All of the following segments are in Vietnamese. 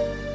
trân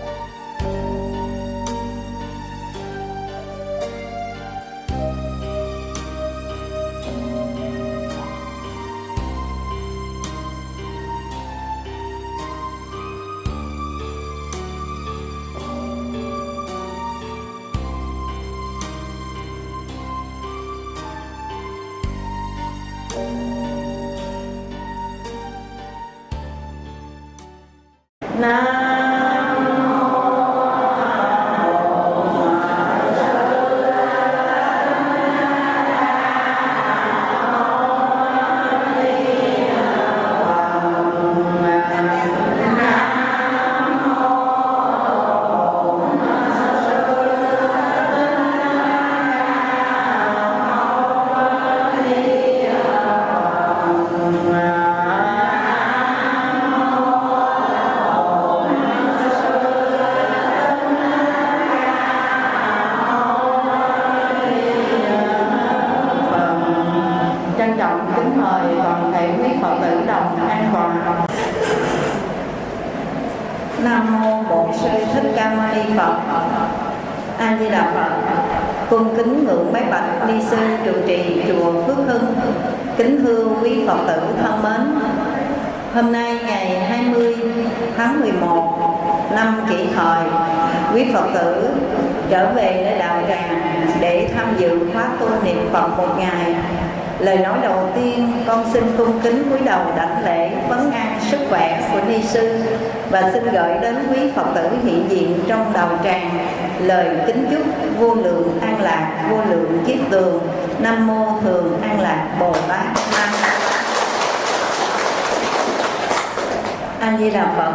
phật tử thân mến, hôm nay ngày 20 tháng 11 năm kỷ hợi quý phật tử trở về để đạo tràng để tham dự khóa tu niệm phật một ngày. Lời nói đầu tiên, con xin cung kính cúi đầu đảnh lễ, vấn an sức khỏe của ni sư và xin gửi đến quý phật tử hiện diện trong đạo tràng lời kính chúc vô lượng an lạc, vô lượng kiếp tường. Nam mô thường an lạc bồ tát. nam a di đà phật.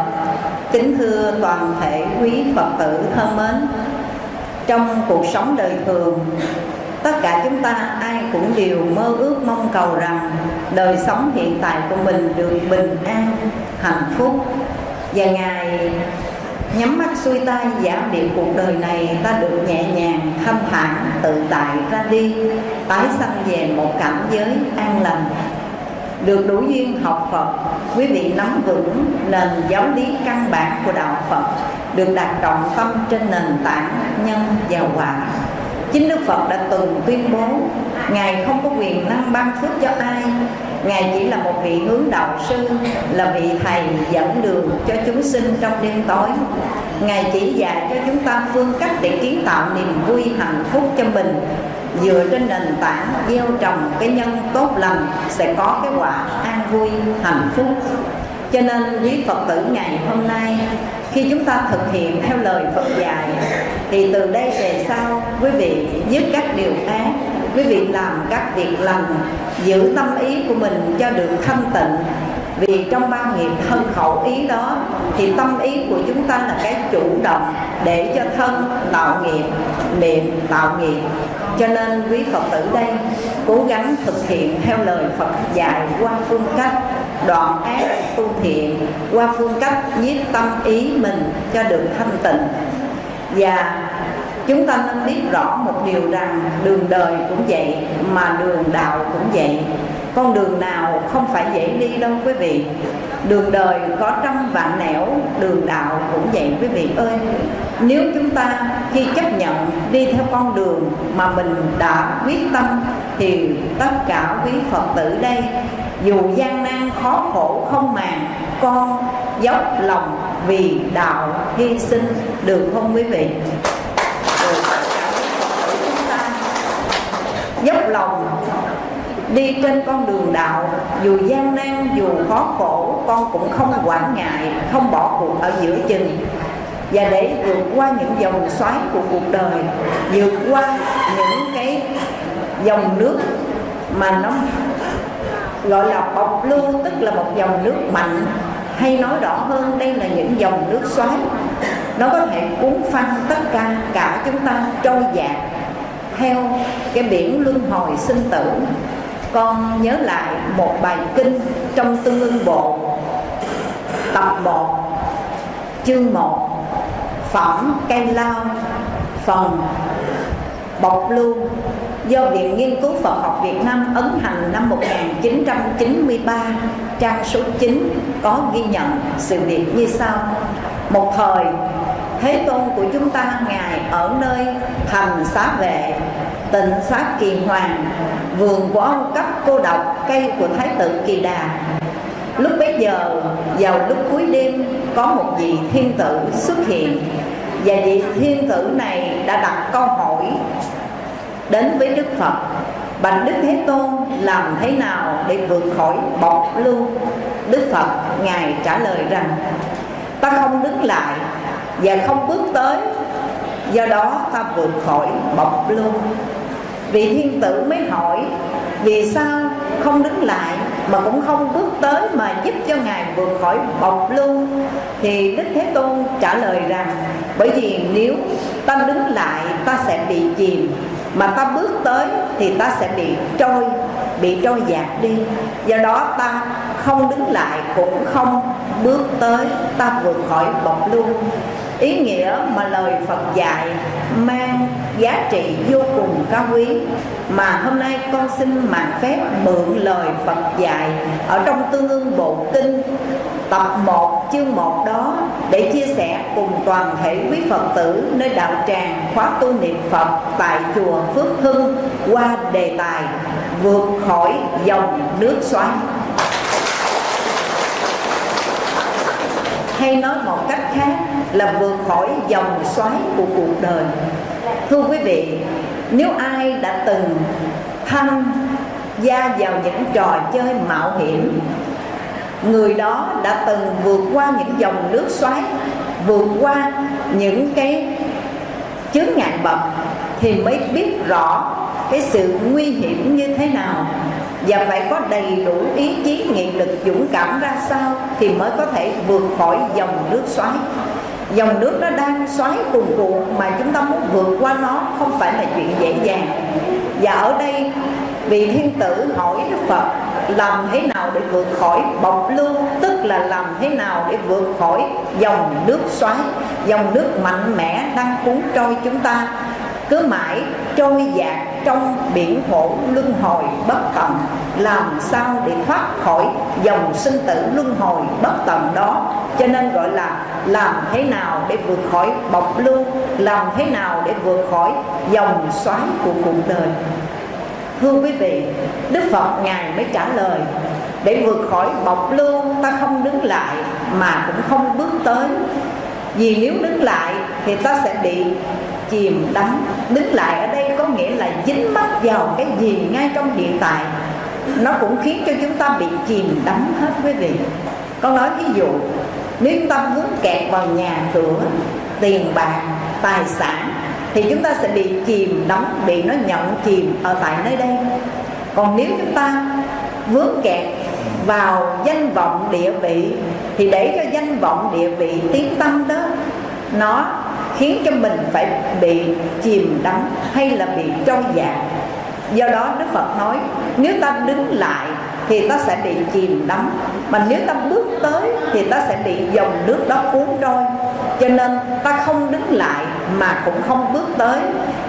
Kính thưa toàn thể quý phật tử thân mến, trong cuộc sống đời thường, tất cả chúng ta ai cũng đều mơ ước mong cầu rằng đời sống hiện tại của mình được bình an, hạnh phúc. Và ngài nhắm mắt xuôi tay giảm điệu cuộc đời này, ta được nhẹ nhàng, thanh thản, tự tại ra đi, tái sanh về một cảnh giới an lành, được đủ duyên học Phật quý vị nắm vững nền giáo lý căn bản của đạo Phật, được đặt trọng tâm trên nền tảng nhân và quả. Chính Đức Phật đã từng tuyên bố, ngài không có quyền năng ban phước cho ai. Ngài chỉ là một vị hướng đạo sư, là vị thầy dẫn đường cho chúng sinh trong đêm tối. Ngài chỉ dạy cho chúng ta phương cách để kiến tạo niềm vui hạnh phúc cho mình dựa trên nền tảng gieo trồng cái nhân tốt lành sẽ có cái quả an vui, hạnh phúc. Cho nên quý phật tử ngày hôm nay, khi chúng ta thực hiện theo lời phật dạy, thì từ đây về sau, quý vị dứt các điều ác, quý vị làm các việc lành, giữ tâm ý của mình cho được thanh tịnh vì trong ba nghiệp thân khẩu ý đó, thì tâm ý của chúng ta là cái chủ động để cho thân tạo nghiệp, miệng tạo nghiệp. Cho nên quý phật tử đây, cố gắng thực hiện theo lời phật dạy qua phương cách đoạn ác tu thiện, qua phương cách nhiếp tâm ý mình cho được thanh tịnh. Và chúng ta nên biết rõ một điều rằng đường đời cũng vậy, mà đường đạo cũng vậy con đường nào không phải dễ đi đâu quý vị. Đường đời có trăm vạn nẻo, đường đạo cũng vậy quý vị ơi. Nếu chúng ta khi chấp nhận đi theo con đường mà mình đã quyết tâm, thì tất cả quý phật tử đây, dù gian nan khó khổ không màng, con dốc lòng vì đạo hy sinh được không quý vị? Dốc lòng đi trên con đường đạo, dù gian nan, dù khó khổ, con cũng không quản ngại, không bỏ cuộc ở giữa chừng. Và để vượt qua những dòng xoáy của cuộc đời, vượt qua những cái dòng nước mà nó gọi là bọc lưu, tức là một dòng nước mạnh, hay nói rõ hơn, đây là những dòng nước xoáy. Nó có thể cuốn phăng tất cả cả chúng ta trôi dạt theo cái biển luân hồi sinh tử con nhớ lại một bài kinh trong tương ưng bộ. Tập 1 chương 1 phẩm cây lao, phần bọc lưu do Viện Nghiên cứu Phật học Việt Nam ấn hành năm 1993 trang số 9 có ghi nhận sự việc như sau. Một thời, thế tôn của chúng ta ngài ở nơi thành xá vệ tịnh xá kỳ hoàng vườn của ông cấp cô độc cây của thái tử kỳ đà. Lúc bấy giờ, vào lúc cuối đêm, có một vị thiên tử xuất hiện. Và vị thiên tử này đã đặt câu hỏi đến với đức phật. Bạch đức thế tôn, làm thế nào để vượt khỏi bọc lưu? Đức phật, ngài trả lời rằng, ta không đứng lại và không bước tới, do đó ta vượt khỏi bọc lưu vị thiên tử mới hỏi, vì sao không đứng lại mà cũng không bước tới mà giúp cho ngài vượt khỏi bọc lưu? Thì đức thế tôn trả lời rằng, bởi vì nếu ta đứng lại, ta sẽ bị chìm, mà ta bước tới thì ta sẽ bị trôi bị trôi dạt đi. Do đó ta không đứng lại cũng không bước tới, ta vượt khỏi bọc lưu. Ý nghĩa mà lời Phật dạy mang giá trị vô cùng cao quý. Mà hôm nay con xin mạng phép mượn lời Phật dạy ở trong Tương ương Bộ Kinh, tập 1 chương 1 đó, để chia sẻ cùng toàn thể quý Phật tử nơi đạo tràng khóa tu niệm Phật tại chùa Phước Hưng qua đề tài vượt khỏi dòng nước xoáy. Hay nói một cách khác là vượt khỏi dòng xoáy của cuộc đời thưa quý vị, nếu ai đã từng tham gia vào những trò chơi mạo hiểm, người đó đã từng vượt qua những dòng nước xoáy, vượt qua những cái chướng ngại vật, thì mới biết rõ cái sự nguy hiểm như thế nào và phải có đầy đủ ý chí, nghị lực, dũng cảm ra sao thì mới có thể vượt khỏi dòng nước xoáy dòng nước nó đang xoáy cuồn cuộn mà chúng ta muốn vượt qua nó không phải là chuyện dễ dàng. Và ở đây, vị thiên tử hỏi đức phật, làm thế nào để vượt khỏi bọc lưu tức là làm thế nào để vượt khỏi dòng nước xoáy? Dòng nước mạnh mẽ đang cuốn trôi chúng ta cứ mãi trôi dạt trong biển khổ luân hồi bất tận làm sao để thoát khỏi dòng sinh tử luân hồi bất tận đó? Cho nên gọi là làm thế nào để vượt khỏi bọc lưu, làm thế nào để vượt khỏi dòng xoáy của cuộc đời? Thưa quý vị, đức phật ngài mới trả lời, để vượt khỏi bọc lưu, ta không đứng lại mà cũng không bước tới. Vì nếu đứng lại thì ta sẽ bị chìm đắm. Đứng lại ở đây có nghĩa là dính mắc vào cái gì ngay trong hiện tại. Nó cũng khiến cho chúng ta bị chìm đắm hết quý vị. Con nói ví dụ, nếu chúng ta vướng kẹt vào nhà cửa, tiền bạc, tài sản, thì chúng ta sẽ bị chìm đắm, bị nó nhận chìm ở tại nơi đây. Còn nếu chúng ta vướng kẹt vào danh vọng địa vị, thì để cho danh vọng địa vị tiếng tâm đó, nó khiến cho mình phải bị chìm đắm hay là bị trôi dạt. Do đó đức phật nói, nếu ta đứng lại thì ta sẽ bị chìm đắm, mà nếu ta bước tới thì ta sẽ bị dòng nước đó cuốn trôi. Cho nên ta không đứng lại mà cũng không bước tới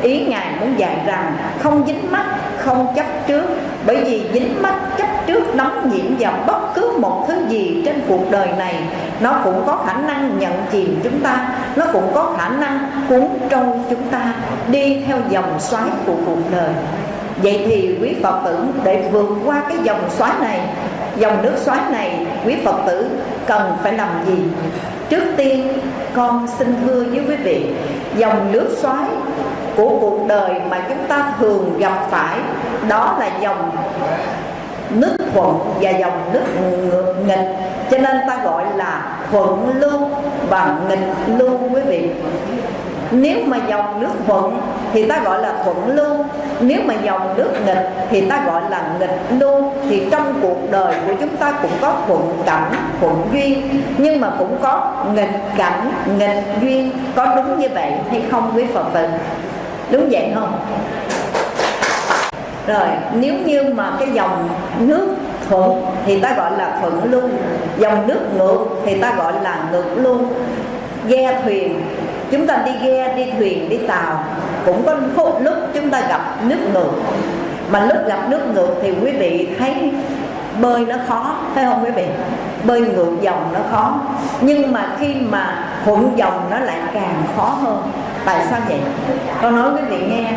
ý ngài muốn dạy rằng không dính mắt, không chấp trước. Bởi vì dính mắt, chấp trước nóng nhiễm vào bất cứ một thứ gì trên cuộc đời này, nó cũng có khả năng nhận chìm chúng ta, nó cũng có khả năng cuốn trôi chúng ta, đi theo dòng xoáy của cuộc đời. Vậy thì quý phật tử, để vượt qua cái dòng xoáy này, dòng nước xoáy này, quý phật tử cần phải làm gì? Trước tiên, con xin thưa với quý vị, dòng nước xoáy của cuộc đời mà chúng ta thường gặp phải, đó là dòng nước thuận và dòng nước nghịch. Cho nên ta gọi là thuận lưu và nghịch lưu quý vị. Nếu mà dòng nước thuận thì ta gọi là thuận lưu, nếu mà dòng nước nghịch thì ta gọi là nghịch lưu. Thì trong cuộc đời của chúng ta cũng có thuận cảnh, thuận duyên, nhưng mà cũng có nghịch cảnh, nghịch duyên. Có đúng như vậy hay không quý phật tử? Đúng vậy không? Rồi nếu như mà cái dòng nước thuận thì ta gọi là thuận luôn, dòng nước ngược thì ta gọi là ngược luôn. ghe thuyền chúng ta đi ghe đi thuyền đi tàu cũng có lúc chúng ta gặp nước ngược. Mà lúc gặp nước ngược thì quý vị thấy bơi nó khó phải không quý vị? Bơi ngược dòng nó khó. Nhưng mà khi mà thuận dòng nó lại càng khó hơn tại sao vậy? Con nói quý vị nghe,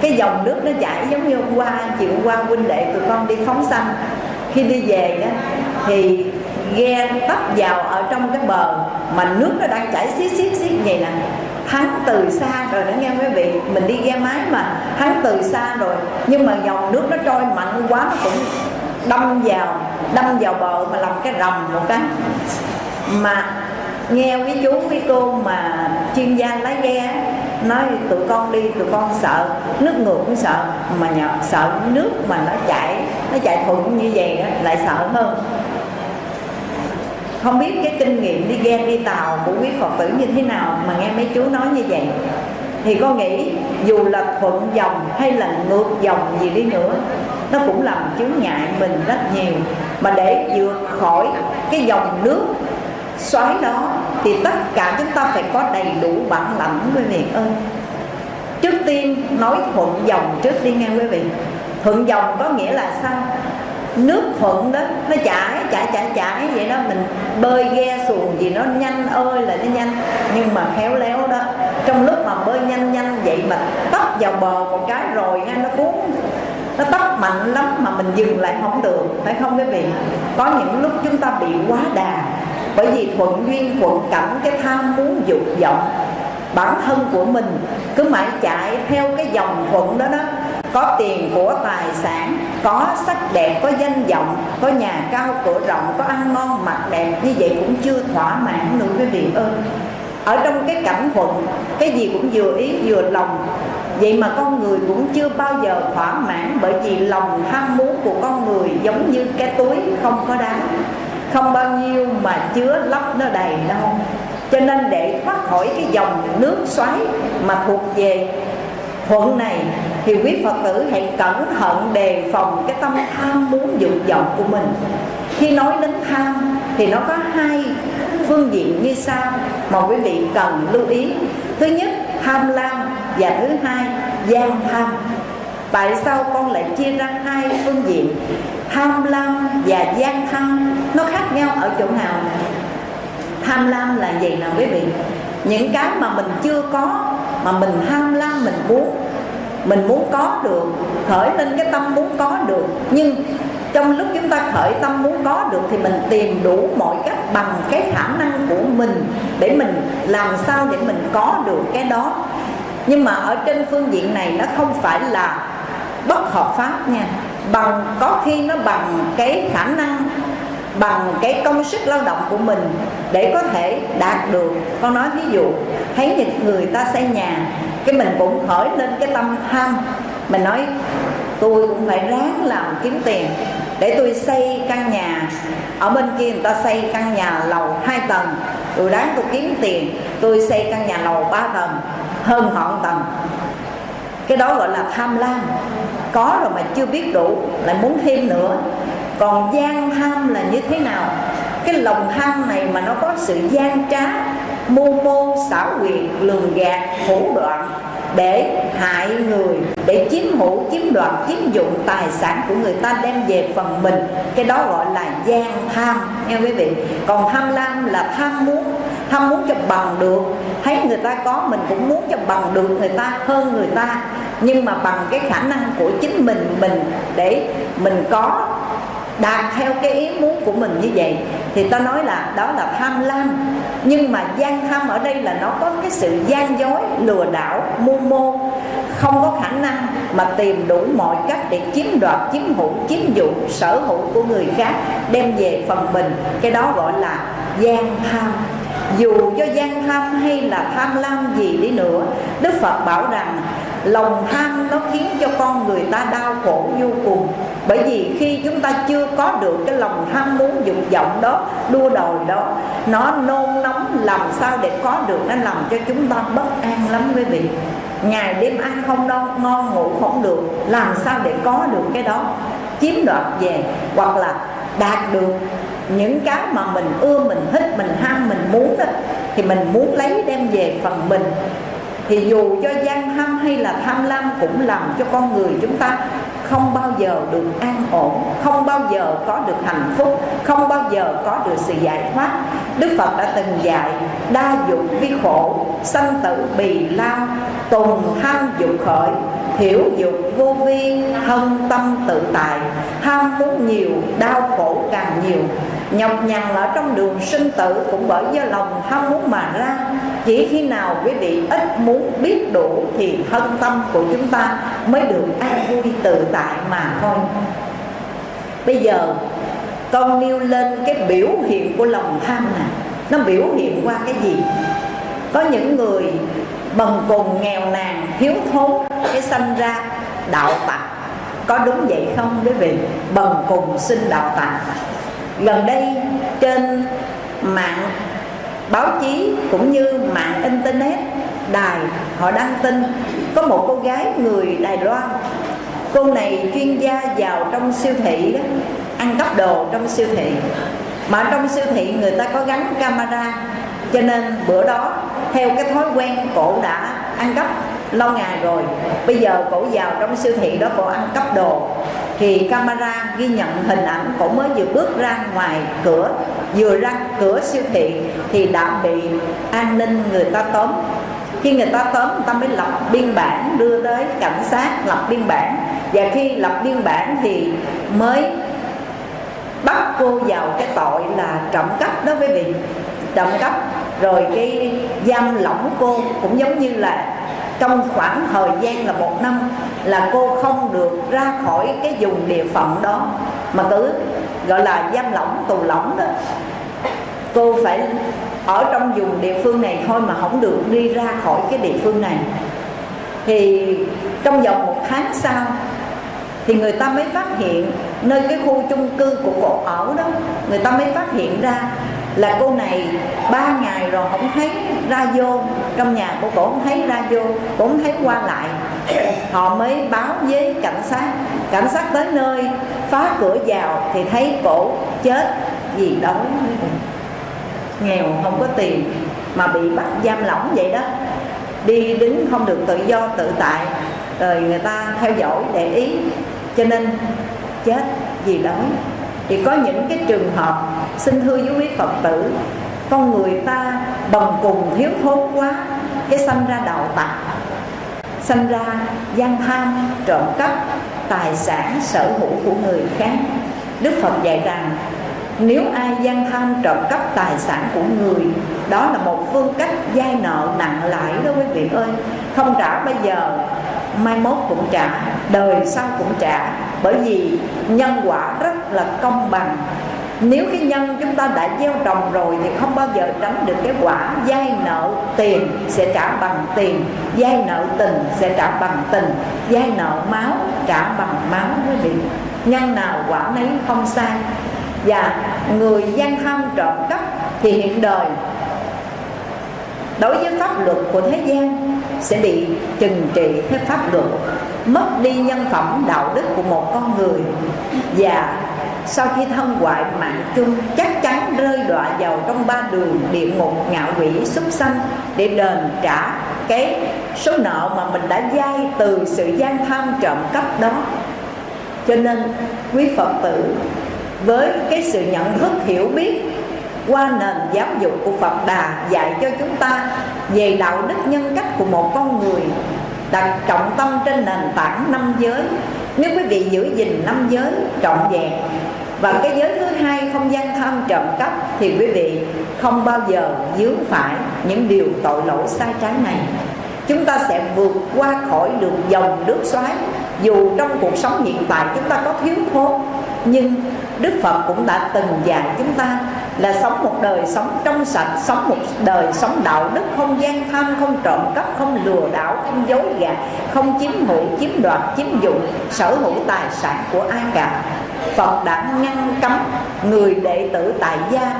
cái dòng nước nó chảy giống như hôm qua chiều qua huynh đệ tụi con đi phóng sanh. Khi đi về đó thì ghe tấp vào ở trong cái bờ mà nước nó đang chảy xiết xiết xiết vậy nè hắn từ xa rồi đó nghe quý vị? Mình đi ghe máy mà, hắn từ xa rồi. Nhưng mà dòng nước nó trôi mạnh quá, nó cũng đâm vào đâm vào bờ mà làm cái rầm một cái. Mà nghe với chú với cô mà chuyên gia lái ghe nói tụi con đi tụi con sợ nước ngược cũng sợ mà nhờ, sợ nước mà nó chảy nó chạy thuận như vậy đó, lại sợ hơn. Không biết cái kinh nghiệm đi ghe đi tàu của quý phật tử như thế nào mà nghe mấy chú nói như vậy. Thì con nghĩ dù là thuận dòng hay là ngược dòng gì đi nữa nó cũng làm chướng ngại mình rất nhiều. Mà để vượt khỏi cái dòng nước xoáy đó thì tất cả chúng ta phải có đầy đủ bản lãnh, quý vị ơi. Trước tiên, nói thuận dòng trước đi nghe quý vị. Thuận dòng có nghĩa là sao? Nước thuận đó, nó chảy chảy chảy chảy vậy đó. Mình bơi ghe xuồng gì nó nhanh ơi là nó nhanh. Nhưng mà khéo léo đó, trong lúc mà bơi nhanh nhanh vậy mà tấp vào bờ một cái rồi nghe nó cuốn. Nó tấp mạnh lắm mà mình dừng lại không được, phải không quý vị? Có những lúc chúng ta bị quá đà bởi vì thuận duyên, thuận cảnh, cái tham muốn, dục vọng, bản thân của mình cứ mãi chạy theo cái dòng thuận đó đó. Có tiền, của tài sản, có sắc đẹp, có danh vọng, có nhà cao, cửa rộng, có ăn ngon, mặc đẹp, như vậy cũng chưa thỏa mãn nữa quý vị ơi ở trong cái cảnh thuận, cái gì cũng vừa ý, vừa lòng. Vậy mà con người cũng chưa bao giờ thỏa mãn bởi vì lòng tham muốn của con người giống như cái túi không có đá không bao nhiêu mà chứa lấp nó đầy đâu cho nên để thoát khỏi cái dòng nước xoáy mà thuộc về thuận này, thì quý phật tử hãy cẩn thận đề phòng cái tâm tham muốn dục vọng của mình. Khi nói đến tham, thì nó có hai phương diện như sau mà quý vị cần lưu ý. Thứ nhất, tham lam, và thứ hai, gian tham. Tại sao con lại chia ra hai phương diện? Tham lam và gian tham, nó khác nhau ở chỗ nào tham lam là gì nào quý vị? Những cái mà mình chưa có, mà mình tham lam, mình muốn mình muốn có được, khởi lên cái tâm muốn có được. Nhưng trong lúc chúng ta khởi tâm muốn có được thì mình tìm đủ mọi cách bằng cái khả năng của mình để mình làm sao để mình có được cái đó. Nhưng mà ở trên phương diện này nó không phải là bất hợp pháp nha bằng, có khi nó bằng cái khả năng, bằng cái công sức lao động của mình để có thể đạt được. Con nói ví dụ, thấy những người ta xây nhà, cái mình cũng khởi lên cái tâm tham mình nói, tôi cũng phải ráng làm kiếm tiền để tôi xây căn nhà. Ở bên kia người ta xây căn nhà lầu hai tầng. Tôi ráng tôi kiếm tiền, tôi xây căn nhà lầu ba tầng, hơn họ một tầng. Cái đó gọi là tham lam có rồi mà chưa biết đủ, lại muốn thêm nữa. Còn gian tham là như thế nào? Cái lòng tham này mà nó có sự gian trá mưu mô, xảo quyệt, lường gạt thủ đoạn, để hại người, để chiếm hữu, chiếm đoạt, chiếm dụng tài sản của người ta đem về phần mình. Cái đó gọi là gian tham nghe quý vị? Còn tham lam là tham muốn tham muốn cho bằng được. Thấy người ta có, mình cũng muốn cho bằng được người ta, hơn người ta nhưng mà bằng cái khả năng của chính mình mình để mình có đạt theo cái ý muốn của mình như vậy. Thì ta nói là đó là tham lam. Nhưng mà gian tham ở đây là nó có cái sự gian dối, lừa đảo, mưu mô. Không có khả năng mà tìm đủ mọi cách để chiếm đoạt, chiếm hữu, chiếm dụng sở hữu của người khác, đem về phần mình. Cái đó gọi là gian tham dù cho gian tham hay là tham lam gì đi nữa, đức phật bảo rằng, lòng tham nó khiến cho con người ta đau khổ vô cùng. Bởi vì khi chúng ta chưa có được cái lòng tham muốn dục vọng đó, đua đòi đó, nó nôn nóng làm sao để có được nó làm cho chúng ta bất an lắm quý vị. Ngày đêm ăn không đâu ngon ngủ không được, làm sao để có được cái đó? Chiếm đoạt về, hoặc là đạt được những cái mà mình ưa, mình thích, mình ham, mình muốn đó thì mình muốn lấy đem về phần mình. Thì dù cho gian tham hay là tham lam cũng làm cho con người chúng ta không bao giờ được an ổn, không bao giờ có được hạnh phúc, không bao giờ có được sự giải thoát. Đức phật đã từng dạy, đa dụng vi khổ, sanh tử bì lao, tùng tham dục khởi hiểu dục vô vi, thân tâm tự tại. Ham muốn nhiều, đau khổ càng nhiều nhọc nhằn ở trong đường sinh tử cũng bởi do lòng ham muốn mà ra. Chỉ khi nào quý vị ít muốn biết đủ thì thân tâm của chúng ta mới được an vui tự tại mà thôi. Bây giờ, con nêu lên cái biểu hiện của lòng tham này nó biểu hiện qua cái gì? Có những người bần cùng nghèo nàn thiếu thốn, cái sanh ra đạo tặc có đúng vậy không quý vị? Bần cùng sinh đạo tặc gần đây, trên mạng báo chí cũng như mạng internet, đài, họ đăng tin có một cô gái người đài loan. Cô này chuyên gia vào trong siêu thị đó, ăn cắp đồ trong siêu thị. Mà trong siêu thị người ta có gắn camera, cho nên bữa đó, theo cái thói quen cổ đã ăn cắp lâu ngày rồi. Bây giờ cổ vào trong siêu thị đó cổ ăn cắp đồ. Thì camera ghi nhận hình ảnh cổ mới vừa bước ra ngoài cửa, vừa ra cửa siêu thị thì đã bị an ninh người ta tóm. Khi người ta tóm, người ta mới lập biên bản, đưa tới cảnh sát lập biên bản. Và khi lập biên bản thì mới bắt cô vào cái tội là trộm cắp đó quý vị. Trộm cắp. Rồi cái giam lỏng cô cũng giống như là trong khoảng thời gian là một năm là cô không được ra khỏi cái vùng địa phận đó, mà cứ gọi là giam lỏng tù lỏng đó. Cô phải ở trong vùng địa phương này thôi mà không được đi ra khỏi cái địa phương này. Thì trong vòng một tháng sau thì người ta mới phát hiện nơi cái khu chung cư của cô ở đó, người ta mới phát hiện ra là cô này ba ngày rồi không thấy ra vô. Trong nhà của cổ không thấy ra vô, cũng không thấy qua lại. Họ mới báo với cảnh sát. Cảnh sát tới nơi, phá cửa vào thì thấy cổ chết vì đói. Nghèo, không có tiền mà bị bắt giam lỏng vậy đó. Đi đứng không được tự do, tự tại. Rồi người ta theo dõi để ý. Cho nên chết vì đói thì có những cái trường hợp, xin thưa với quý phật tử, con người ta bần cùng thiếu thốn quá, cái sanh ra đạo tặc, sanh ra gian tham, trộm cắp, tài sản, sở hữu của người khác. Đức phật dạy rằng, nếu ai gian tham, trộm cắp tài sản của người, đó là một phương cách vay nợ nặng lãi đó quý vị ơi. Không trả bây giờ, mai mốt cũng trả, đời sau cũng trả bởi vì nhân quả rất là công bằng. Nếu cái nhân chúng ta đã gieo trồng rồi thì không bao giờ tránh được cái quả vay nợ tiền sẽ trả bằng tiền vay nợ tình sẽ trả bằng tình vay nợ máu trả bằng máu quý vị. Nhân nào quả nấy không sai. Và người gian tham trộm cắp thì hiện đời đối với pháp luật của thế gian sẽ bị trừng trị theo pháp luật mất đi nhân phẩm đạo đức của một con người. Và sau khi thân hoại mạng chung, chắc chắn rơi đọa vào trong ba đường địa ngục ngạo quỷ súc sanh để đền trả cái số nợ mà mình đã vay từ sự gian tham trộm cắp đó. Cho nên, quý phật tử, với cái sự nhận thức hiểu biết qua nền giáo dục của Phật Đà dạy cho chúng ta về đạo đức nhân cách của một con người đặt trọng tâm trên nền tảng năm giới. Nếu quý vị giữ gìn năm giới trọn vẹn, và cái giới thứ hai không gian tham trộm cắp, thì quý vị không bao giờ dướng phải những điều tội lỗi sai trái này. Chúng ta sẽ vượt qua khỏi được dòng nước xoáy. Dù trong cuộc sống hiện tại chúng ta có thiếu thốn, nhưng Đức Phật cũng đã từng dạy chúng ta là sống một đời sống trong sạch Sống một đời sống đạo đức Không gian tham, không trộm cắp, không lừa đảo Không dối gạt, không chiếm hữu, chiếm đoạt, chiếm dụng Sở hữu tài sản của ai cả. Phật đã ngăn cấm người đệ tử tại gia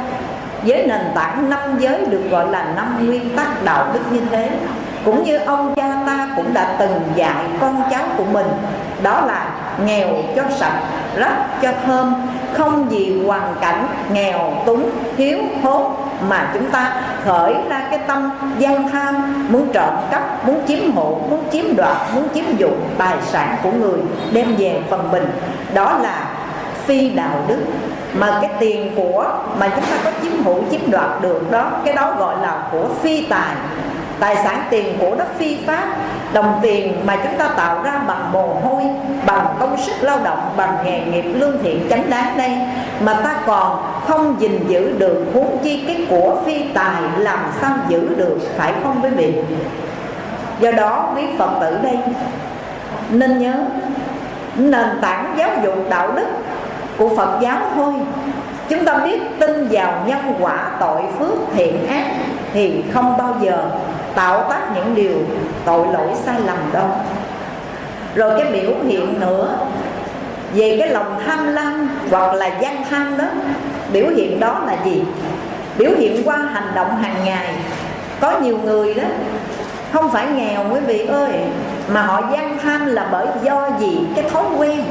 với nền tảng năm giới được gọi là năm nguyên tắc đạo đức như thế. Cũng như ông cha ta cũng đã từng dạy con cháu của mình đó là nghèo cho sạch, rách cho thơm, không vì hoàn cảnh nghèo túng, thiếu thốn mà chúng ta khởi ra cái tâm gian tham, muốn trộm cắp, muốn chiếm hộ muốn chiếm đoạt, muốn chiếm dụng tài sản của người đem về phần mình. Đó là phi đạo đức. Mà cái tiền của mà chúng ta có chiếm hữu, chiếm đoạt được đó, cái đó gọi là của phi tài tài sản tiền của đó phi pháp, đồng tiền mà chúng ta tạo ra bằng mồ hôi, bằng công sức lao động, bằng nghề nghiệp lương thiện chánh đáng đây, mà ta còn không gìn giữ được huống chi cái của phi tài làm sao giữ được, phải không quý vị? Do đó, quý phật tử đây, nên nhớ, nền tảng giáo dục đạo đức của Phật giáo thôi. Chúng ta biết tin vào nhân quả tội phước thiện ác Thì không bao giờ tạo tác những điều tội lỗi sai lầm đâu Rồi cái biểu hiện nữa, Về cái lòng tham lam hoặc là gian tham đó, Biểu hiện đó là gì? Biểu hiện qua hành động hàng ngày Có nhiều người đó, Không phải nghèo quý vị ơi, Mà họ gian tham là bởi do gì? Cái thói quen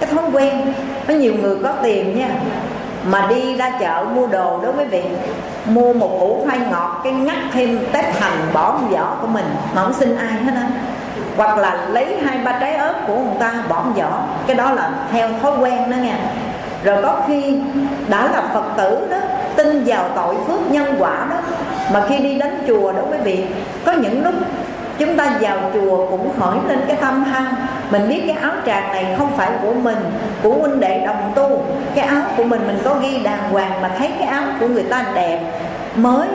cái thói quen có nhiều người có tiền nha mà đi ra chợ mua đồ đó quý vị mua một củ khoai ngọt, cái ngắt thêm tép hành bỏ vào vỏ của mình, mà không xin ai hết á. Hoặc là lấy hai ba trái ớt của người ta bỏ vào vỏ cái đó là theo thói quen đó nha. Rồi có khi đã là phật tử đó, tin vào tội phước nhân quả đó, mà khi đi đến chùa đó quý vị có những lúc chúng ta vào chùa cũng khởi lên cái tâm ham mình biết cái áo tràng này không phải của mình, của huynh đệ đồng tu. Cái áo của mình mình có ghi đàng hoàng mà thấy cái áo của người ta đẹp mới.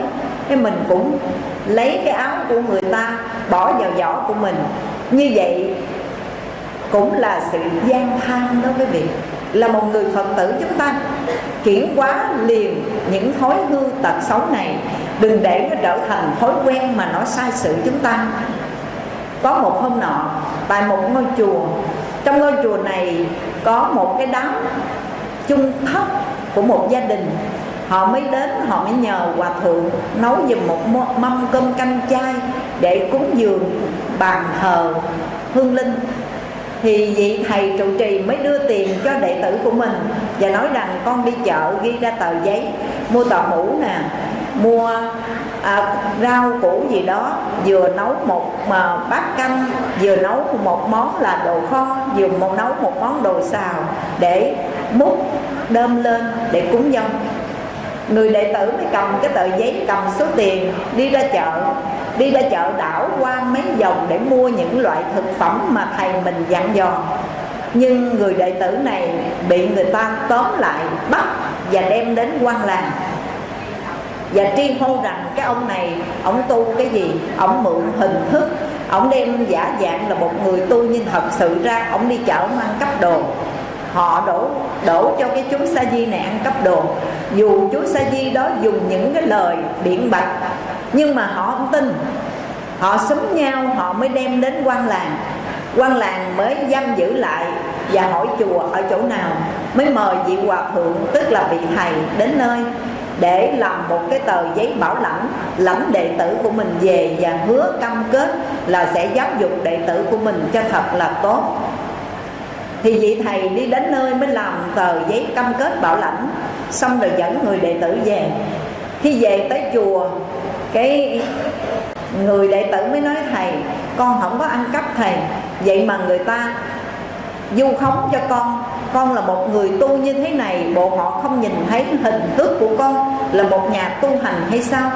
Cái mình cũng lấy cái áo của người ta, bỏ vào giỏ của mình. Như vậy cũng là sự gian tham đó quý vị. Là một người phật tử chúng ta chuyển quá liền những thói hư tật xấu này đừng để nó trở thành thói quen mà nó sai sự chúng ta. Có một hôm nọ, tại một ngôi chùa, trong ngôi chùa này có một cái đám chung thất của một gia đình. Họ mới đến, họ mới nhờ hòa thượng nấu giùm một mâm cơm canh chay để cúng dường bàn thờ hương linh. Thì vị thầy trụ trì mới đưa tiền cho đệ tử của mình và nói rằng, con đi chợ ghi ra tờ giấy, mua tờ mũ nè mua à, rau củ gì đó vừa nấu một mà bát canh vừa nấu một món là đồ kho vừa một nấu một món đồ xào để múc đơm lên để cúng dâng. Người đệ tử mới cầm cái tờ giấy cầm số tiền đi ra chợ đi ra chợ đảo qua mấy vòng để mua những loại thực phẩm mà thầy mình dặn dò. Nhưng người đệ tử này bị người ta tóm lại bắt và đem đến quan làng và tri hô rằng cái ông này, ông tu cái gì, ông mượn hình thức, ông đem giả dạng là một người tu nhưng thật sự ra ông đi chợ mang cấp đồ. Họ đổ đổ cho cái chú sa di này ăn cắp đồ. Dù chú sa di đó dùng những cái lời biện bạch, nhưng mà họ không tin. Họ súng nhau, họ mới đem đến quan làng. Quan làng mới giam giữ lại và hỏi chùa ở chỗ nào, mới mời vị hòa thượng, tức là vị thầy đến nơi để làm một cái tờ giấy bảo lãnh lãnh đệ tử của mình về và hứa cam kết là sẽ giáo dục đệ tử của mình cho thật là tốt. Thì vị thầy đi đến nơi mới làm tờ giấy cam kết bảo lãnh, xong rồi dẫn người đệ tử về. Khi về tới chùa, cái người đệ tử mới nói, thầy, con không có ăn cắp thầy. Vậy mà người ta du khống cho con. Con là một người tu như thế này, bộ họ không nhìn thấy hình thức của con là một nhà tu hành hay sao?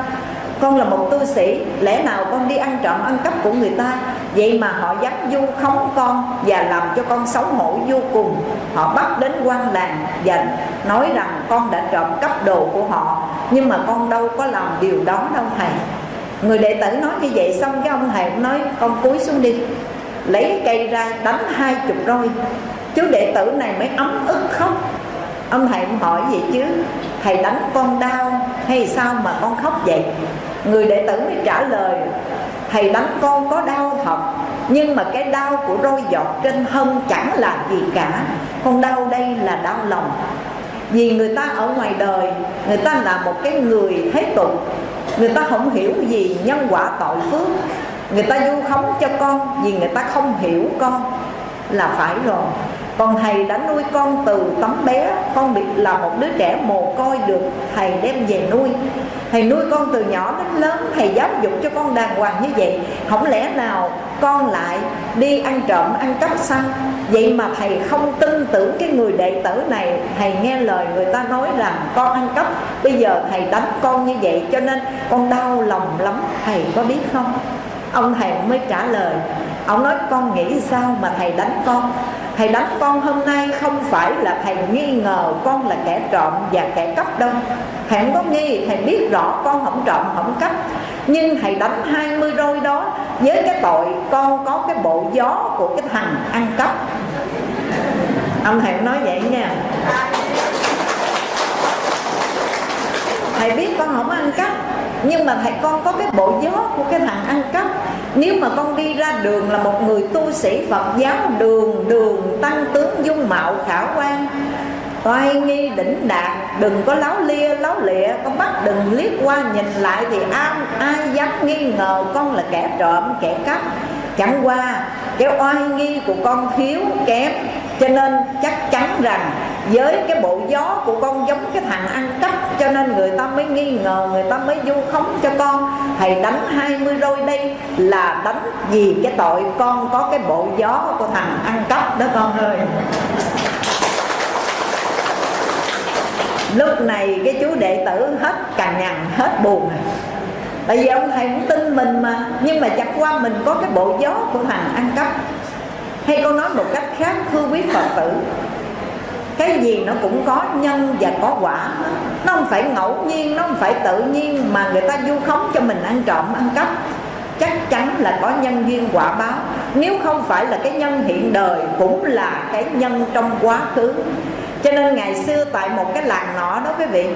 Con là một tu sĩ, lẽ nào con đi ăn trộm ăn cắp của người ta? Vậy mà họ dám du khống con và làm cho con xấu hổ vô cùng. Họ bắt đến quan làng và nói rằng con đã trộm cắp đồ của họ, nhưng mà con đâu có làm điều đó đâu thầy. Người đệ tử nói như vậy xong cái ông thầy cũng nói, con cúi xuống đi lấy cây ra, đánh hai chục roi. Chú đệ tử này mới ấm ức khóc. Ông thầy cũng hỏi gì chứ? Thầy đánh con đau hay sao mà con khóc vậy? Người đệ tử mới trả lời, thầy đánh con có đau thật, nhưng mà cái đau của roi giọt trên thân chẳng là gì cả. Con đau đây là đau lòng. Vì người ta ở ngoài đời, người ta là một cái người thế tục. Người ta không hiểu gì nhân quả tội phước người ta du khống cho con vì người ta không hiểu con là phải rồi. Còn thầy đã nuôi con từ tấm bé, con bị là một đứa trẻ mồ côi được thầy đem về nuôi. Thầy nuôi con từ nhỏ đến lớn, thầy giáo dục cho con đàng hoàng như vậy. Không lẽ nào con lại đi ăn trộm, ăn cắp sao? Vậy mà thầy không tin tưởng cái người đệ tử này. Thầy nghe lời người ta nói rằng con ăn cắp, bây giờ thầy đánh con như vậy cho nên con đau lòng lắm. Thầy có biết không? Ông thầy mới trả lời, ông nói, con nghĩ sao mà thầy đánh con? Thầy đánh con hôm nay không phải là thầy nghi ngờ con là kẻ trộm và kẻ cắp đâu. Thầy không có nghi, thầy biết rõ con không trộm, không cắp. Nhưng thầy đánh 20 roi đó với cái tội con có cái bộ gió của cái thằng ăn cắp. Ông thầy nói vậy nha. Thầy biết con không ăn cắp nhưng mà thầy con có cái bộ gió của cái thằng ăn cắp. Nếu mà con đi ra đường là một người tu sĩ Phật giáo đường đường tăng tướng dung mạo khả quan toai nghi đỉnh đạt đừng có láo lia láo lịa con bắt đừng liếc qua nhìn lại thì ai, ai dám nghi ngờ con là kẻ trộm kẻ cắp. Chẳng qua cái oai nghi của con thiếu kém cho nên chắc chắn rằng với cái bộ gió của con giống cái thằng ăn cắp, cho nên người ta mới nghi ngờ, người ta mới vu khống cho con. Thầy đánh 20 roi đây là đánh vì cái tội con có cái bộ gió của thằng ăn cắp đó con ơi. Lúc này cái chú đệ tử hết cằn nhằn, hết buồn rồi. Tại vì ông thầy cũng tin mình mà, nhưng mà chẳng qua mình có cái bộ gió của thằng ăn cắp. Hay con nói một cách khác, thưa quý phật tử cái gì nó cũng có nhân và có quả. Nó không phải ngẫu nhiên, nó không phải tự nhiên mà người ta du khống cho mình ăn trộm, ăn cắp. Chắc chắn là có nhân duyên quả báo. Nếu không phải là cái nhân hiện đời, cũng là cái nhân trong quá khứ. Cho nên ngày xưa tại một cái làng nọ đó quý vị,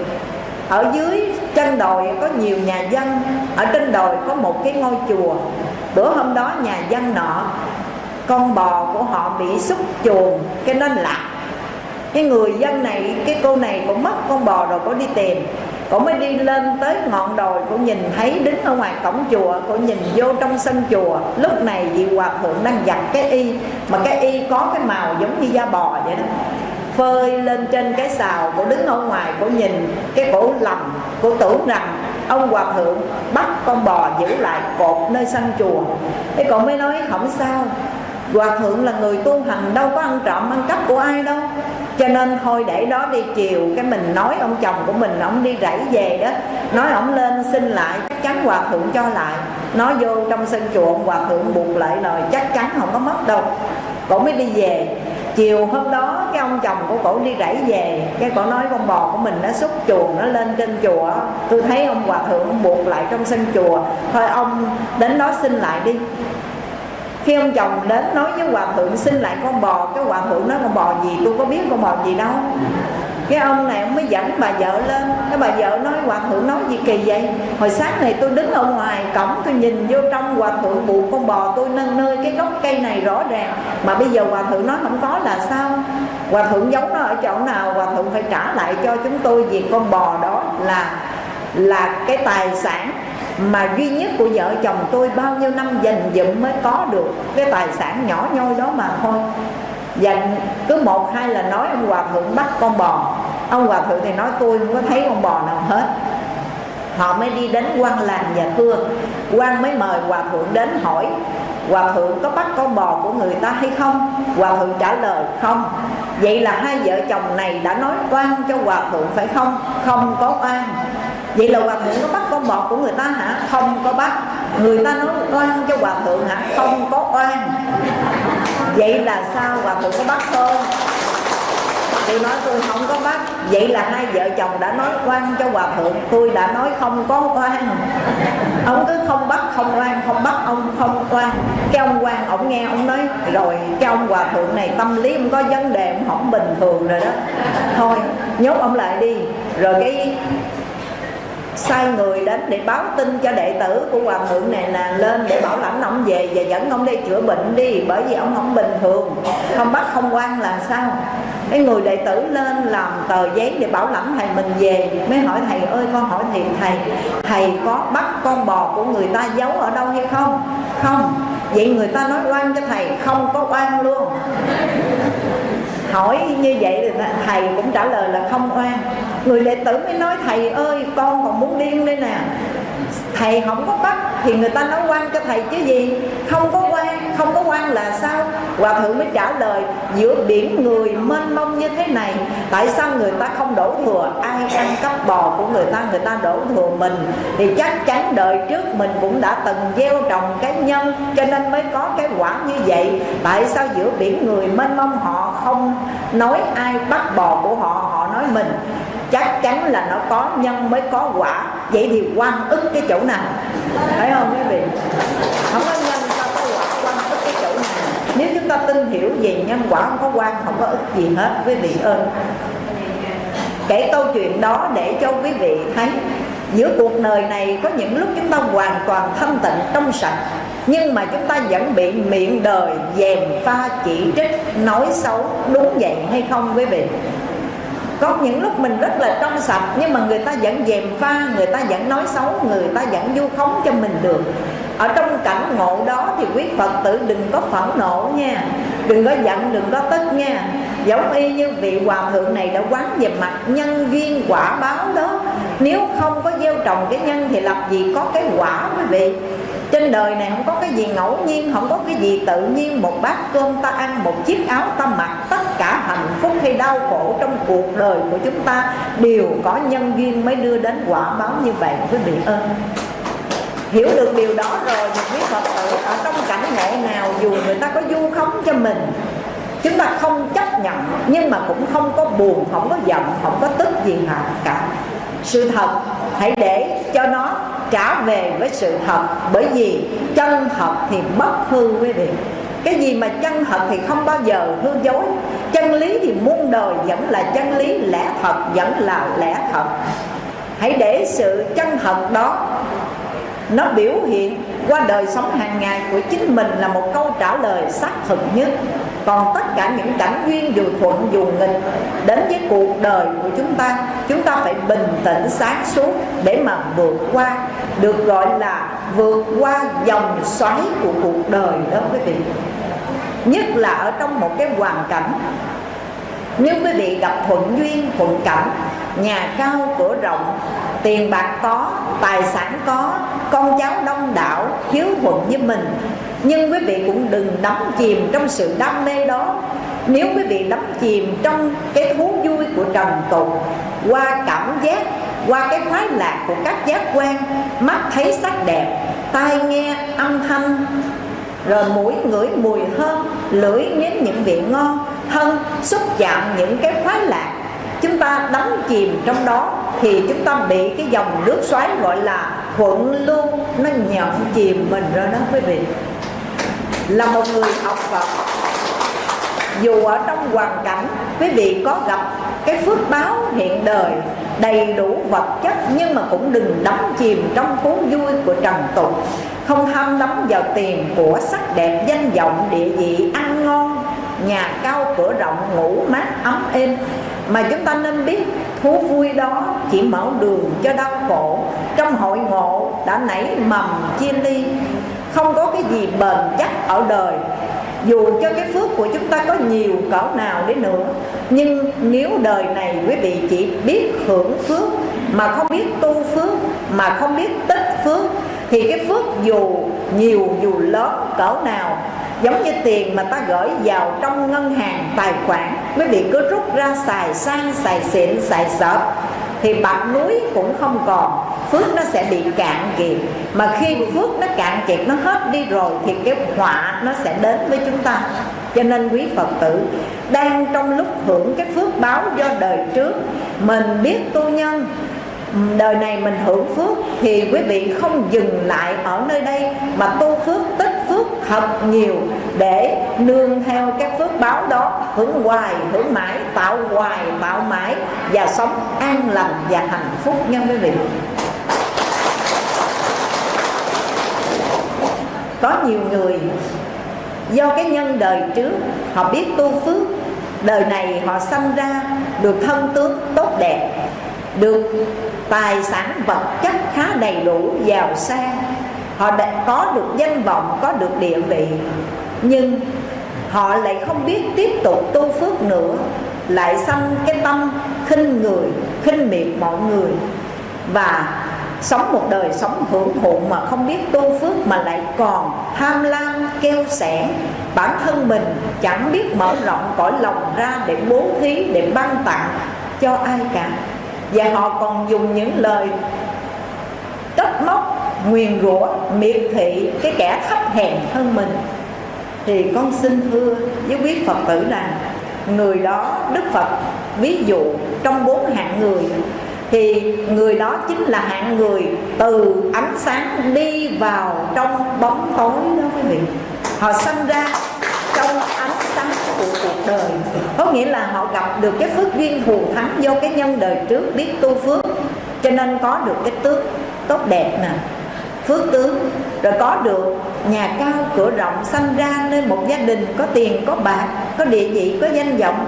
ở dưới chân đồi có nhiều nhà dân, ở trên đồi có một cái ngôi chùa. Bữa hôm đó nhà dân nọ, con bò của họ bị xúc chuồng, cái nên lạc cái người dân này, cái cô này cũng mất con bò rồi có đi tìm. Cổ mới đi lên tới ngọn đồi cũng nhìn thấy đứng ở ngoài cổng chùa cũng nhìn vô trong sân chùa. Lúc này vị hòa thượng đang giặt cái y, mà cái y có cái màu giống như da bò vậy đó. Phơi lên trên cái xào cũng đứng ở ngoài cũng nhìn cái cổ lầm, cô tưởng rằng ông hòa thượng bắt con bò giữ lại cột nơi sân chùa. Cái cổ mới nói, không sao. Hòa thượng là người tu hành, đâu có ăn trộm ăn cắp của ai đâu. Cho nên thôi để đó đi, chiều Cái mình nói ông chồng của mình, Ông đi rẫy về đó, Nói ông lên xin lại, chắc chắn hòa thượng cho lại. Nói vô trong sân chùa Hòa thượng buộc lại lời, chắc chắn không có mất đâu. Cổ mới đi về. Chiều hôm đó, cái ông chồng của cổ đi rẫy về. Cái cổ nói con bò của mình nó xúc chuồng, nó lên trên chùa. Tôi thấy ông hòa thượng ông buộc lại trong sân chùa. Thôi ông đến đó xin lại đi khi ông chồng đến nói với hòa thượng, xin lại con bò. Cái hòa thượng nói, con bò gì? Tôi có biết con bò gì đâu. Cái ông này ông mới dẫn bà vợ lên. Cái bà vợ nói hòa thượng nói gì kỳ vậy? Hồi sáng này tôi đứng ở ngoài cổng, tôi nhìn vô trong hòa thượng buộc con bò tôi nâng nơi cái gốc cây này rõ ràng. Mà bây giờ hòa thượng nói không có là sao? Hòa thượng giấu nó ở chỗ nào? Hòa thượng phải trả lại cho chúng tôi việc con bò đó là là cái tài sản mà duy nhất của vợ chồng tôi bao nhiêu năm dành dụm mới có được cái tài sản nhỏ nhoi đó mà thôi. Và cứ một, hai là nói ông hòa thượng bắt con bò. Ông hòa thượng thì nói tôi không có thấy con bò nào hết. Họ mới đi đến quan làng và thưa. Quan mới mời hòa thượng đến hỏi, hòa thượng có bắt con bò của người ta hay không? Hòa thượng trả lời, không. Vậy là hai vợ chồng này đã nói oan cho hòa thượng phải không? Không có oan vậy là hòa thượng có bắt con bọt của người ta hả? Không có bắt. Người ta nói oan cho hòa thượng hả? Không có oan. Vậy là sao hòa thượng có bắt không tôi nói tôi không có bắt. Vậy là hai vợ chồng đã nói oan cho hòa thượng. Tôi đã nói không có oan. Ông cứ không bắt, không oan, không bắt ông, không oan. Cái ông quan ông nghe, ông nói, rồi cái ông hòa thượng này tâm lý ông có vấn đề, ông không bình thường rồi đó. Thôi, nhốt ông lại đi. Rồi cái sai người đến để báo tin cho đệ tử của hòa thượng này là lên để bảo lãnh ông về và dẫn ông đi chữa bệnh đi, bởi vì ông không bình thường. Không bắt không quan là sao? Cái người đệ tử lên làm tờ giấy để bảo lãnh thầy mình về, mới hỏi thầy ơi, con hỏi thiệt thầy thầy có bắt con bò của người ta giấu ở đâu hay không? Không. Vậy người ta nói oan cho thầy, không có oan luôn. Hỏi như vậy thì thầy cũng trả lời là không oan người đệ tử mới nói, thầy ơi, con còn muốn điên đây nè. Thầy không có bắt thì người ta nói quan cho thầy chứ gì? Không có quan, không có quan là sao? Hòa thượng mới trả lời, giữa biển người mênh mông như thế này, tại sao người ta không đổ thừa? Ai ăn cắp bò của người ta người ta đổ thừa mình? Thì chắc chắn đời trước mình cũng đã từng gieo trồng cái nhân, cho nên mới có cái quả như vậy. Tại sao giữa biển người mênh mông họ không nói ai bắt bò của họ họ nói mình? Chắc chắn là nó có nhân mới có quả. Vậy thì quan ức cái chỗ nào? Thấy không, quý vị? Không có nhân sao có quả quan ức cái chỗ nào? Nếu chúng ta tin hiểu về nhân quả, không có quan không có ức gì hết, quý vị ơi. Kể câu chuyện đó để cho quý vị thấy. Giữa cuộc đời này có những lúc chúng ta hoàn toàn thanh tịnh trong sạch, nhưng mà chúng ta vẫn bị miệng đời dèm pha chỉ trích, nói xấu, đúng vậy hay không, quý vị? Có những lúc mình rất là trong sạch, nhưng mà người ta vẫn dèm pha, người ta vẫn nói xấu, người ta vẫn vu khống cho mình được. Ở trong cảnh ngộ đó thì quý phật tử đừng có phẫn nộ nha. Đừng có giận, đừng có tức nha. Giống y như vị hòa thượng này đã quán về mặt nhân duyên quả báo đó. Nếu không có gieo trồng cái nhân thì làm gì có cái quả quý vị? Trên đời này không có cái gì ngẫu nhiên, không có cái gì tự nhiên. Một bát cơm ta ăn, một chiếc áo ta mặc. Tất cả hạnh phúc hay đau khổ trong cuộc đời của chúng ta đều có nhân duyên mới đưa đến quả báo như vậy. Quý vị ơi, hiểu được điều đó rồi thì quý phật tử ở trong cảnh ngộ nào dù người ta có du khống cho mình, chúng ta không chấp nhận, nhưng mà cũng không có buồn, không có giận, không có tức gì cả. Sự thật, hãy để cho nó trả về với sự thật, bởi vì chân thật thì bất hư quý vị. Cái gì mà chân thật thì không bao giờ hư dối. Chân lý thì muôn đời vẫn là chân lý, lẽ thật vẫn là lẽ thật. Hãy để sự chân thật đó, nó biểu hiện qua đời sống hàng ngày của chính mình là một câu trả lời xác thực nhất còn tất cả những cảnh duyên dù thuận dù nghịch, đến với cuộc đời của chúng ta chúng ta phải bình tĩnh sáng suốt để mà vượt qua, được gọi là vượt qua dòng xoáy của cuộc đời đó quý vị. Nhất là ở trong một cái hoàn cảnh, nếu quý vị gặp thuận duyên, thuận cảnh, nhà cao cửa rộng, tiền bạc có, tài sản có, con cháu đông đảo, hiếu thuận với mình nhưng quý vị cũng đừng đắm chìm trong sự đam mê đó. Nếu quý vị đắm chìm trong cái thú vui của trần tục, qua cảm giác, qua cái khoái lạc của các giác quan, mắt thấy sắc đẹp, tai nghe âm thanh, rồi mũi ngửi mùi thơm lưỡi nếm những vị ngon, thân, xúc chạm những cái khoái lạc, chúng ta đắm chìm trong đó, thì chúng ta bị cái dòng nước xoáy gọi là thuận luôn nó nhậm chìm mình rồi đó quý vị là một người học Phật. Dù ở trong hoàn cảnh, quý vị có gặp cái phước báo hiện đời, đầy đủ vật chất, nhưng mà cũng đừng đắm chìm trong thú vui của trần tục. Không tham đắm vào tiền của sắc đẹp danh vọng, địa vị ăn ngon, nhà cao cửa rộng, ngủ mát ấm êm. Mà chúng ta nên biết, thú vui đó chỉ mở đường cho đau khổ. Trong hội ngộ đã nảy mầm chia ly không có cái gì bền chắc ở đời. Dù cho cái phước của chúng ta có nhiều cỡ nào đến nữa, nhưng nếu đời này quý vị chỉ biết hưởng phước, mà không biết tu phước, mà không biết tích phước, thì cái phước dù nhiều, dù lớn, cỡ nào, giống như tiền mà ta gửi vào trong ngân hàng, tài khoản, quý vị cứ rút ra xài sang, xài xịn, xài sợp thì bạc núi cũng không còn. Phước nó sẽ bị cạn kiệt. Mà khi phước nó cạn kiệt, nó hết đi rồi, thì cái họa nó sẽ đến với chúng ta. Cho nên quý phật tử, đang trong lúc hưởng cái phước báo do đời trước, mình biết tu nhân, đời này mình hưởng phước, thì quý vị không dừng lại ở nơi đây, mà tu phước tích thật nhiều để nương theo các phước báo đó, hưởng hoài, hưởng mãi, tạo hoài, tạo mãi và sống an lành và hạnh phúc nha quý vị. Có nhiều người do cái nhân đời trước họ biết tu phước, đời này họ sanh ra được thân tướng tốt đẹp, được tài sản vật chất khá đầy đủ, giàu sang họ đã có được danh vọng, có được địa vị, nhưng họ lại không biết tiếp tục tu phước nữa, lại sanh cái tâm khinh người, khinh miệt mọi người. Và sống một đời sống hưởng thụ mà không biết tu phước mà lại còn tham lam keo sẻ. Bản thân mình chẳng biết mở rộng cõi lòng ra để bố thí, để ban tặng cho ai cả. Và họ còn dùng những lời nguyền rủa, miệt thị cái kẻ thấp hèn hơn mình. Thì con xin thưa với quý phật tử rằng, người đó, đức phật, ví dụ trong bốn hạng người, thì người đó chính là hạng người từ ánh sáng đi vào trong bóng tối đó quý vị. Họ sinh ra trong ánh sáng của cuộc đời. Có nghĩa là họ gặp được cái phước duyên thù thắng do cái nhân đời trước biết tu phước, cho nên có được cái tước tốt đẹp nè phước tướng. Rồi có được nhà cao cửa rộng sanh ra nên một gia đình, có tiền, có bạc, có địa vị, có danh vọng,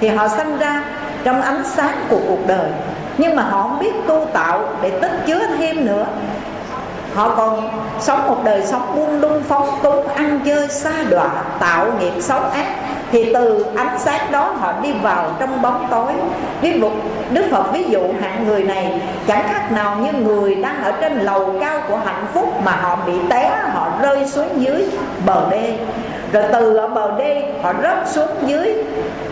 thì họ sanh ra trong ánh sáng của cuộc đời. Nhưng mà họ không biết tu tạo để tích chứa thêm nữa. Họ còn sống một đời sống buông lung phóng túng, ăn chơi xa đọa, tạo nghiệp xấu ác thì từ ánh sáng đó họ đi vào trong bóng tối. Ví dụ, đức phật ví dụ hạng người này, chẳng khác nào như người đang ở trên lầu cao của hạnh phúc mà họ bị té, họ rơi xuống dưới bờ đê. Rồi từ ở bờ đê, họ rớt xuống dưới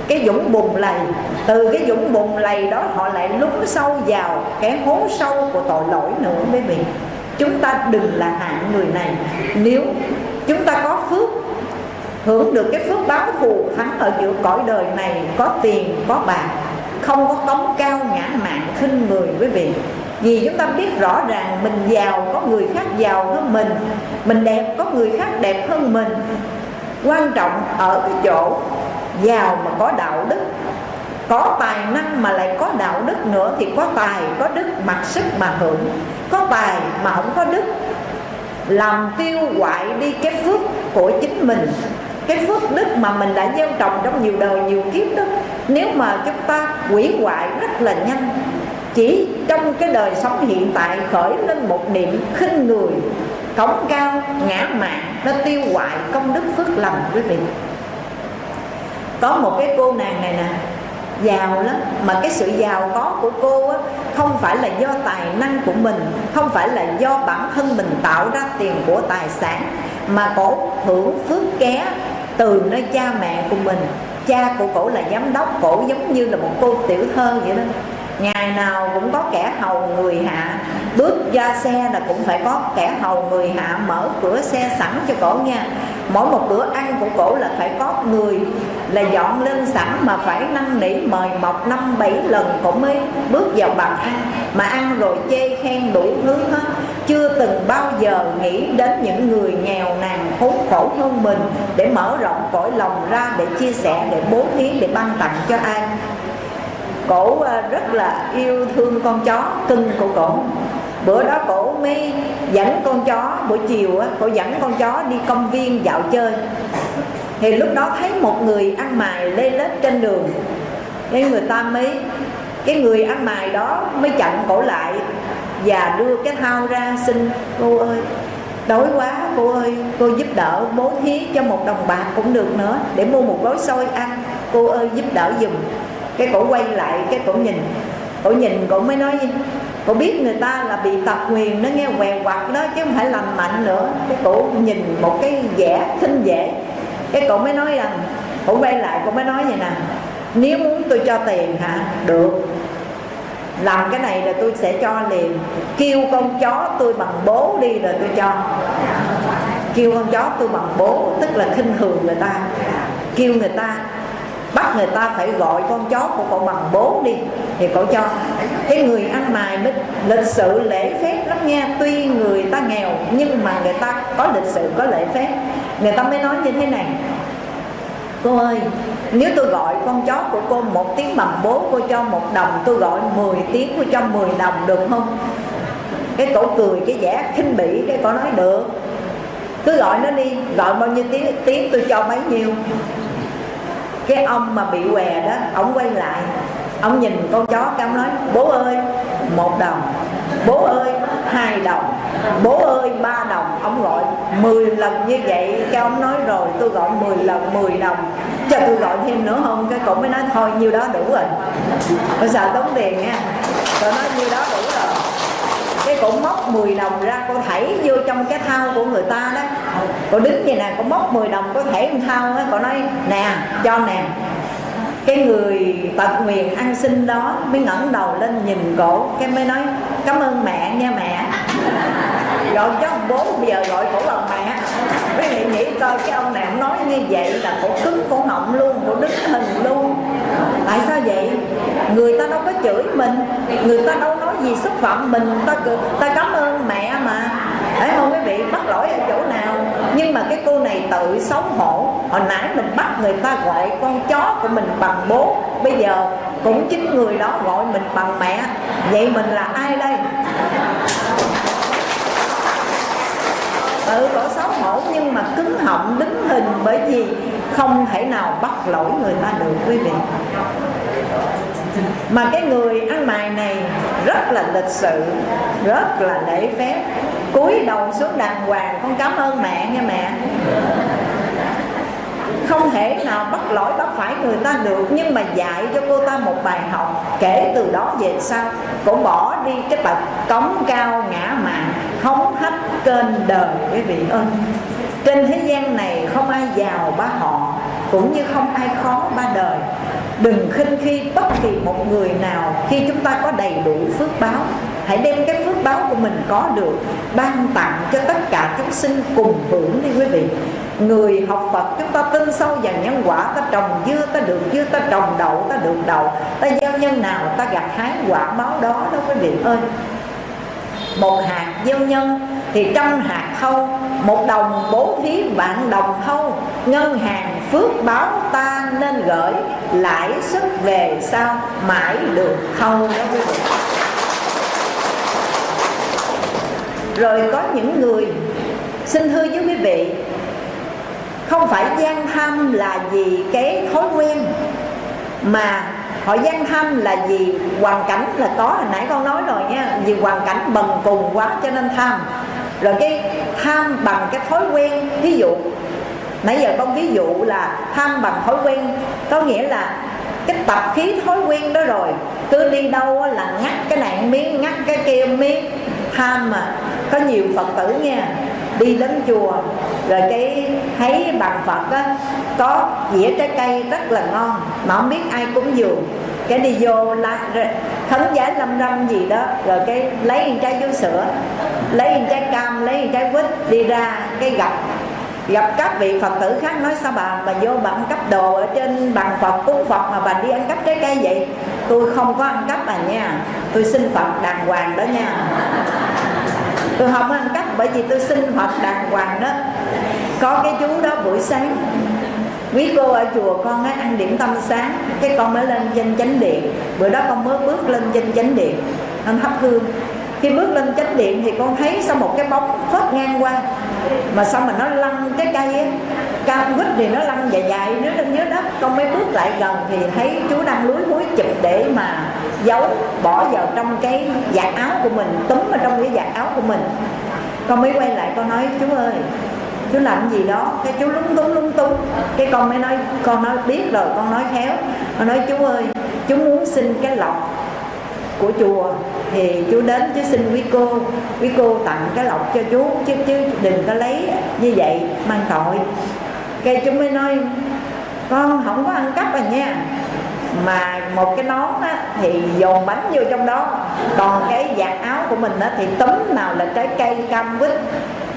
cái dũng bùn lầy. Từ cái dũng bùn lầy đó, họ lại lún sâu vào cái hố sâu của tội lỗi nữa, quý vị. Chúng ta đừng là hạng người này. Nếu chúng ta có phước hưởng được cái phước báo thù thắng ở giữa cõi đời này, có tiền, có bạc, không có cống cao ngã mạn khinh người quý vị. Vì chúng ta biết rõ ràng mình giàu, có người khác giàu hơn mình mình đẹp, có người khác đẹp hơn mình. Quan trọng ở cái chỗ giàu mà có đạo đức. Có tài năng mà lại có đạo đức nữa thì có tài, có đức mặc sức mà hưởng. Có tài mà không có đức, làm tiêu hoại đi cái phước của chính mình cái phước đức mà mình đã gieo trồng trong nhiều đời nhiều kiếp đó nếu mà chúng ta quỷ hoại rất là nhanh chỉ trong cái đời sống hiện tại khởi lên một niệm khinh người cống cao ngã mạn nó tiêu hoại công đức phước lành quý vị. Có một cái cô nàng này nè giàu lắm mà cái sự giàu có của cô á, không phải là do tài năng của mình không phải là do bản thân mình tạo ra tiền của tài sản mà cổ hưởng phước ké từ nơi cha mẹ của mình, cha của cổ là giám đốc cổ giống như là một cô tiểu thơ vậy đó. Ngày nào cũng có kẻ hầu người hạ bước ra xe là cũng phải có kẻ hầu người hạ mở cửa xe sẵn cho cổ nha. Mỗi một bữa ăn của cổ là phải có người là dọn lên sẵn mà phải năn nỉ mời mọc năm bảy lần cổ mới bước vào bàn ăn. Mà ăn rồi chê khen đủ thứ hết. Chưa từng bao giờ nghĩ đến những người nghèo nàn khốn khổ hơn mình để mở rộng cõi lòng ra để chia sẻ, để bố thí, để ban tặng cho ai cổ à, rất là yêu thương con chó, cưng của cổ. Bữa đó cổ mới dẫn con chó, buổi chiều á, cổ dẫn con chó đi công viên dạo chơi. Thì lúc đó thấy một người ăn mài lê lết trên đường. Nên người ta mới, cái người ăn mài đó mới chặn cổ lại và đưa cái thao ra xin, cô ơi, đói quá, cô ơi, cô giúp đỡ bố thí cho một đồng bạc cũng được nữa, để mua một gói xôi ăn. Cô ơi, giúp đỡ dùm cái cổ quay lại, cái cổ nhìn. Cổ nhìn, cổ mới nói gì cổ biết người ta là bị tật nguyền nó nghe què quặt đó, chứ không phải làm mạnh nữa. Cái cổ nhìn một cái vẻ khinh dễ cái cổ mới nói rằng cổ quay lại, cổ mới nói vậy nè, nếu muốn tôi cho tiền hả? Được. Làm cái này là tôi sẽ cho liền. Kêu con chó tôi bằng bố đi rồi tôi cho. Kêu con chó tôi bằng bố, tức là khinh thường người ta. Kêu người ta bắt người ta phải gọi con chó của cậu bằng bố đi. Thì cậu cho, cái người ăn mài mới lịch sự lễ phép lắm nha. Tuy người ta nghèo, nhưng mà người ta có lịch sự, có lễ phép. Người ta mới nói như thế này, cô ơi, nếu tôi gọi con chó của cô một tiếng bằng bố, cô cho một đồng, tôi gọi 10 tiếng, cô cho 10 đồng được không? Cái cổ cười, cái vẻ khinh bỉ, cái cổ nói, được. Cứ gọi nó đi, gọi bao nhiêu tiếng tiếng tôi cho bấy nhiêu cái ông mà bị què đó, ông quay lại, ông nhìn con chó cái ông nói, bố ơi, một đồng, bố ơi, hai đồng, bố ơi, ba đồng. Ông gọi 10 lần như vậy. Cái ông nói, rồi tôi gọi 10 lần 10 đồng, cho tôi gọi thêm nữa không? Cái cổ mới nói, thôi nhiêu đó đủ rồi. Tôi sợ tốn tiền nha. Tôi nói, nhiêu đó đủ rồi cổ móc 10 đồng ra, cô thảy vô trong cái thao của người ta đó. Cô đứng như nè, cô móc 10 đồng, cô thảy trong thao đó cô nói, nè, cho nè. Cái người tật nguyện ăn xin đó mới ngẩng đầu lên nhìn cổ, cái mới nói, cảm ơn mẹ, nha mẹ gọi cho bố bây giờ gọi cổ bằng mẹ. Quý vị nghĩ coi, cái ông này ông nói như vậy là cổ cứng, cổ họng luôn, cổ đứng hình luôn. Tại sao vậy? Người ta đâu có chửi mình, người ta đâu nói gì xúc phạm mình ta ta cảm ơn mẹ mà. Phải không quý vị bắt lỗi ở chỗ nào. Nhưng mà cái cô này tự xấu hổ. Hồi nãy mình bắt người ta gọi con chó của mình bằng bố, bây giờ cũng chính người đó gọi mình bằng mẹ. Vậy mình là ai đây? Ừ cổ xấu hổ, nhưng mà cứng họng đứng hình bởi vì không thể nào bắt lỗi người ta được, quý vị. Mà cái người ăn mày này rất là lịch sự, rất là lễ phép. Cúi đầu xuống đàng hoàng, con cảm ơn mẹ nha mẹ không thể nào bắt lỗi bắt phải người ta được, nhưng mà dạy cho cô ta một bài học kể từ đó về sau. Cũng bỏ đi cái tật cống cao ngã mạn, hống hách kênh đời quý vị ơi trên thế gian này không ai giàu ba họ, cũng như không ai khó ba đời. Đừng khinh khi bất kỳ một người nào khi chúng ta có đầy đủ phước báo. Hãy đem cái phước báo của mình có được, ban tặng cho tất cả chúng sinh cùng hưởng đi quý vị người học Phật chúng ta tin sâu vào nhân quả, ta trồng dưa, ta được dưa, ta trồng đậu, ta được đậu. Ta gieo nhân nào, ta gặt hái quả báo đó đó quý vị ơi. Một hạt gieo nhân thì trăm hạt thâu, một đồng bố thí vạn đồng thâu. Ngân hàng phước báo ta nên gửi, lãi suất về sau mãi được thâu đó quý vị. Rồi có những người, xin thưa với quý vị không phải gian tham là gì cái thói quen, mà họ gian tham là gì hoàn cảnh là có, hồi nãy con nói rồi nha, vì hoàn cảnh bần cùng quá cho nên tham. Rồi cái tham bằng cái thói quen, ví dụ, nãy giờ con ví dụ là tham bằng thói quen, có nghĩa là cái tập khí thói quen đó rồi, cứ đi đâu là ngắt cái này miếng, ngắt cái kia miếng. Tham mà có nhiều phật tử nha đi đến chùa. Rồi cái thấy bằng phật á có dĩa trái cây rất là ngon mà không biết ai cúng dường. Cái đi vô la, khấn giá lâm râm gì đó rồi cái lấy một trái vú sữa lấy một trái cam lấy một trái quýt đi ra cái gặp gặp các vị phật tử khác nói sao bà bà vô bà ăn cắp đồ ở trên bàn phật cúng phật mà bà đi ăn cắp trái cây vậy? Tôi không có ăn cắp bà nha tôi xin phật đàng hoàng đó nha. Tôi không ăn cắp bởi vì tôi xin phật đàng hoàng đó, có cái chú đó buổi sáng, quý cô ở chùa con ấy ăn điểm tâm sáng, cái con mới lên trên chánh điện. Bữa đó con mới bước lên trên chánh điện con thắp hương. Khi bước lên chánh điện thì con thấy sau một cái bóng phớt ngang qua, mà sao mà nó lăn cái cây ấy cao quýt thì nó lăn dài dài nó lên dưới đất. Con mới bước lại gần thì thấy chú đang lúi húi chụp để mà giấu, bỏ vào trong cái giặt áo của mình, túm vào trong cái giặt áo của mình con mới quay lại, con nói, chú ơi, chú làm gì đó? Cái chú lúng túng lúng túng. Cái con mới nói, con nói, biết rồi, con nói khéo. Con nói, chú ơi, chú muốn xin cái lọc của chùa thì chú đến chú xin quý cô quý cô tặng cái lọc cho chú, chứ chứ đừng có lấy như vậy, mang tội. Cái chú mới nói, con không có ăn cắp à nha mà một cái nón á, thì dồn bánh vô trong đó. Còn cái giặt áo của mình á, thì tấm nào là trái cây cam quýt.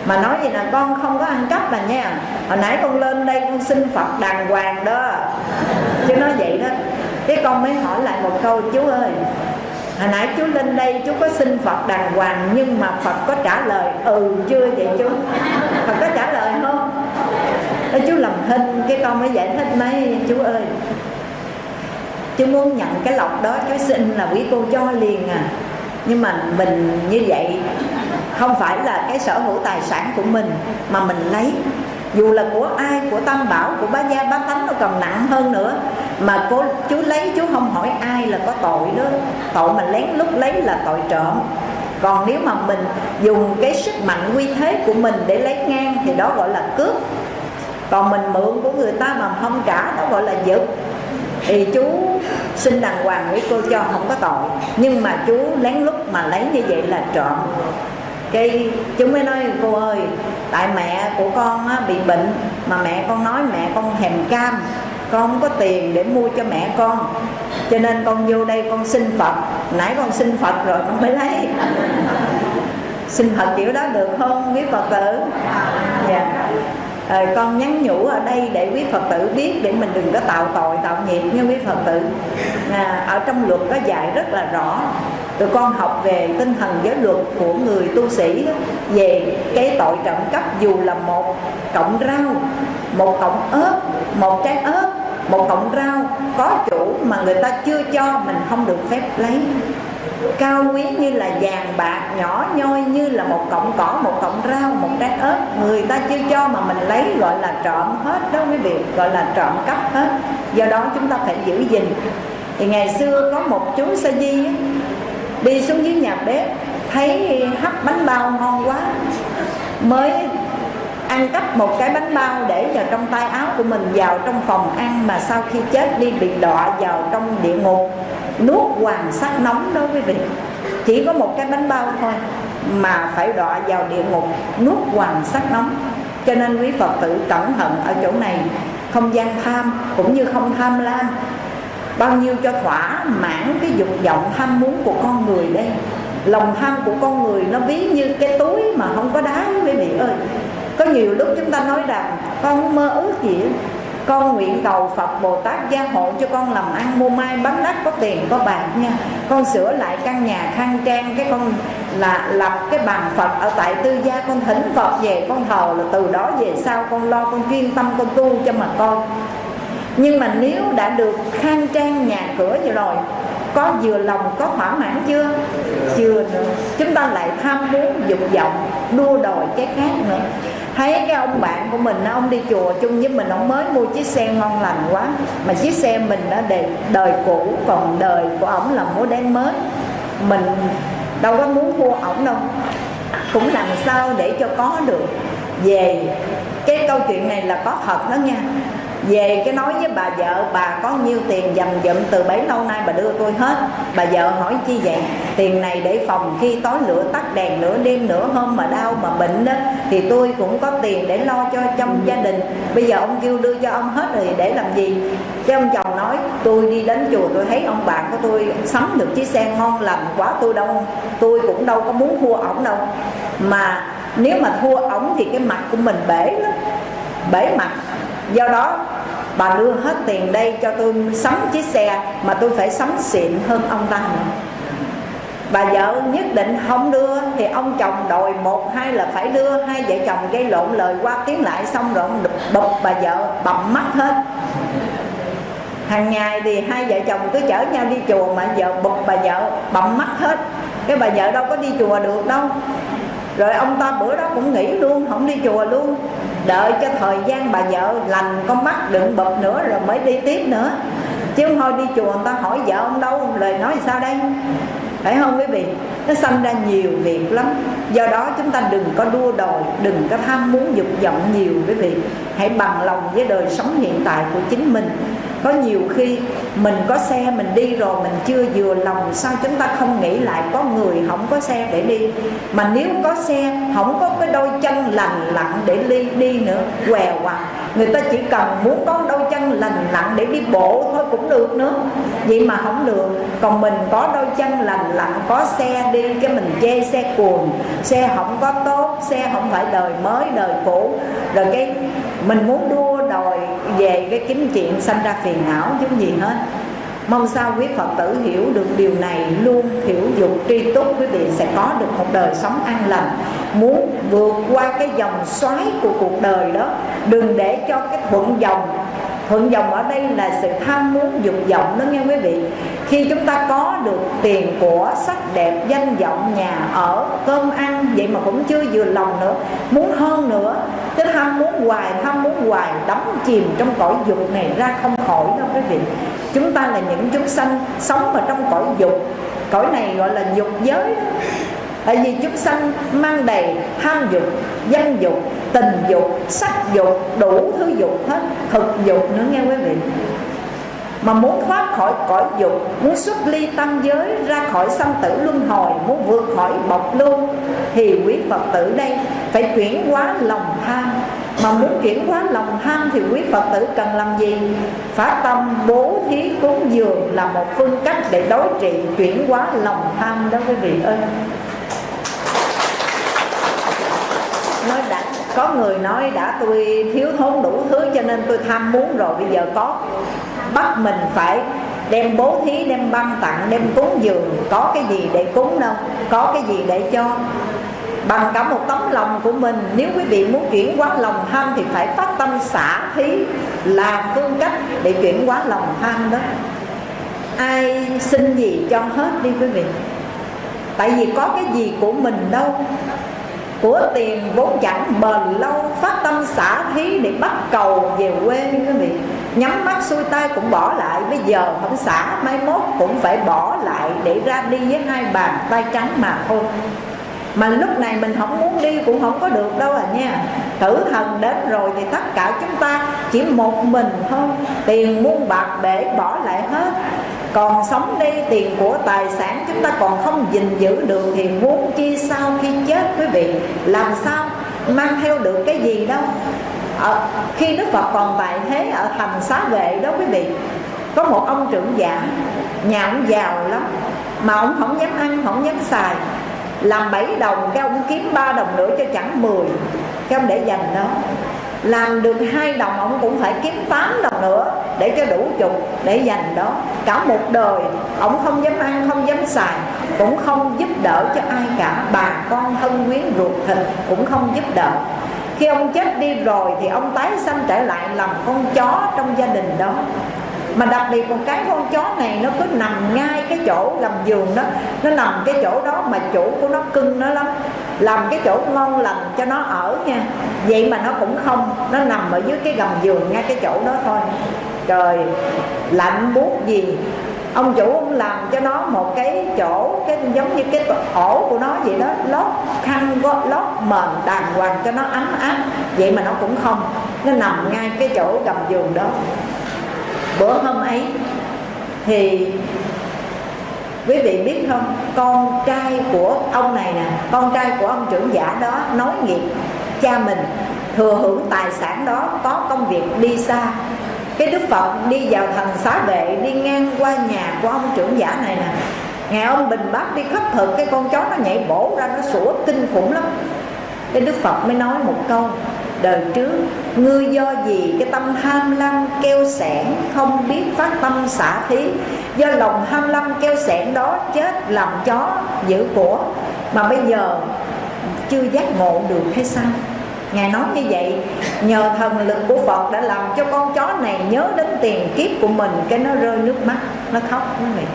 Mà nói gì là con không có ăn cắp mà nha. Hồi nãy con lên đây con xin phật đàng hoàng đó. Chứ nói vậy đó. Cái con mới hỏi lại một câu chú ơi hồi nãy chú lên đây chú có xin phật đàng hoàng nhưng mà phật có trả lời ừ chưa vậy chú? Phật có trả lời không? Đó, chú làm hình cái con mới giải thích mấy chú ơi chú muốn nhận cái lọc đó cháu xin là quý cô cho liền à. Nhưng mà mình như vậy, không phải là cái sở hữu tài sản của mình, mà mình lấy. Dù là của ai, của tam bảo, của bá gia bá tánh nó còn nặng hơn nữa. Mà cô, chú lấy, chú không hỏi ai là có tội đó. Tội mà lén lút lấy là tội trộm. Còn nếu mà mình dùng cái sức mạnh uy thế của mình để lấy ngang thì đó gọi là cướp. Còn mình mượn của người ta mà không trả, đó gọi là giật thì chú xin đàng hoàng với cô cho không có tội. Nhưng mà chú lén lút mà lấy như vậy là trộm. Cái chúng mới nói cô ơi tại mẹ của con á, bị bệnh. Mà mẹ con nói mẹ con thèm cam. Con không có tiền để mua cho mẹ con. Cho nên con vô đây con xin phật. Nãy con xin phật rồi con mới lấy. Xin phật kiểu đó được không quý phật tử? Dạ à, con nhắn nhủ ở đây để quý phật tử biết để mình đừng có tạo tội tạo nghiệp nha quý phật tử. À, ở trong luật có dạy rất là rõ. Tụi con học về tinh thần giới luật của người tu sĩ đó, về cái tội trộm cắp dù là một cọng rau một cọng ớt một trái ớt một cọng rau có chủ mà người ta chưa cho mình không được phép lấy cao quý như là vàng bạc nhỏ nhoi như là một cọng cỏ, một cọng rau, một trái ớt. Người ta chưa cho mà mình lấy gọi là trộm hết đó quý vị, gọi là trộm cắp hết. Do đó chúng ta phải giữ gìn. Thì ngày xưa có một chú sa di đi xuống dưới nhà bếp, thấy hấp bánh bao ngon quá, mới ăn cắp một cái bánh bao để vào trong tay áo của mình vào trong phòng ăn mà sau khi chết đi bị đọa vào trong địa ngục nuốt hoàng sắc nóng đó quý vị chỉ có một cái bánh bao thôi mà phải đọa vào địa ngục, nuốt hoàng sắc nóng. Cho nên quý phật tử cẩn thận ở chỗ này. Không gian tham cũng như không tham lam bao nhiêu cho thỏa mãn cái dục vọng tham muốn của con người đây. Lòng tham của con người nó ví như cái túi mà không có đá, quý vị ơi. Có nhiều lúc chúng ta nói rằng, con không mơ ước gì con nguyện cầu Phật Bồ Tát gia hộ cho con làm ăn mua mai bán đất, có tiền, có bạc nha. Con sửa lại căn nhà khang trang, cái con là lập cái bàn Phật ở tại tư gia. Con thỉnh Phật về, con thờ là từ đó về sau con lo, con chuyên tâm, con tu cho mà con. Nhưng mà nếu đã được khang trang nhà cửa như rồi, có vừa lòng, có thỏa mãn chưa? Chưa nữa. Chúng ta lại tham muốn dục vọng, đua đòi cái khác nữa thấy cái ông bạn của mình ông đi chùa chung với mình ông mới mua chiếc xe ngon lành quá. Mà chiếc xe mình đã đời, đời cũ còn đời của ổng là mua đen mới. Mình đâu có muốn mua ổng đâu. Cũng làm sao để cho có được. Về cái câu chuyện này là có thật đó nha về cái nói với bà vợ, bà có nhiêu tiền dành dụm từ bấy lâu nay bà đưa tôi hết. Bà vợ hỏi chi vậy? Tiền này để phòng khi tối lửa tắt đèn nửa đêm nửa hôm mà đau mà bệnh đó, thì tôi cũng có tiền để lo cho trong gia đình. Bây giờ ông kêu đưa cho ông hết rồi để làm gì? Cái ông chồng nói, tôi đi đến chùa, tôi thấy ông bạn của tôi sắm được chiếc xe ngon lành quá, tôi đâu, tôi cũng đâu có muốn thua ổng đâu. Mà nếu mà thua ổng thì cái mặt của mình bể lắm, bể mặt do đó, bà đưa hết tiền đây cho tôi sắm chiếc xe mà tôi phải sắm xịn hơn ông ta. Nữa bà vợ nhất định không đưa, thì ông chồng đòi một hai là phải đưa. Hai vợ chồng gây lộn lời qua tiếng lại xong rồi ông bụp bà vợ bầm mắt hết. Hàng ngày thì hai vợ chồng cứ chở nhau đi chùa mà vợ bụp bà vợ bầm mắt hết. Cái bà vợ đâu có đi chùa được đâu rồi ông ta bữa đó cũng nghỉ luôn, không đi chùa luôn. Đợi cho thời gian bà vợ lành con mắt đựng bực nữa rồi mới đi tiếp nữa. Chứ không thôi đi chùa người ta hỏi vợ ông đâu, lời nói sao đây? Phải không quý vị? Nó sanh ra nhiều việc lắm. Do đó chúng ta đừng có đua đòi, đừng có tham muốn dục vọng nhiều quý vị. Hãy bằng lòng với đời sống hiện tại của chính mình có nhiều khi mình có xe mình đi rồi mình chưa vừa lòng, sao chúng ta không nghĩ lại có người không có xe để đi? Mà nếu có xe, không có cái đôi chân lành lặn để đi đi nữa, què quặt người ta chỉ cần muốn có đôi chân lành lặn để đi bộ thôi cũng được nữa. Vậy mà không được. Còn mình có đôi chân lành lặn, có xe đi cái mình chê xe cuồng, xe không có tốt, xe không phải đời mới, đời cũ. Rồi cái mình muốn đua đòi về cái kiếm chuyện sanh ra phiền não giống gì hết. Mong sao quý phật tử hiểu được điều này luôn hiểu dục tri túc, quý vị sẽ có được một đời sống an lành. Muốn vượt qua cái dòng xoáy của cuộc đời đó, đừng để cho cái thuận dòng thuận dòng ở đây là sự tham muốn dục vọng đó nghe quý vị. Khi chúng ta có được tiền của sắc đẹp, danh vọng, nhà ở, cơm ăn, vậy mà cũng chưa vừa lòng nữa, muốn hơn nữa. Cái tham muốn hoài, tham muốn hoài, đắm chìm trong cõi dục này ra không khỏi đâu quý vị. Chúng ta là những chúng sanh sống ở trong cõi dục. Cõi này gọi là dục giới đó tại vì chúng sanh mang đầy tham dục danh dục, tình dục, sắc dục, đủ thứ dục hết, thực dục nữa nghe quý vị. Mà muốn thoát khỏi cõi dục, muốn xuất ly tam giới, ra khỏi sanh tử luân hồi, muốn vượt khỏi bọc lưu thì quý phật tử đây phải chuyển hóa lòng tham. Mà muốn chuyển hóa lòng tham thì quý phật tử cần làm gì? Phát tâm, bố thí, cúng dường là một phương cách để đối trị, chuyển hóa lòng tham đó quý vị ơi nói đã có người nói đã tôi thiếu thốn đủ thứ cho nên tôi tham muốn rồi, bây giờ có. Bắt mình phải đem bố thí, đem ban tặng, đem cúng dường. Có cái gì để cúng đâu, có cái gì để cho. Bằng cả một tấm lòng của mình, nếu quý vị muốn chuyển hóa lòng tham thì phải phát tâm xả thí là phương cách để chuyển hóa lòng tham đó. Ai xin gì cho hết đi quý vị. Tại vì có cái gì của mình đâu của tiền vốn chẳng bền lâu, phát tâm xả thí để bắt cầu về quê quý vị. Nhắm mắt xuôi tay cũng bỏ lại, bây giờ không xả, mai mốt cũng phải bỏ lại để ra đi với hai bàn tay trắng mà thôi. Mà lúc này mình không muốn đi cũng không có được đâu à nha. Tử thần đến rồi thì tất cả chúng ta chỉ một mình thôi. Tiền muôn bạc để bỏ lại hết còn sống đây tiền của tài sản chúng ta còn không gìn giữ được thì muốn chi sau khi chết quý vị? Làm sao mang theo được cái gì đâu? Ở, khi đức phật còn tại thế ở thành xá vệ đó quý vị có một ông trưởng giả nhà ông giàu lắm mà ông không dám ăn không dám xài làm 7 đồng cái ông kiếm 3 đồng nữa cho chẳng 10 cái ông để dành đó làm được hai đồng, ông cũng phải kiếm 8 đồng nữa để cho đủ chục để dành đó. Cả một đời, ông không dám ăn, không dám xài, cũng không giúp đỡ cho ai cả. Bà con thân quyến ruột thịt cũng không giúp đỡ. Khi ông chết đi rồi thì ông tái sanh trở lại làm con chó trong gia đình đó mà đặc biệt một cái con chó này nó cứ nằm ngay cái chỗ gầm giường đó. Nó nằm cái chỗ đó mà chủ của nó cưng nó lắm. Làm cái chỗ ngon lành cho nó ở nha. Vậy mà nó cũng không. Nó nằm ở dưới cái gầm giường ngay cái chỗ đó thôi. Trời, lạnh buốt gì. Ông chủ ông làm cho nó một cái chỗ, cái giống như cái ổ của nó vậy đó. Lót khăn lót mền đàng hoàng cho nó ấm áp. Vậy mà nó cũng không. Nó nằm ngay cái chỗ gầm giường đó bữa hôm ấy thì quý vị biết không? Con trai của ông này nè, con trai của ông trưởng giả đó nói nghiệp cha mình thừa hưởng tài sản đó, có công việc đi xa. Cái đức phật đi vào thành xá vệ, đi ngang qua nhà của ông trưởng giả này nè. Ngày ông bình bát đi khắp thực, cái con chó nó nhảy bổ ra, nó sủa kinh khủng lắm. Cái đức phật mới nói một câu đời trước. Ngươi do gì cái tâm tham lam keo sẻn không biết phát tâm xả thí? Do lòng tham lam keo sẻn đó chết làm chó giữ của. Mà bây giờ chưa giác ngộ được hay sao? Ngài nói như vậy Nhờ thần lực của Phật đã làm cho con chó này nhớ đến tiền kiếp của mình Cái nó rơi nước mắt, nó khóc nó này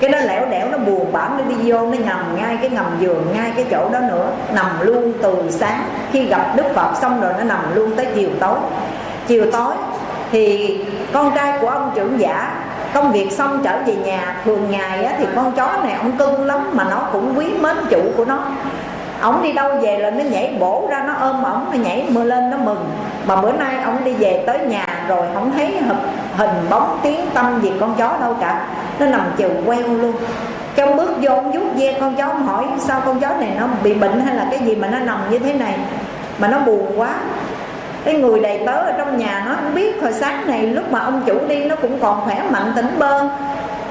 cái nó lẻo đẻo nó buồn bã nó đi vô nó nằm ngay cái ngầm giường ngay cái chỗ đó nữa. Nằm luôn từ sáng. Khi gặp đức phật xong rồi nó nằm luôn tới chiều tối. Chiều tối thì con trai của ông trưởng giả công việc xong trở về nhà. Thường ngày á, thì con chó này ông cưng lắm mà nó cũng quý mến chủ của nó. Ổng đi đâu về là nó nhảy bổ ra nó ôm ổng nó nhảy mưa lên nó mừng. Mà bữa nay ổng đi về tới nhà rồi không thấy hình bóng, tiếng tâm gì con chó đâu cả. Nó nằm chiều queo luôn. Cái bước vô ông vuốt ve con chó, ông hỏi sao con chó này nó bị bệnh hay là cái gì mà nó nằm như thế này? Mà nó buồn quá. Cái người đầy tớ ở trong nhà nó không biết hồi sáng này lúc mà ông chủ đi, nó cũng còn khỏe mạnh, tỉnh bơ.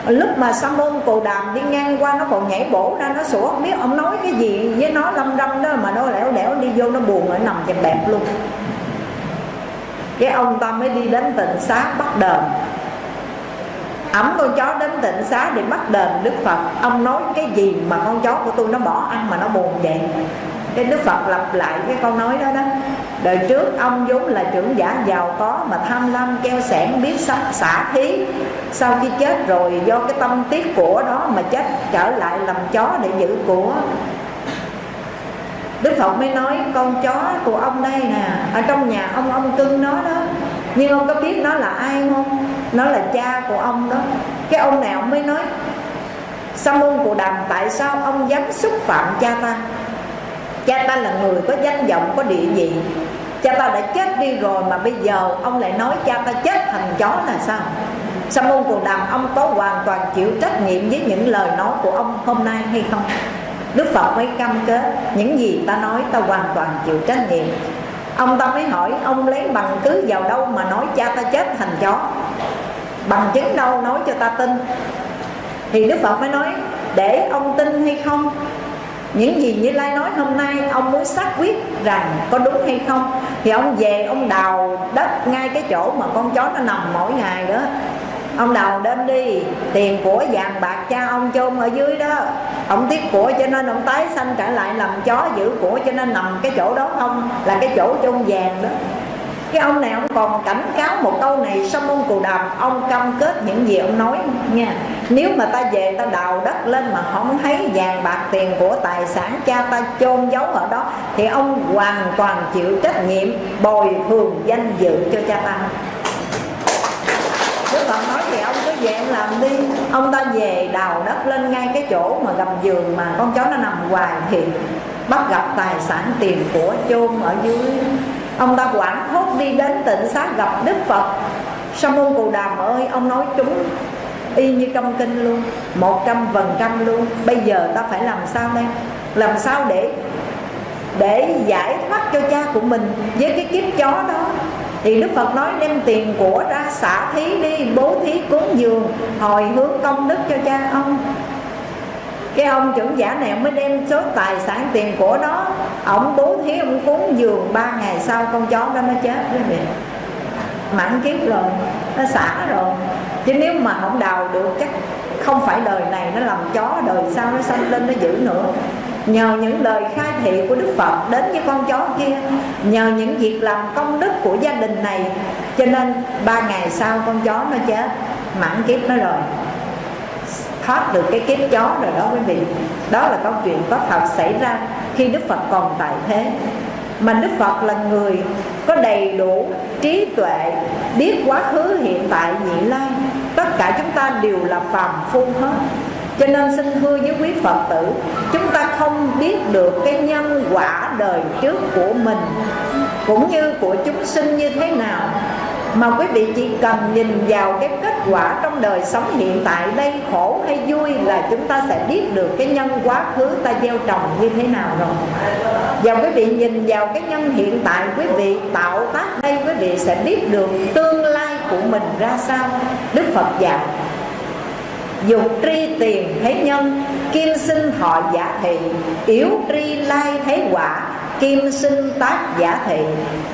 Lúc mà sa môn cồ đàm đi ngang qua, nó còn nhảy bổ ra, nó sủa, không biết ông nói cái gì với nó lâm râm đó, mà nó lẻo đẻo đi vô, nó buồn ở nằm chèm bẹp luôn cái ông ta mới đi đến tịnh xá bắt đền. Ẩm con chó đến tịnh xá để bắt đền đức phật. Ông nói cái gì mà con chó của tôi nó bỏ ăn mà nó buồn vậy? Cái đức phật lặp lại cái câu nói đó đó. Đời trước ông vốn là trưởng giả giàu có mà tham lam keo sẻn biết sống xả thí. Sau khi chết rồi, do cái tâm tiết của đó mà chết trở lại làm chó để giữ của Đức Phật mới nói, con chó của ông đây nè, Ở trong nhà ông ông cưng nó đó. Nhưng ông có biết nó là ai không? Nó là cha của ông đó. Cái ông nào mới nói, Sa môn của đàm, tại sao ông dám xúc phạm cha ta? Cha ta là người có danh vọng, có địa vị. Cha ta đã chết đi rồi mà bây giờ ông lại nói cha ta chết thành chó là sao? Sa môn cù đàm, ông có hoàn toàn chịu trách nhiệm với những lời nói của ông hôm nay hay không? Đức phật mới cam kết, những gì ta nói ta hoàn toàn chịu trách nhiệm. Ông ta mới hỏi, ông lấy bằng cứ vào đâu mà nói cha ta chết thành chó? Bằng chứng đâu nói cho ta tin? Thì đức phật mới nói, để ông tin hay không? Những gì như lai nói hôm nay, ông muốn xác quyết rằng có đúng hay không? Thì ông về, ông đào đất ngay cái chỗ mà con chó nó nằm mỗi ngày đó ông đào đến đi, tiền của vàng bạc cha ông chôn ở dưới đó. Ông tiếc của cho nên ông tái sanh trở lại làm chó giữ của cho nên nằm cái chỗ đó không, là cái chỗ chôn vàng đó. Cái ông này ông còn cảnh cáo một câu này xong ông cù đàm, ông cam kết những gì ông nói nha. Nếu mà ta về ta đào đất lên mà không thấy vàng bạc tiền của tài sản cha ta chôn giấu ở đó, thì ông hoàn toàn chịu trách nhiệm bồi thường danh dự cho cha ta thì về làm đi. Ông ta về đào đất lên ngay cái chỗ mà gầm giường mà con chó nó nằm hoài thì bắt gặp tài sản tiền của chôn ở dưới. Ông ta quảng hốt đi đến tịnh xá gặp Đức Phật. Sa môn Cù Đàm ơi, ông nói chúng Y như trong kinh luôn, Một trăm phần trăm luôn. Bây giờ ta phải làm sao đây? Làm sao để để giải thoát cho cha của mình với cái kiếp chó đó? Thì Đức Phật nói đem tiền của ra xả thí đi, Bố thí cúng dường, Hồi hướng công đức cho cha ông. Cái ông trưởng giả này mới đem số tài sản tiền của đó, ông bố thí, ông cúng dường ba ngày sau con chó đó nó chết quý vị mãn kiếp rồi, nó xả rồi. Chứ nếu mà không đào được chắc không phải đời này nó làm chó, đời sau nó sanh lên, nó giữ nữa nhờ những lời khai thị của đức phật đến với con chó kia, nhờ những việc làm công đức của gia đình này. Cho nên ba ngày sau con chó nó chết, mãn kiếp nó rồi. Thoát được cái kiếp chó rồi đó quý vị. Đó là câu chuyện có thật xảy ra khi đức phật còn tại thế. Mà đức phật là người có đầy đủ trí tuệ, biết quá khứ, hiện tại, nhị lai. Tất cả chúng ta đều là phàm phu hết cho nên xin thưa với quý Phật tử, Chúng ta không biết được cái nhân quả đời trước của mình, Cũng như của chúng sinh như thế nào. Mà quý vị chỉ cần nhìn vào cái kết quả trong đời sống hiện tại đây, khổ hay vui, là chúng ta sẽ biết được cái nhân quá khứ ta gieo trồng như thế nào rồi. Và quý vị nhìn vào cái nhân hiện tại, quý vị tạo tác đây, quý vị sẽ biết được tương lai của mình ra sao. Đức Phật dạy Dục tri tiền thấy nhân, Kim sinh thọ giả thị. Yếu tri lai thấy quả, Kim sinh tác giả thị.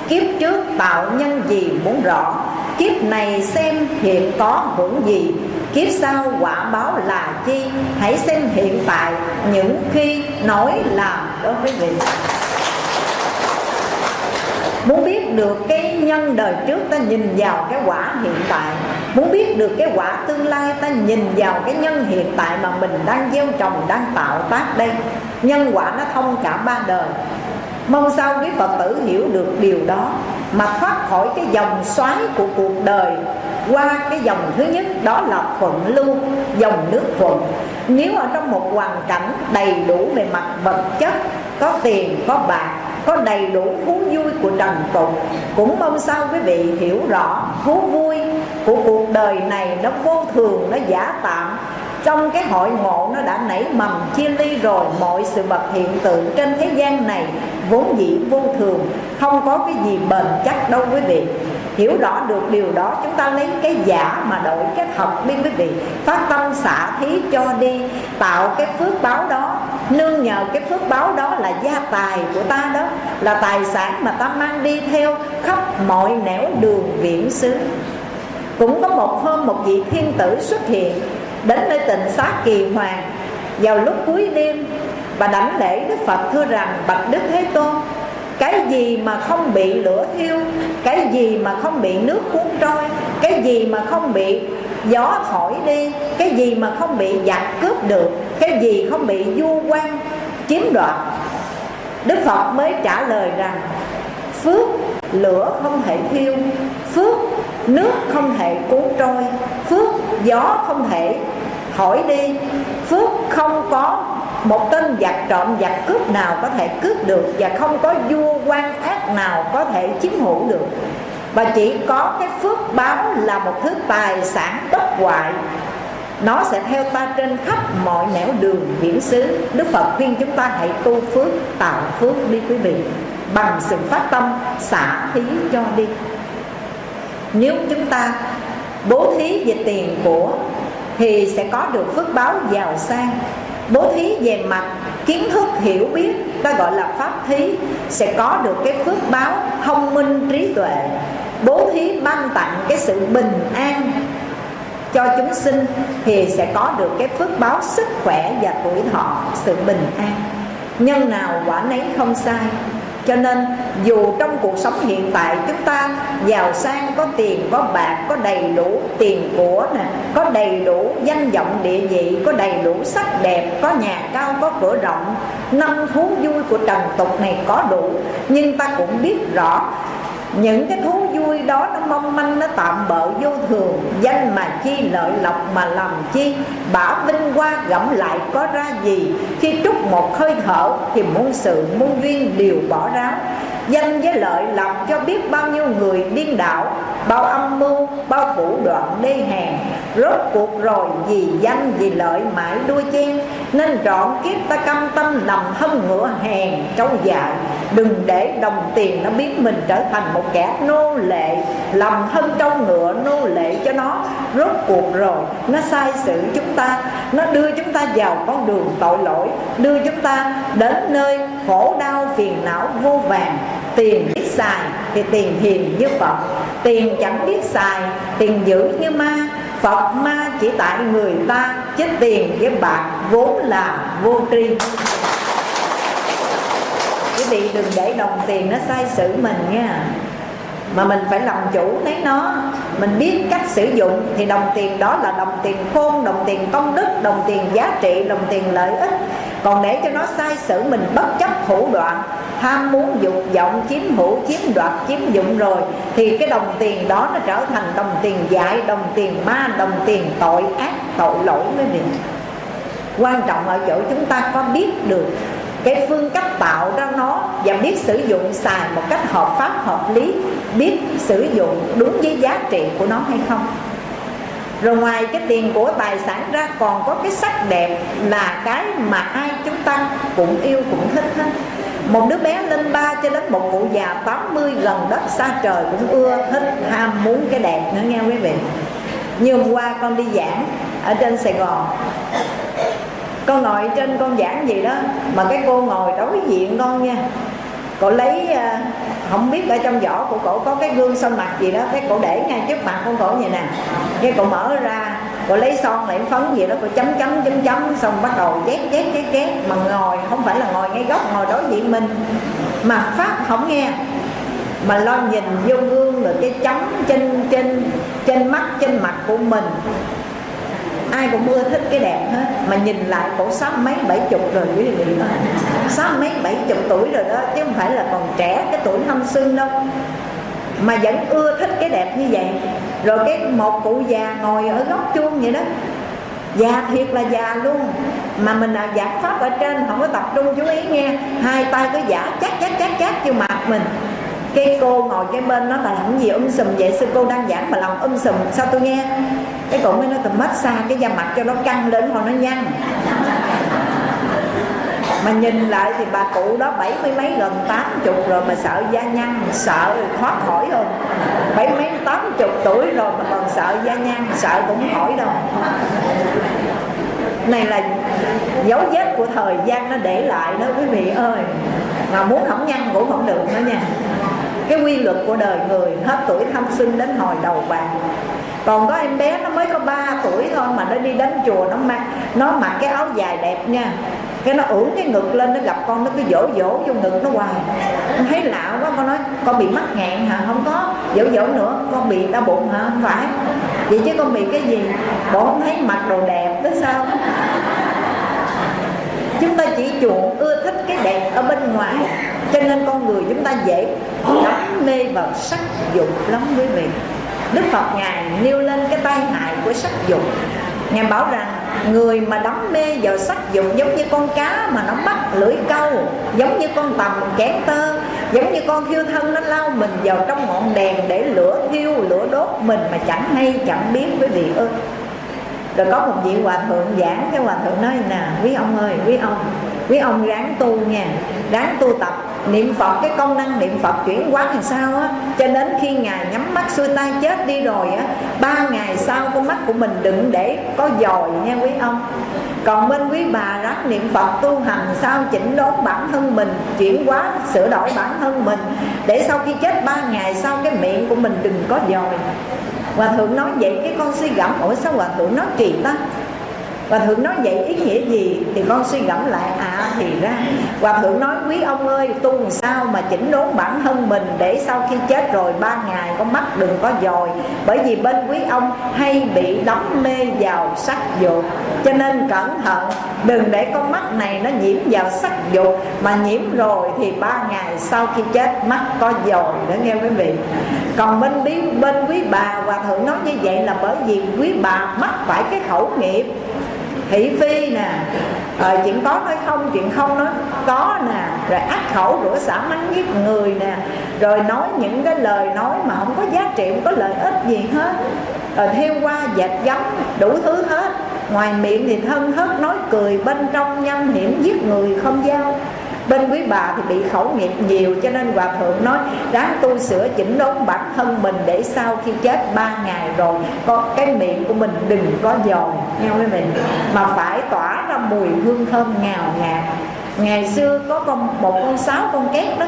Kiếp trước tạo nhân gì muốn rõ, Kiếp này xem hiện có hưởng gì. Kiếp sau quả báo là chi, Hãy xem hiện tại. Những khi nói làm đó quý vị Muốn biết được cái nhân đời trước ta nhìn vào cái quả hiện tại. Muốn biết được cái quả tương lai ta nhìn vào cái nhân hiện tại mà mình đang gieo trồng, đang tạo tác đây. Nhân quả nó thông cả ba đời. Mong sao quý Phật tử hiểu được điều đó Mà thoát khỏi cái dòng xoáy của cuộc đời. Qua cái dòng thứ nhất đó là thuận lưu Dòng nước thuận. Nếu ở trong một hoàn cảnh đầy đủ về mặt vật chất Có tiền, có bạc có đầy đủ thú vui của trần tục cũng mong sao quý vị hiểu rõ, thú vui của cuộc đời này nó vô thường, nó giả tạm. Trong cái hội ngộ nó đã nảy mầm, chia ly rồi, mọi sự vật hiện tượng trên thế gian này vốn dĩ vô thường, không có cái gì bền chắc đâu quý vị hiểu rõ được điều đó, chúng ta lấy cái giả mà đổi cái thật đi quý vị. Phát tâm xả thí cho đi, tạo cái phước báo đó. Nương nhờ cái phước báo đó là gia tài của ta đó, là tài sản mà ta mang đi theo khắp mọi nẻo đường viễn xứ. Cũng có một hôm một vị thiên tử xuất hiện, đến nơi tịnh xá kỳ hoàng. Vào lúc cuối đêm và đảnh lễ đức phật thưa rằng, bạch đức thế tôn cái gì mà không bị lửa thiêu, cái gì mà không bị nước cuốn trôi, cái gì mà không bị gió thổi đi, cái gì mà không bị giặc cướp được, cái gì không bị du quan chiếm đoạt. Đức phật mới trả lời rằng, phước lửa không thể thiêu, phước nước không thể cuốn trôi, phước gió không thể thổi đi. Phước không có một tên giặc trộm giặc cướp nào có thể cướp được và không có vua quan ác nào có thể chiếm hữu được. Và chỉ có cái phước phước báo là một thứ tài sản bất hoại. Nó sẽ theo ta trên khắp mọi nẻo đường viễn xứ. Đức Phật khuyên chúng ta hãy tu phước, tạo phước đi quý vị. Bằng sự phát tâm, xả thí cho đi. Nếu chúng ta bố thí về tiền của thì sẽ có được phước báo giàu sang. Bố thí về mặt kiến thức hiểu biết ta gọi là pháp thí, sẽ có được cái phước báo thông minh trí tuệ. Bố thí ban tặng cái sự bình an cho chúng sinh thì sẽ có được cái phước báo sức khỏe và tuổi thọ, sự bình an. Nhân nào quả nấy không sai cho nên, dù trong cuộc sống hiện tại chúng ta giàu sang, có tiền, có bạc, có đầy đủ tiền của nè, có đầy đủ danh vọng địa vị, có đầy đủ sắc đẹp, có nhà cao, có cửa rộng, năm thú vui của trần tục này có đủ. Nhưng ta cũng biết rõ những cái thú vui đó nó mong manh, nó tạm bợ vô thường. Danh mà chi, lợi lộc mà làm chi, bả vinh qua gẫm lại có ra gì. Khi trút một hơi thở thì muôn sự, muôn duyên đều bỏ ráo danh với lợi làm cho biết bao nhiêu người điên đảo, bao âm mưu, bao phủ đoạn đê hèn. Rốt cuộc rồi vì danh, vì lợi mãi đuôi chen, nên trọn kiếp ta cam tâm nằm hâm ngựa hèn trâu dại. Đừng để đồng tiền nó biến mình trở thành một kẻ nô lệ, làm thân trâu ngựa nô lệ cho nó. Rốt cuộc rồi, nó sai sự chúng ta, nó đưa chúng ta vào con đường tội lỗi, đưa chúng ta đến nơi khổ đau phiền não vô vàng. Tiền biết xài thì tiền hiền như phật. Tiền chẳng biết xài tiền giữ như ma. Phật ma chỉ tại người ta chứ tiền với bạc vốn là vô tri. Quý vị đừng để đồng tiền nó sai sử mình nha. Mà mình phải làm chủ lấy nó. Mình biết cách sử dụng thì đồng tiền đó là đồng tiền khôn, đồng tiền công đức, đồng tiền giá trị, đồng tiền lợi ích còn để cho nó sai sử mình bất chấp thủ đoạn, ham muốn dục vọng, chiếm hữu, chiếm đoạt, chiếm dụng rồi, thì cái đồng tiền đó nó trở thành đồng tiền dại, đồng tiền ma, đồng tiền tội ác, tội lỗi với vị quan trọng ở chỗ chúng ta có biết được cái phương cách tạo ra nó và biết sử dụng xài một cách hợp pháp, hợp lý, biết sử dụng đúng với giá trị của nó hay không rồi ngoài cái tiền của tài sản ra, còn có cái sắc đẹp là cái mà ai chúng ta cũng yêu, cũng thích hết. Một đứa bé lên ba cho đến một cụ già 80 gần đất xa trời cũng ưa thích, ham muốn cái đẹp nữa, nghe quý vị. Như hôm qua con đi giảng ở trên Sài Gòn. Con ngồi trên con giảng gì đó, mà cái cô ngồi đối diện con nha. Cô lấy à, không biết ở trong vỏ của cổ có cái gương son mặt gì đó cái cổ để ngay trước mặt con cổ vậy nè. Cái cổ mở ra, cổ lấy son lại phấn gì đó, cổ chấm chấm chấm chấm, xong bắt đầu chét chét chét chét mà ngồi, không phải là ngồi ngay góc, ngồi đối diện mình. Mà pháp không nghe. Mà lo nhìn vô gương rồi cái chấm trên trên trên mắt, trên mặt của mình ai cũng ưa thích cái đẹp hết. Mà nhìn lại cổ sáu mấy bảy chục rồi quý vị sáu mấy bảy chục tuổi rồi đó, chứ không phải là còn trẻ cái tuổi thanh xuân đâu. Mà vẫn ưa thích cái đẹp như vậy. Rồi cái một cụ già ngồi ở góc chuông vậy đó. Già thiệt là già luôn. Mà mình là giảng pháp ở trên, không có tập trung, chú ý nghe. Hai tay cứ giả chắc chắc chắc chắc vô mặt mình. Cái cô ngồi cái bên nó là làm gì um sùm vậy? Sư cô đang giảng mà làm um sùm. Sao tôi nghe? Cái cổ mới nói tầm massage cái da mặt cho nó căng lên hoặc nó nhăn. Mà nhìn lại thì bà cụ đó bảy mươi mấy gần tám chục rồi mà sợ da nhăn, sợ thoát khỏi không bảy mấy, tám chục tuổi rồi mà còn sợ da nhăn, sợ cũng khỏi đâu. Này là dấu vết của thời gian nó để lại đó, quý vị ơi. Mà muốn không nhăn cũng không được nữa nha. Cái quy luật của đời người, hết tuổi thanh xuân đến hồi đầu bạc còn có em bé nó mới có 3 tuổi thôi mà nó đi đến chùa nó mặc nó mặc cái áo dài đẹp nha. Cái nó ưỡn cái ngực lên, nó gặp con nó cứ dỗ dỗ vô ngực nó hoài. Con thấy lạ quá, con nói, con bị mắc nghẹn hả? Không có. Dỗ dỗ nữa, con bị đau bụng hả? Không phải. Vậy chứ con bị cái gì? Bộ không thấy mặc đồ đẹp tới sao? Chúng ta chỉ chuộng ưa thích cái đẹp ở bên ngoài, cho nên con người chúng ta dễ đắm mê vào sắc dục lắm quý vị. Đức Phật Ngài nêu lên cái tai hại của sắc dục. Ngài bảo rằng, người mà đắm mê vào sắc dục giống như con cá mà nó bắt lưỡi câu, Giống như con tầm kén tơ, giống như con thiêu thân nó lao mình vào trong ngọn đèn để lửa thiêu, lửa đốt mình mà chẳng hay, chẳng biết quý vị ơi rồi có một vị hòa thượng giảng cái hòa thượng nói nè, quý ông ơi, quý ông quý ông ráng tu nha, ráng tu tập. Niệm phật, cái công năng niệm phật chuyển hóa làm sao á? Cho đến khi ngài nhắm mắt xuôi tay chết đi rồi á, ba ngày sau con mắt của mình đừng để có dòi nha quý ông. Còn bên quý bà ráng niệm phật tu hành sao chỉnh đốn bản thân mình, chuyển hóa, sửa đổi bản thân mình, để sau khi chết ba ngày sau cái miệng của mình đừng có dòi hòa thượng nói vậy, cái con suy gẫm ủa sao hòa thượng nói kỳ ta? Hòa thượng nói vậy ý nghĩa gì Thì con suy gẫm lại À thì ra Hòa thượng nói quý ông ơi tu làm sao mà chỉnh đốn bản thân mình Để sau khi chết rồi ba ngày con mắt đừng có dòi Bởi vì bên quý ông hay bị đắm mê vào sắc dục. Cho nên cẩn thận Đừng để con mắt này nó nhiễm vào sắc dục Mà nhiễm rồi thì ba ngày sau khi chết mắt có dòi Đó nghe quý vị. Còn bên, bên quý bà Hòa thượng nói như vậy là bởi vì quý bà mắc phải cái khẩu nghiệp thị phi nè. À, chuyện có nói không chuyện không nói. Có nè. Rồi ác khẩu rửa xả mắng giết người nè. Rồi nói những cái lời nói mà không có giá trị không có lợi ích gì hết. Rồi theo qua dệt gấm đủ thứ hết. Ngoài miệng thì thân hớt nói cười bên trong nhâm hiểm giết người không giao bên quý bà thì bị khẩu nghiệp nhiều, cho nên hòa thượng nói, ráng tu sửa chỉnh đốn bản thân mình để sau khi chết ba ngày rồi, có cái miệng của mình đừng có dòi nghe quý vị, mà phải tỏa ra mùi hương thơm ngào ngạt. Ngày xưa có con, một con sáo con két đó,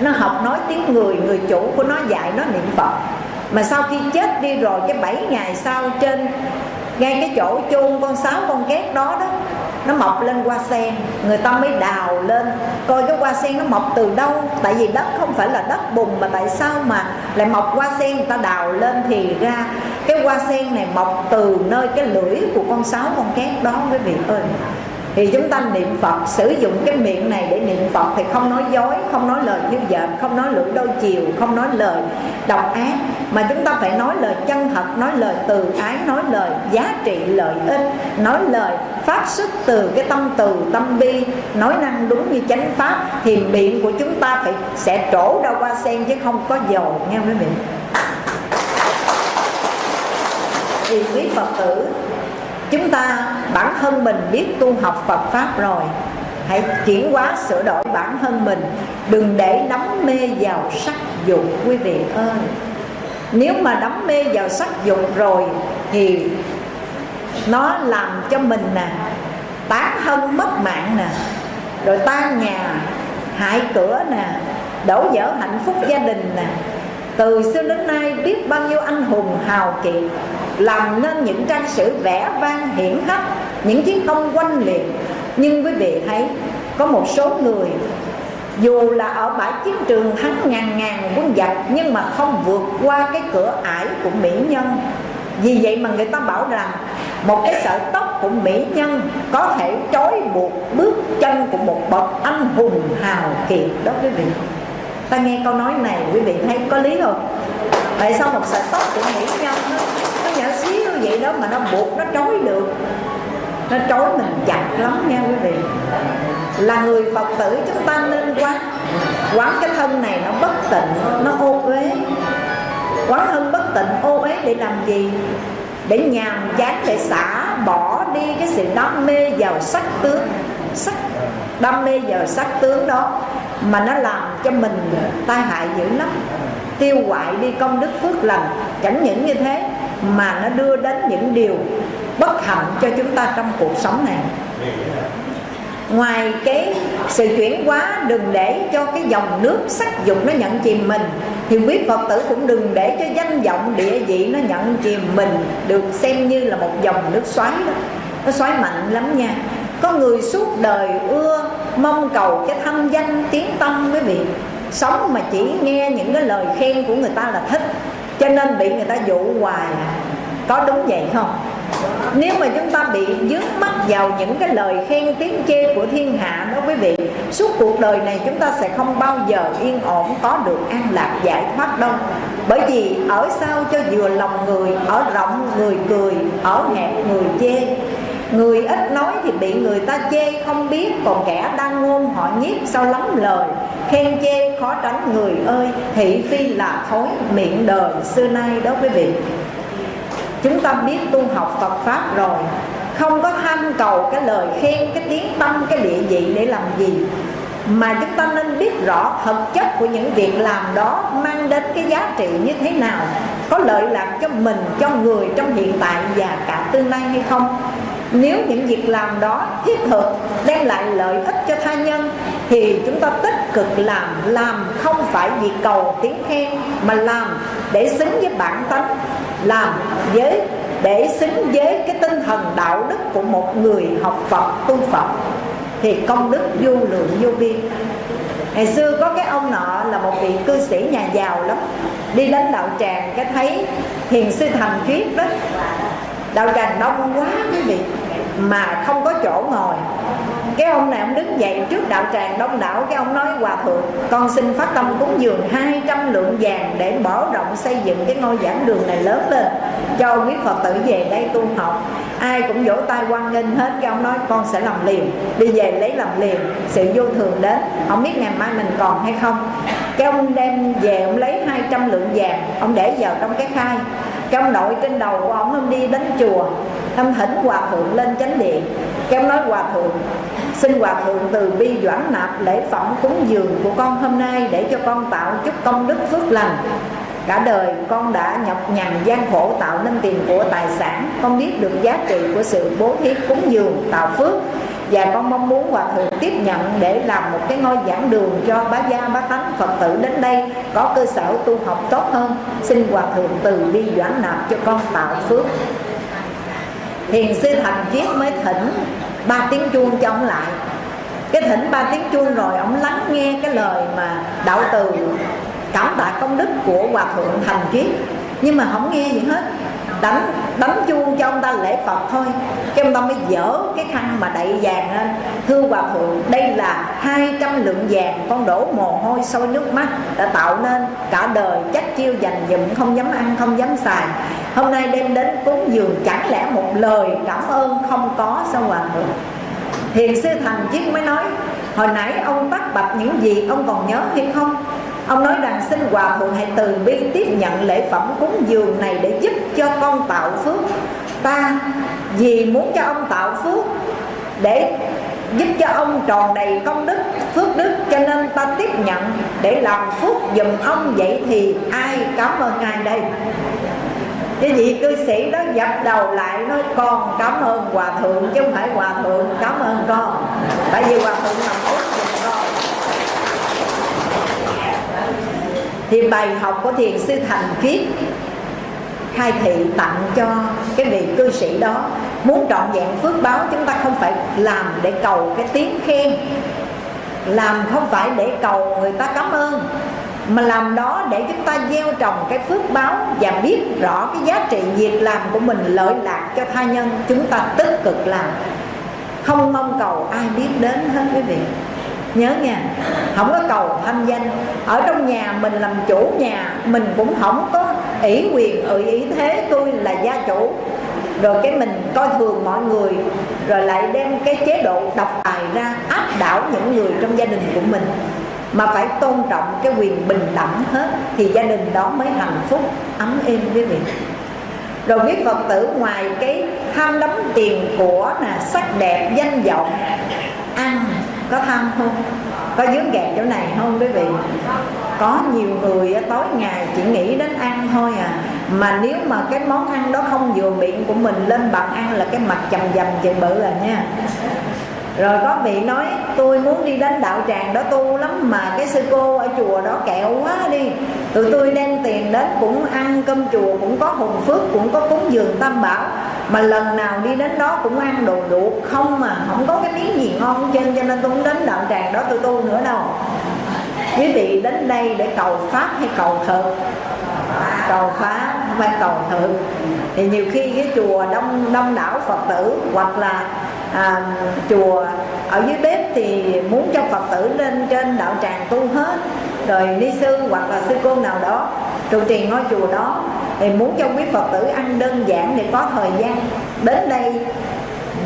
nó học nói tiếng người người chủ của nó dạy nó niệm phật. Mà sau khi chết đi rồi, cái bảy ngày sau trên, ngay cái chỗ chôn con sáo con két đó đó nó mọc lên hoa sen. Người ta mới đào lên. Coi cái hoa sen nó mọc từ đâu? Tại vì đất không phải là đất bùn mà tại sao mà lại mọc hoa sen? Người ta đào lên thì ra cái hoa sen này mọc từ nơi cái lưỡi của con sáo con két đó, quý vị ơi thì chúng ta niệm Phật, sử dụng cái miệng này để niệm Phật thì không nói dối, không nói lời như dợm không nói lưỡi đôi chiều, không nói lời độc ác, mà chúng ta phải nói lời chân thật, nói lời từ ái, nói lời giá trị lợi ích, nói lời phát xuất từ cái tâm từ, tâm bi, nói năng đúng như chánh pháp. Thì miệng của chúng ta phải, sẽ trổ ra qua sen chứ không có dầu nghe quý vị thì quý phật tử chúng ta, bản thân mình biết tu học Phật Pháp rồi. Hãy chuyển hóa sửa đổi bản thân mình. Đừng để đắm mê vào sắc dục, quý vị ơi. Nếu mà đắm mê vào sắc dục rồi Thì nó làm cho mình nè, Tán thân mất mạng nè. Rồi tan nhà, Hại cửa nè, Đổ vỡ hạnh phúc gia đình nè từ xưa đến nay biết bao nhiêu anh hùng hào kiệt, làm nên những trang sử vẽ vang hiển hách, những chiến công quanh liệt. Nhưng quý vị thấy, có một số người, dù là ở bãi chiến trường thắng ngàn ngàn quân giặc nhưng mà không vượt qua cái cửa ải của mỹ nhân. Vì vậy mà người ta bảo rằng, một cái sợi tóc của mỹ nhân có thể trói buộc bước chân của một bậc anh hùng hào kiệt đó quý vị ta nghe câu nói này quý vị thấy có lý không? Tại sao một sợi tóc của mỹ nhân nó, nó nhỏ xíu vậy đó mà nó buộc nó trói được. Nó trói mình chặt lắm nha quý vị. Là người phật tử chúng ta nên quán. Quán cái thân này nó bất tịnh nó ô uế. Quán thân bất tịnh ô uế để làm gì? Để nhàm chán để xả bỏ đi cái sự đam mê vào sắc tướng. Sắc đam mê vào sắc tướng đó mà nó làm cho mình tai hại dữ lắm. Tiêu hoại đi công đức phước lành, chẳng những như thế, mà nó đưa đến những điều bất hạnh cho chúng ta trong cuộc sống này. Ngoài cái sự chuyển hóa, đừng để cho cái dòng nước sắc dục nó nhận chìm mình, thì quý phật tử cũng đừng để cho danh vọng địa vị nó nhận chìm mình được xem như là một dòng nước xoáy đó. Nó xoáy mạnh lắm nha. Có người suốt đời ưa mong cầu cái thanh danh tiếng tâm quý vị. Sống mà chỉ nghe những cái lời khen của người ta là thích cho nên bị người ta dụ hoài. Có đúng vậy không? Nếu mà chúng ta bị dướng mắt vào những cái lời khen tiếng chê của thiên hạ đó quý vị Suốt cuộc đời này chúng ta sẽ không bao giờ yên ổn có được an lạc giải thoát đâu. Bởi vì ở sao cho vừa lòng người, ở rộng người cười, ở hẹp người chê. Người ít nói thì bị người ta chê không biết. Còn kẻ đang ngôn họ nhiếp sao lắm lời. Khen chê khó tránh. Người ơi Thị phi là thối miệng đời. Xưa nay đó quý vị Chúng ta biết tu học Phật Pháp rồi. Không có tham cầu cái lời khen, cái tiếng tâm, cái địa vị để làm gì. Mà chúng ta nên biết rõ thực chất của những việc làm đó mang đến cái giá trị như thế nào. Có lợi lạc cho mình cho người trong hiện tại và cả tương lai hay không? Nếu những việc làm đó thiết thực, đem lại lợi ích cho tha nhân, thì chúng ta tích cực làm làm không phải vì cầu tiếng khen, mà làm để xứng với bản tánh. Làm với, để xứng với cái tinh thần đạo đức của một người học Phật, tu Phật, thì công đức vô lượng vô biên. Ngày xưa có cái ông nọ là một vị cư sĩ nhà giàu lắm, đi đến đạo tràng, cái thấy thiền sư thành thuyết đó đạo tràng đông quá quý vị mà không có chỗ ngồi. Cái ông này ông đứng dậy trước đạo tràng đông đảo, cái ông nói hòa thượng, con xin phát tâm cúng dường 200 lượng vàng để mở rộng xây dựng cái ngôi giảng đường này lớn lên. Cho quý phật tử về đây tu học. Ai cũng vỗ tay quan nghênh hết, cái ông nói, con sẽ làm liền, đi về lấy làm liền, sự vô thường đến. Không biết ngày mai mình còn hay không. Cái ông đem về, ông lấy 200 lượng vàng, ông để vào trong cái khai trong đội trên đầu của ông ông đi đến chùa ông thỉnh hòa thượng lên chánh điện. Cái ông nói, hòa thượng, xin hòa thượng từ bi doãn nạp lễ phẩm cúng dường của con hôm nay để cho con tạo chút công đức phước lành. Cả đời con đã nhọc nhằn gian khổ tạo nên tiền của tài sản. Con biết được giá trị của sự bố thí cúng dường, tạo phước và con mong muốn hòa thượng tiếp nhận để làm một cái ngôi giảng đường cho bá gia, bá tánh, phật tử đến đây có cơ sở tu học tốt hơn. Xin hòa thượng từ bi doãn nạp cho con tạo phước. Thiền sư thành chiết mới thỉnh, ba tiếng chuông cho ông lại. Cái thỉnh ba tiếng chuông rồi ông lắng nghe cái lời mà đạo từ cảm tạ công đức của hòa thượng thành triết. Nhưng mà không nghe gì hết đánh đánh chuông cho ông ta lễ phật thôi. Cái ông ta mới dở cái khăn mà đậy vàng lên. Thưa hòa thượng, đây là 200 lượng vàng con đổ mồ hôi sôi nước mắt đã tạo nên cả đời. Chắc chiêu dành dụm, không dám ăn, không dám xài. Hôm nay đem đến cúng dường chẳng lẽ một lời cảm ơn không có sao hòa thượng? Thiền sư thành chiết mới nói, hồi nãy ông bắt bạch những gì ông còn nhớ hay không? Ông nói rằng xin Hòa Thượng hãy từ bi tiếp nhận lễ phẩm cúng dường này để giúp cho con tạo phước. Ta vì muốn cho ông tạo phước, để giúp cho ông tròn đầy công đức, phước đức, cho nên ta tiếp nhận để làm phước dùm ông. Vậy thì ai cảm ơn ai đây? Cái vị cư sĩ đó dập đầu lại nói, con cảm ơn hòa thượng chứ không phải hòa thượng cảm ơn con. Tại vì hòa thượng làm phước giùm con thì bài học của thiền sư thành khiết khai thị tặng cho cái vị cư sĩ đó. Muốn trọn vẹn phước báo, chúng ta không phải làm để cầu cái tiếng khen. Làm không phải để cầu người ta cảm ơn, mà làm đó để chúng ta gieo trồng cái phước báo và biết rõ cái giá trị việc làm của mình, lợi lạc cho tha nhân. Chúng ta tích cực làm. Không mong cầu ai biết đến hết quý vị nhớ nha. Không có cầu thanh danh. Ở trong nhà mình làm chủ nhà, mình cũng không có ủy quyền ủy ý thế tôi là gia chủ. Rồi cái mình coi thường mọi người, rồi lại đem cái chế độ độc tài ra áp đảo những người trong gia đình của mình. Mà phải tôn trọng cái quyền bình đẳng hết, thì gia đình đó mới hạnh phúc, ấm êm quý vị. Rồi biết phật tử, ngoài cái tham đắm tiền của nè, sắc đẹp danh vọng, ăn có tham không? Có dướng gạt chỗ này không, quý vị? Có nhiều người tối ngày chỉ nghĩ đến ăn thôi à. Mà nếu mà cái món ăn đó không vừa miệng của mình, lên bàn ăn là cái mặt chầm dầm chừng bự à nha rồi có vị nói, tôi muốn đi đến đạo tràng đó tu lắm mà cái sư cô ở chùa đó kẹo quá đi. Tụi tôi đem tiền đến cũng ăn cơm chùa, cũng có hùng phước, cũng có cúng dường tam bảo. Mà lần nào đi đến đó cũng ăn đồ đủ không mà không có cái miếng gì ngon trên cho nên tôi không đến đạo tràng đó tôi tu nữa đâu. Quý vị đến đây để cầu pháp hay cầu thực? Cầu pháp, không phải cầu thực. Thì nhiều khi cái chùa đông đông đảo phật tử hoặc là à, chùa ở dưới bếp thì muốn cho phật tử lên trên đạo tràng tu hết. Rồi ni sư hoặc là sư cô nào đó trụ trì ngôi chùa đó thì muốn cho quý phật tử ăn đơn giản để có thời gian. Đến đây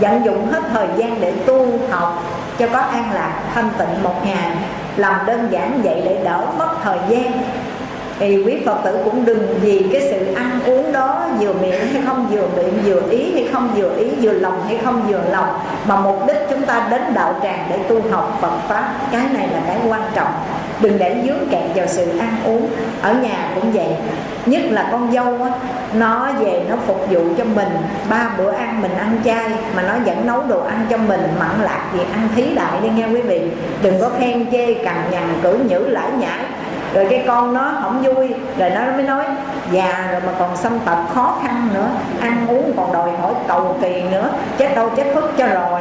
vận dụng hết thời gian để tu học cho có an lạc thanh tịnh một ngày. Làm đơn giản vậy để đỡ mất thời gian thì quý phật tử cũng đừng vì cái sự ăn uống đó vừa miệng hay không vừa miệng, vừa ý hay không vừa ý, vừa lòng hay không vừa lòng, mà mục đích chúng ta đến đạo tràng để tu học phật pháp. Cái này là cái quan trọng. Đừng để dướng kẹt vào sự ăn uống. Ở nhà cũng vậy. Nhất là con dâu á, nó về nó phục vụ cho mình. Ba bữa ăn mình ăn chay, mà nó vẫn nấu đồ ăn cho mình, mặn lạc gì ăn thí đại đi nghe quý vị. Đừng có khen chê, cằn nhằn cử nhữ, lãi nhãi rồi cái con nó không vui, rồi nó mới nói, già rồi mà còn xâm tập khó khăn nữa, ăn uống còn đòi hỏi cầu kỳ nữa, chết đâu chết phức cho rồi.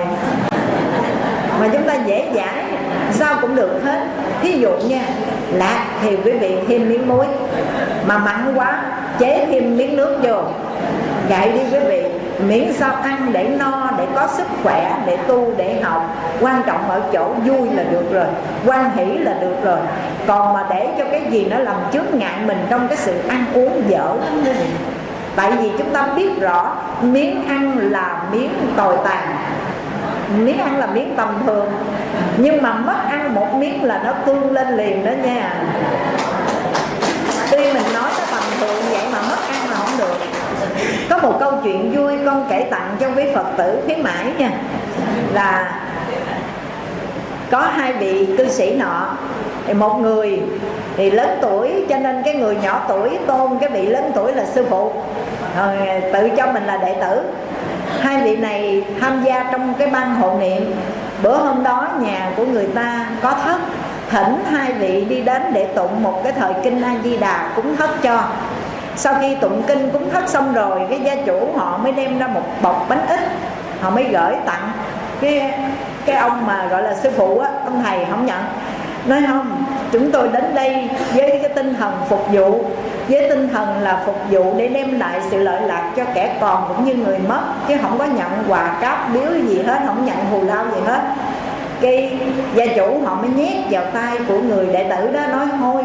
Mà chúng ta dễ dãi, sao cũng được hết. Thí dụ nha, lạc thì quý vị thêm miếng muối, mà mặn quá, chế thêm miếng nước vô. Gậy đi quý vị miễn sao ăn để no, để có sức khỏe, để tu, để học. Quan trọng ở chỗ vui là được rồi, quan hỷ là được rồi. Còn mà để cho cái gì nó làm trước ngại mình trong cái sự ăn uống dở. Lắm quý vị tại vì chúng ta biết rõ, miếng ăn là miếng tồi tàn. Miếng ăn là miếng tầm thường. Nhưng mà mất ăn một miếng là nó tương lên liền đó nha. Có một câu chuyện vui con kể tặng cho quý phật tử khuyến mãi nha. Là có hai vị cư sĩ nọ, thì một người thì lớn tuổi cho nên cái người nhỏ tuổi tôn cái vị lớn tuổi là sư phụ. Rồi tự cho mình là đệ tử. Hai vị này tham gia trong cái ban hộ niệm. Bữa hôm đó nhà của người ta có thất, thỉnh hai vị đi đến để tụng một cái thời kinh a di đà cúng thất cho sau khi tụng kinh cúng thất xong rồi, cái gia chủ họ mới đem ra một bọc bánh ít. Họ mới gửi tặng. Cái cái ông mà gọi là sư phụ á, ông thầy không nhận. Nói không, chúng tôi đến đây với cái tinh thần phục vụ. Với tinh thần là phục vụ để đem lại sự lợi lạc cho kẻ còn cũng như người mất. Chứ không có nhận quà cáp biếu gì hết, không nhận thù lao gì hết. Cái gia chủ họ mới nhét vào tay của người đệ tử đó, nói, thôi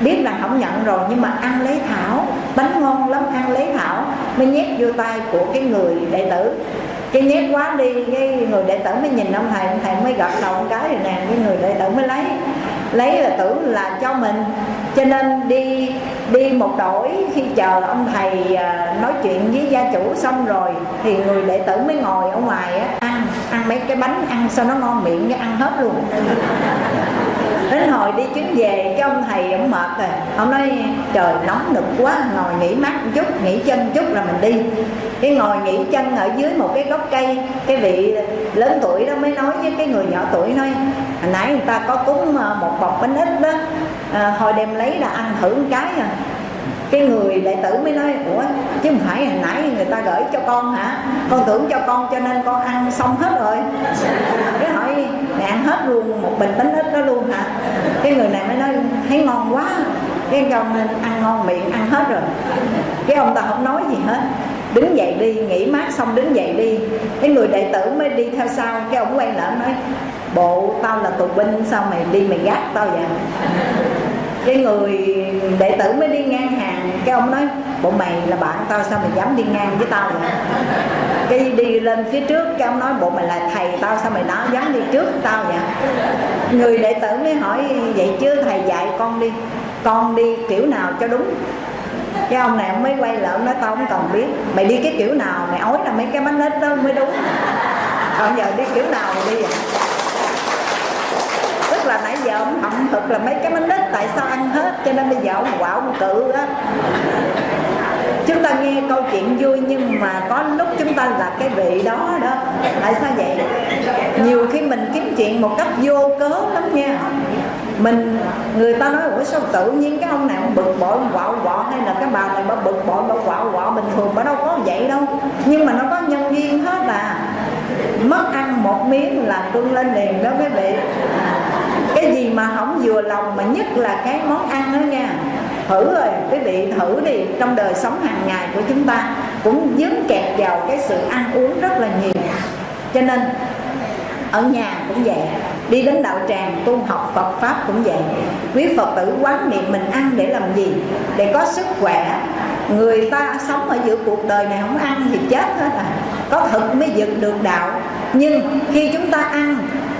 biết là không nhận rồi nhưng mà ăn lấy thảo. Bánh ngon lắm ăn lấy thảo. Mới nhét vô tay của cái người đệ tử. Cái nhét quá đi cái người đệ tử mới nhìn ông thầy. Ông thầy mới gật đầu một cái rồi nè cái người đệ tử mới lấy. Lấy là tưởng là cho mình. Cho nên đi đi một đổi khi chờ ông thầy à, nói chuyện với gia chủ xong rồi thì người đệ tử mới ngồi ở ngoài á, ăn ăn mấy cái bánh ăn sao nó ngon miệng cái ăn hết luôn đến hồi đi chuyến về cái ông thầy ông mệt rồi. Ông nói trời nóng nực quá ngồi nghỉ mắt một chút nghỉ chân chút là mình đi. Cái ngồi nghỉ chân ở dưới một cái gốc cây cái vị lớn tuổi đó mới nói với cái người nhỏ tuổi nói hồi nãy người ta có cúng ờ, một bọc bánh ít đó ờ, à, hồi đem lấy là ăn thử một cái à. Cái người đệ tử mới nói ủa chứ không phải hồi nãy người ta gửi cho con hả? Con tưởng cho con cho nên con ăn xong hết rồi. Cái hỏi mẹ ăn hết luôn, một bình bánh ít đó luôn hả? Cái người này mới nói, thấy ngon quá. Cái ông nên ăn ngon miệng, ăn hết rồi. Cái ông ta không nói gì hết. Đứng dậy đi, nghỉ mát xong đứng dậy đi. Cái người đệ tử mới đi theo sau, cái ông quay lại nói, bộ, tao là tù binh, sao mày đi mày gác tao vậy? Cái người đệ tử mới đi ngang hàng, cái ông nói, bộ mày là bạn tao, sao mày dám đi ngang với tao vậy? Cái đi lên phía trước, cái ông nói, bộ mày là thầy tao, sao mày nói dám đi trước tao vậy? Người đệ tử mới hỏi, vậy chứ thầy dạy con đi con đi kiểu nào cho đúng? Cái ông này ông mới quay lại, ông nói, tao không cần biết, mày đi cái kiểu nào, mày ói là mấy cái bánh nết đó mới đúng. Còn giờ đi kiểu nào mày đi vậy? Là nãy giờ ông hậm thực là mấy cái bánh đít tại sao ăn hết, cho nên bây giờ ông quạo ông cự á. Chúng ta nghe câu chuyện vui nhưng mà có lúc chúng ta là cái vị đó đó. Tại sao vậy? Nhiều khi mình kiếm chuyện một cách vô cớ lắm nha. Mình, người ta nói, ủa, sao tự nhiên cái ông này ông bực bội, ông quạo quọ hay là cái bà này bà bực bội, bà quạo quọ bình thường bà đâu có vậy đâu. Nhưng mà nó có nhân duyên hết à. Mất ăn một miếng là cưng lên liền đó quý vị cái gì mà không vừa lòng mà nhất là cái món ăn đó nha. Thử rồi, quý vị thử đi. Trong đời sống hàng ngày của chúng ta cũng dính kẹt vào cái sự ăn uống rất là nhiều. Cho nên, ở nhà cũng vậy, đi đến đạo tràng, tu học Phật pháp cũng vậy. Quý Phật tử quán niệm mình ăn để làm gì? Để có sức khỏe. Người ta sống ở giữa cuộc đời này không ăn thì chết hết à. Có thực mới dựng được đạo nhưng khi chúng ta ăn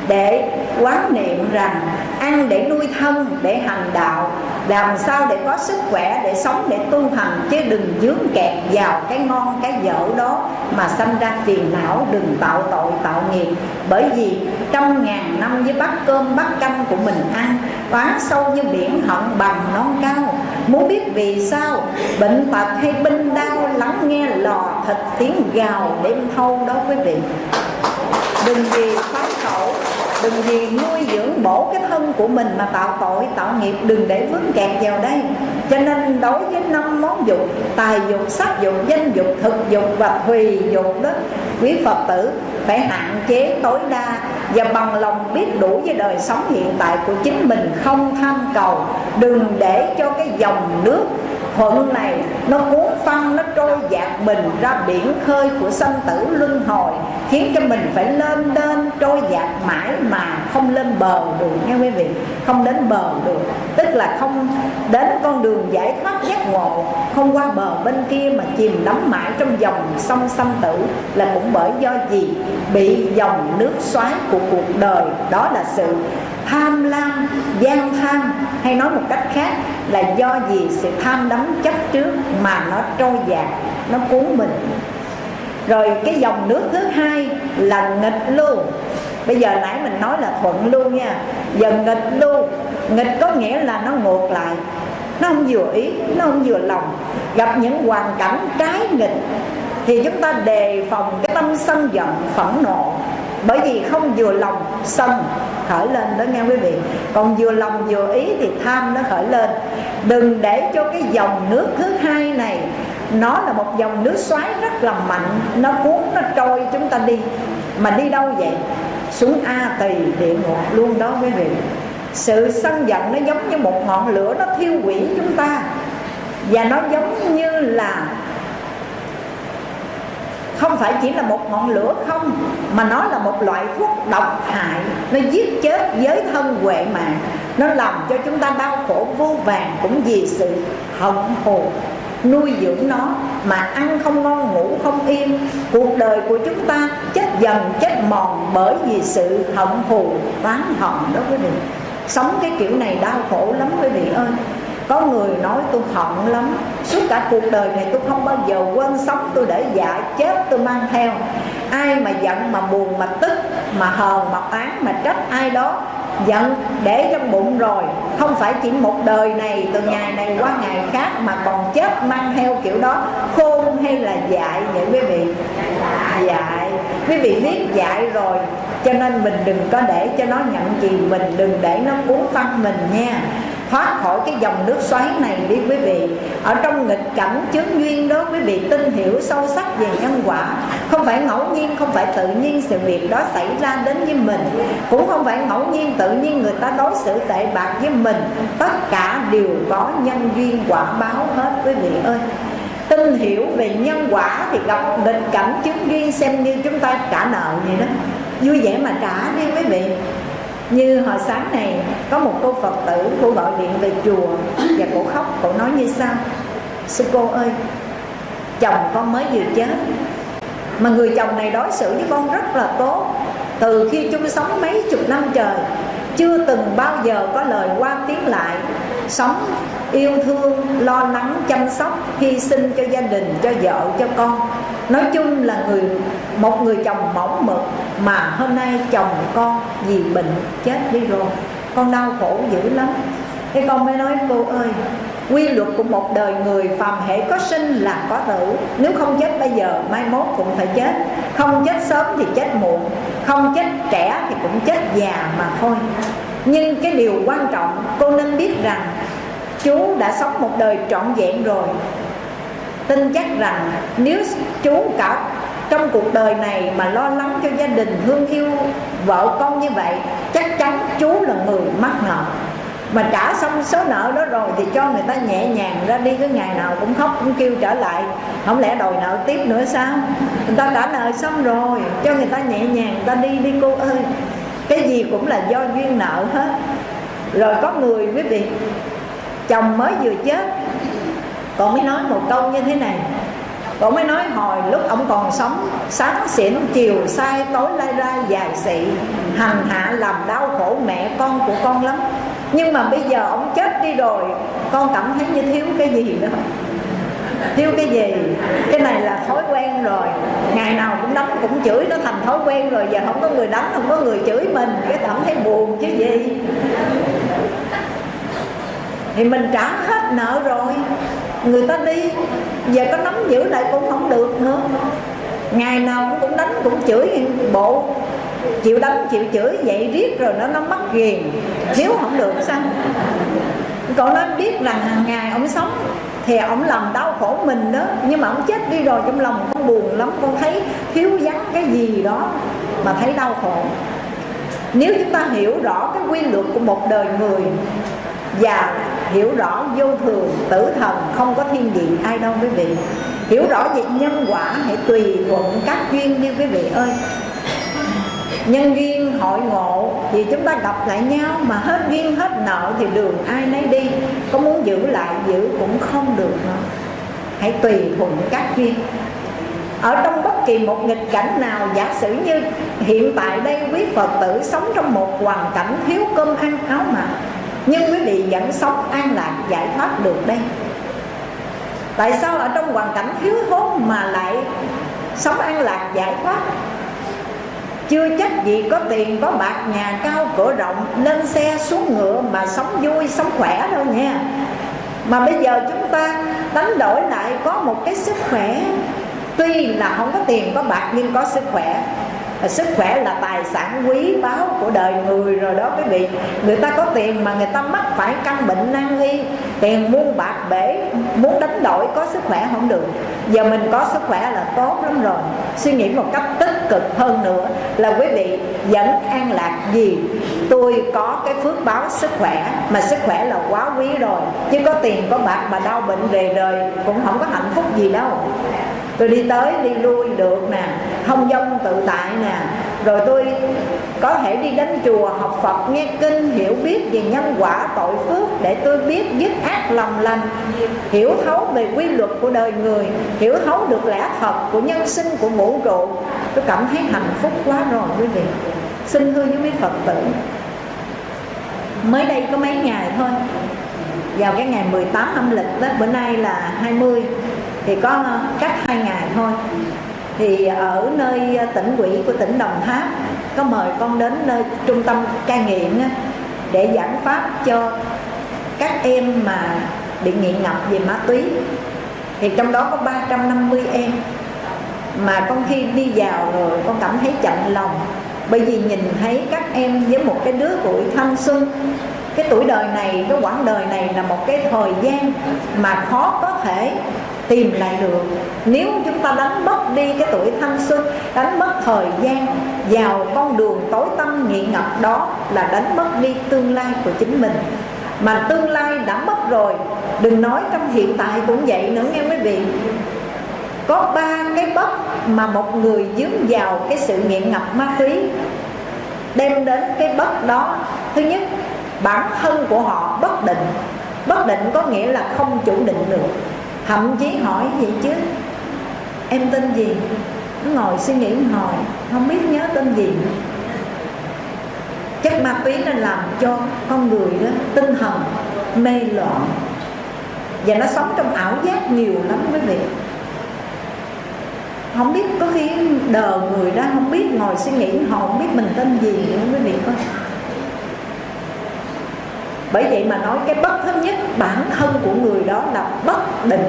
để quán niệm rằng, ăn để nuôi thân, để hành đạo, làm sao để có sức khỏe để sống, để tu hành, chứ đừng dướng kẹt vào cái ngon, cái dở đó mà sanh ra phiền não, đừng tạo tội, tạo nghiệp. Bởi vì trăm ngàn năm với bát cơm, bát canh của mình ăn oán sâu như biển hận bằng non cao. Muốn biết vì sao, bệnh tật hay binh đau, lắng nghe lò thịt tiếng gào đêm thâu đó quý vị đừng vì phá khẩu, đừng vì nuôi dưỡng bổ cái thân của mình mà tạo tội, tạo nghiệp. Đừng để vướng kẹt vào đây. Cho nên đối với năm món dục, tài dục, sắc dục, danh dục, thực dục và thùy dục đó, quý phật tử phải hạn chế tối đa và bằng lòng biết đủ với đời sống hiện tại của chính mình không tham cầu. Đừng để cho cái dòng nước thuận này, nó cuốn phăng, nó trôi dạt mình ra biển khơi của sanh tử luân hồi, khiến cho mình phải lên lên trôi dạt mãi mà không lên bờ được, nghe quý vị? Không đến bờ được. Tức là không đến con đường giải thoát giác ngộ, không qua bờ bên kia mà chìm đắm mãi trong dòng sông sanh tử là cũng bởi do gì? Bị dòng nước xoáy của cuộc đời. Đó là sự tham lam, gian tham, hay nói một cách khác là do gì sự tham đắm chấp trước mà nó trôi dạt, nó cuốn mình. Rồi cái dòng nước thứ hai là nghịch lưu bây giờ nãy mình nói là thuận lưu nha. Giờ nghịch lưu nghịch có nghĩa là nó ngược lại, nó không vừa ý, nó không vừa lòng. Gặp những hoàn cảnh trái nghịch thì chúng ta đề phòng cái tâm sân giận, phẫn nộ bởi vì không vừa lòng sân khởi lên đó nghe quý vị. Còn vừa lòng vừa ý thì tham nó khởi lên. Đừng để cho cái dòng nước thứ hai này, nó là một dòng nước xoáy rất là mạnh, nó cuốn, nó trôi chúng ta đi. Mà đi đâu vậy? Xuống a tỳ địa ngục luôn đó quý vị. Sự sân giận nó giống như một ngọn lửa, nó thiêu quỷ chúng ta. Và nó giống như là không phải chỉ là một ngọn lửa không, mà nó là một loại thuốc độc hại. Nó giết chết giới thân huệ mạng. Nó làm cho chúng ta đau khổ vô vàng cũng vì sự hận thù nuôi dưỡng nó mà ăn không ngon, ngủ không yên cuộc đời của chúng ta chết dần, chết mòn bởi vì sự hận thù oán hận đó quý vị. Sống cái kiểu này đau khổ lắm quý vị ơi có người nói tôi hận lắm. Suốt cả cuộc đời này tôi không bao giờ quên sống, tôi để dạ chết tôi mang theo. Ai mà giận mà buồn mà tức, mà hờn mà oán mà trách ai đó, giận để trong bụng rồi. Không phải chỉ một đời này, từ ngày này qua ngày khác mà còn chết mang theo kiểu đó. Khôn hay là dại vậy quý vị? Dại. Quý vị biết dại rồi, cho nên mình đừng có để cho nó nhận gì mình đừng để nó cuốn phăng mình nha thoát khỏi cái dòng nước xoáy này đi quý vị. Ở trong nghịch cảnh chướng duyên đó, quý vị tin hiểu sâu sắc về nhân quả. Không phải ngẫu nhiên, không phải tự nhiên sự việc đó xảy ra đến với mình. Cũng không phải ngẫu nhiên tự nhiên người ta đối xử tệ bạc với mình. Tất cả đều có nhân duyên quả báo hết, quý vị ơi. Tin hiểu về nhân quả thì gặp nghịch cảnh chứng duyên xem như chúng ta trả nợ vậy đó. Vui vẻ mà trả đi, quý vị như hồi sáng này, có một cô phật tử cô gọi điện về chùa và cô khóc cô nói như sau. Sư cô ơi, chồng con mới vừa chết, mà người chồng này đối xử với con rất là tốt. Từ khi chung sống mấy chục năm trời, chưa từng bao giờ có lời qua tiếng lại sống, yêu thương, lo lắng, chăm sóc, hy sinh cho gia đình, cho vợ, cho con. Nói chung là người, một người chồng mỏng mực, mà hôm nay chồng con vì bệnh chết đi rồi. Con đau khổ dữ lắm. Thế con mới nói, cô ơi, quy luật của một đời người phàm hệ có sinh là có tử. Nếu không chết bây giờ, mai mốt cũng phải chết. Không chết sớm thì chết muộn. Không chết trẻ thì cũng chết già mà thôi nhưng cái điều quan trọng, cô nên biết rằng chú đã sống một đời trọn vẹn rồi. Tin chắc rằng nếu chú cả trong cuộc đời này mà lo lắng cho gia đình thương yêu vợ con như vậy, chắc chắn chú là người mắc nợ. Mà trả xong số nợ đó rồi thì cho người ta nhẹ nhàng ra đi cái ngày nào cũng khóc cũng kêu trở lại. Không lẽ đòi nợ tiếp nữa sao? Người ta trả nợ xong rồi, cho người ta nhẹ nhàng, người ta đi đi, cô ơi cái gì cũng là do duyên nợ hết. Rồi có người, quý vị, chồng mới vừa chết còn mới nói một câu như thế này. Còn mới nói hồi lúc ông còn sống, sáng xỉn, chiều sai tối lai ra dài xị, hành hạ, làm đau khổ mẹ con của con lắm. Nhưng mà bây giờ ông chết đi rồi, con cảm thấy như thiếu cái gì đó thiếu cái gì? Cái này là thói quen rồi. Ngày nào cũng đánh cũng chửi nó thành thói quen rồi. Giờ không có người đánh không có người chửi mình. Cái cảm thấy buồn chứ gì? Thì mình trả hết nợ rồi. Người ta đi. Giờ có nắm giữ lại cũng không được nữa. Ngày nào cũng đánh, cũng chửi bộ. Chịu đánh, chịu chửi, vậy riết rồi nó nó mất ghiền. Thiếu không được sao? Còn nói biết rằng hàng ngày ông sống thì ông làm đau khổ mình đó. Nhưng mà ông chết đi rồi, trong lòng con buồn lắm. Con thấy thiếu vắng cái gì đó mà thấy đau khổ. Nếu chúng ta hiểu rõ cái quy luật của một đời người và hiểu rõ vô thường, tử thần, không có thiên vị ai đâu quý vị. Hiểu rõ về nhân quả, hãy tùy thuận các duyên như quý vị ơi nhân duyên hội ngộ thì chúng ta gặp lại nhau mà hết duyên, hết nợ thì đường ai nấy đi. Có muốn giữ lại, giữ cũng không được nữa hãy tùy thuận các duyên. Ở trong bất kỳ một nghịch cảnh nào, giả sử như hiện tại đây quý phật tử sống trong một hoàn cảnh thiếu cơm ăn, áo mặc, nhưng quý vị vẫn sống an lạc, giải thoát được đây. Tại sao ở trong hoàn cảnh thiếu thốn mà lại sống an lạc, giải thoát? Chưa chắc gì có tiền, có bạc, nhà cao cửa rộng lên xe xuống ngựa mà sống vui, sống khỏe đâu nha. Mà bây giờ chúng ta đánh đổi lại có một cái sức khỏe. Tuy là không có tiền, có bạc, nhưng có sức khỏe sức khỏe là tài sản quý báu của đời người rồi đó quý vị. Người ta có tiền mà người ta mắc phải căn bệnh nan y, tiền muôn bạc bể, muốn đánh đổi có sức khỏe không được. Giờ mình có sức khỏe là tốt lắm rồi. Suy nghĩ một cách tích cực hơn nữa là quý vị vẫn an lạc gì? Tôi có cái phước báo sức khỏe, mà sức khỏe là quá quý rồi. Chứ có tiền, có bạc mà đau bệnh về đời cũng không có hạnh phúc gì đâu. Tôi đi tới, đi lui được nè thông dong tự tại nè. Rồi tôi có thể đi đến chùa học Phật, nghe kinh, hiểu biết về nhân quả tội phước để tôi biết dứt ác lòng lành, hiểu thấu về quy luật của đời người, hiểu thấu được lẽ thật của nhân sinh của vũ trụ tôi cảm thấy hạnh phúc quá rồi quý vị. Xin thưa với quý Phật tử, mới đây có mấy ngày thôi, vào cái ngày 18 âm lịch đó, bữa nay là 20 thì có cách hai ngày thôi thì ở nơi ờ, tỉnh quỹ của tỉnh Đồng Tháp, có mời con đến nơi trung tâm cai nghiện để giảng pháp cho các em mà bị nghiện ngập về ma túy. Thì trong đó có 350 em mà con khi đi vào rồi con cảm thấy chạnh lòng. Bởi vì nhìn thấy các em với một cái đứa tuổi thanh xuân, cái tuổi đời này, cái quãng đời này là một cái thời gian mà khó có thể tìm lại được. Nếu chúng ta đánh mất đi cái tuổi thanh xuân, đánh mất thời gian, vào con đường tối tăm nghiện ngập đó là đánh mất đi tương lai của chính mình. Mà tương lai đã mất rồi, đừng nói trong hiện tại cũng vậy nữa nghe quý vị. Có ba cái bất mà một người dướng vào cái sự nghiện ngập ma túy, đem đến cái bất đó. Thứ nhất, bản thân của họ bất định. Bất định có nghĩa là không chủ định được thậm chí hỏi vậy chứ? Em tên gì? Nó ngồi suy nghĩ hồi, không biết nhớ tên gì chất ma túy nó làm cho con người đó tinh thần mê loạn. Và nó sống trong ảo giác nhiều lắm quý vị. Không biết có khi đờ người đó không biết ngồi suy nghĩ họ không biết mình tên gì nữa, quý vị coi bởi vậy mà nói cái bất thứ nhất bản thân của người đó là bất định.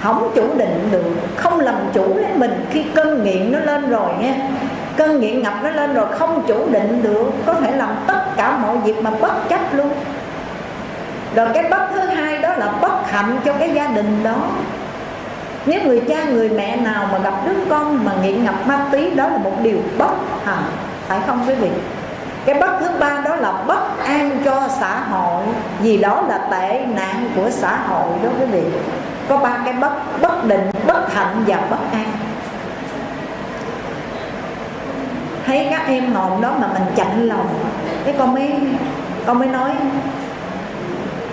Không chủ định được, không làm chủ lấy mình. Khi cơn nghiện nó lên rồi nha. Cơn nghiện ngập nó lên rồi, không chủ định được. Có thể làm tất cả mọi việc mà bất chấp luôn. Rồi cái bất thứ hai đó là bất hạnh cho cái gia đình đó. Nếu người cha, người mẹ nào mà gặp đứa con mà nghiện ngập ma túy, đó là một điều bất hạnh. Phải không quý vị? Cái bất thứ ba đó là bất an cho xã hội, vì đó là tệ nạn của xã hội đó quý vị có ba cái bất bất định, bất hạnh và bất an. Thấy các em ngồi đó mà mình chạnh lòng. Cái con mới con mới nói,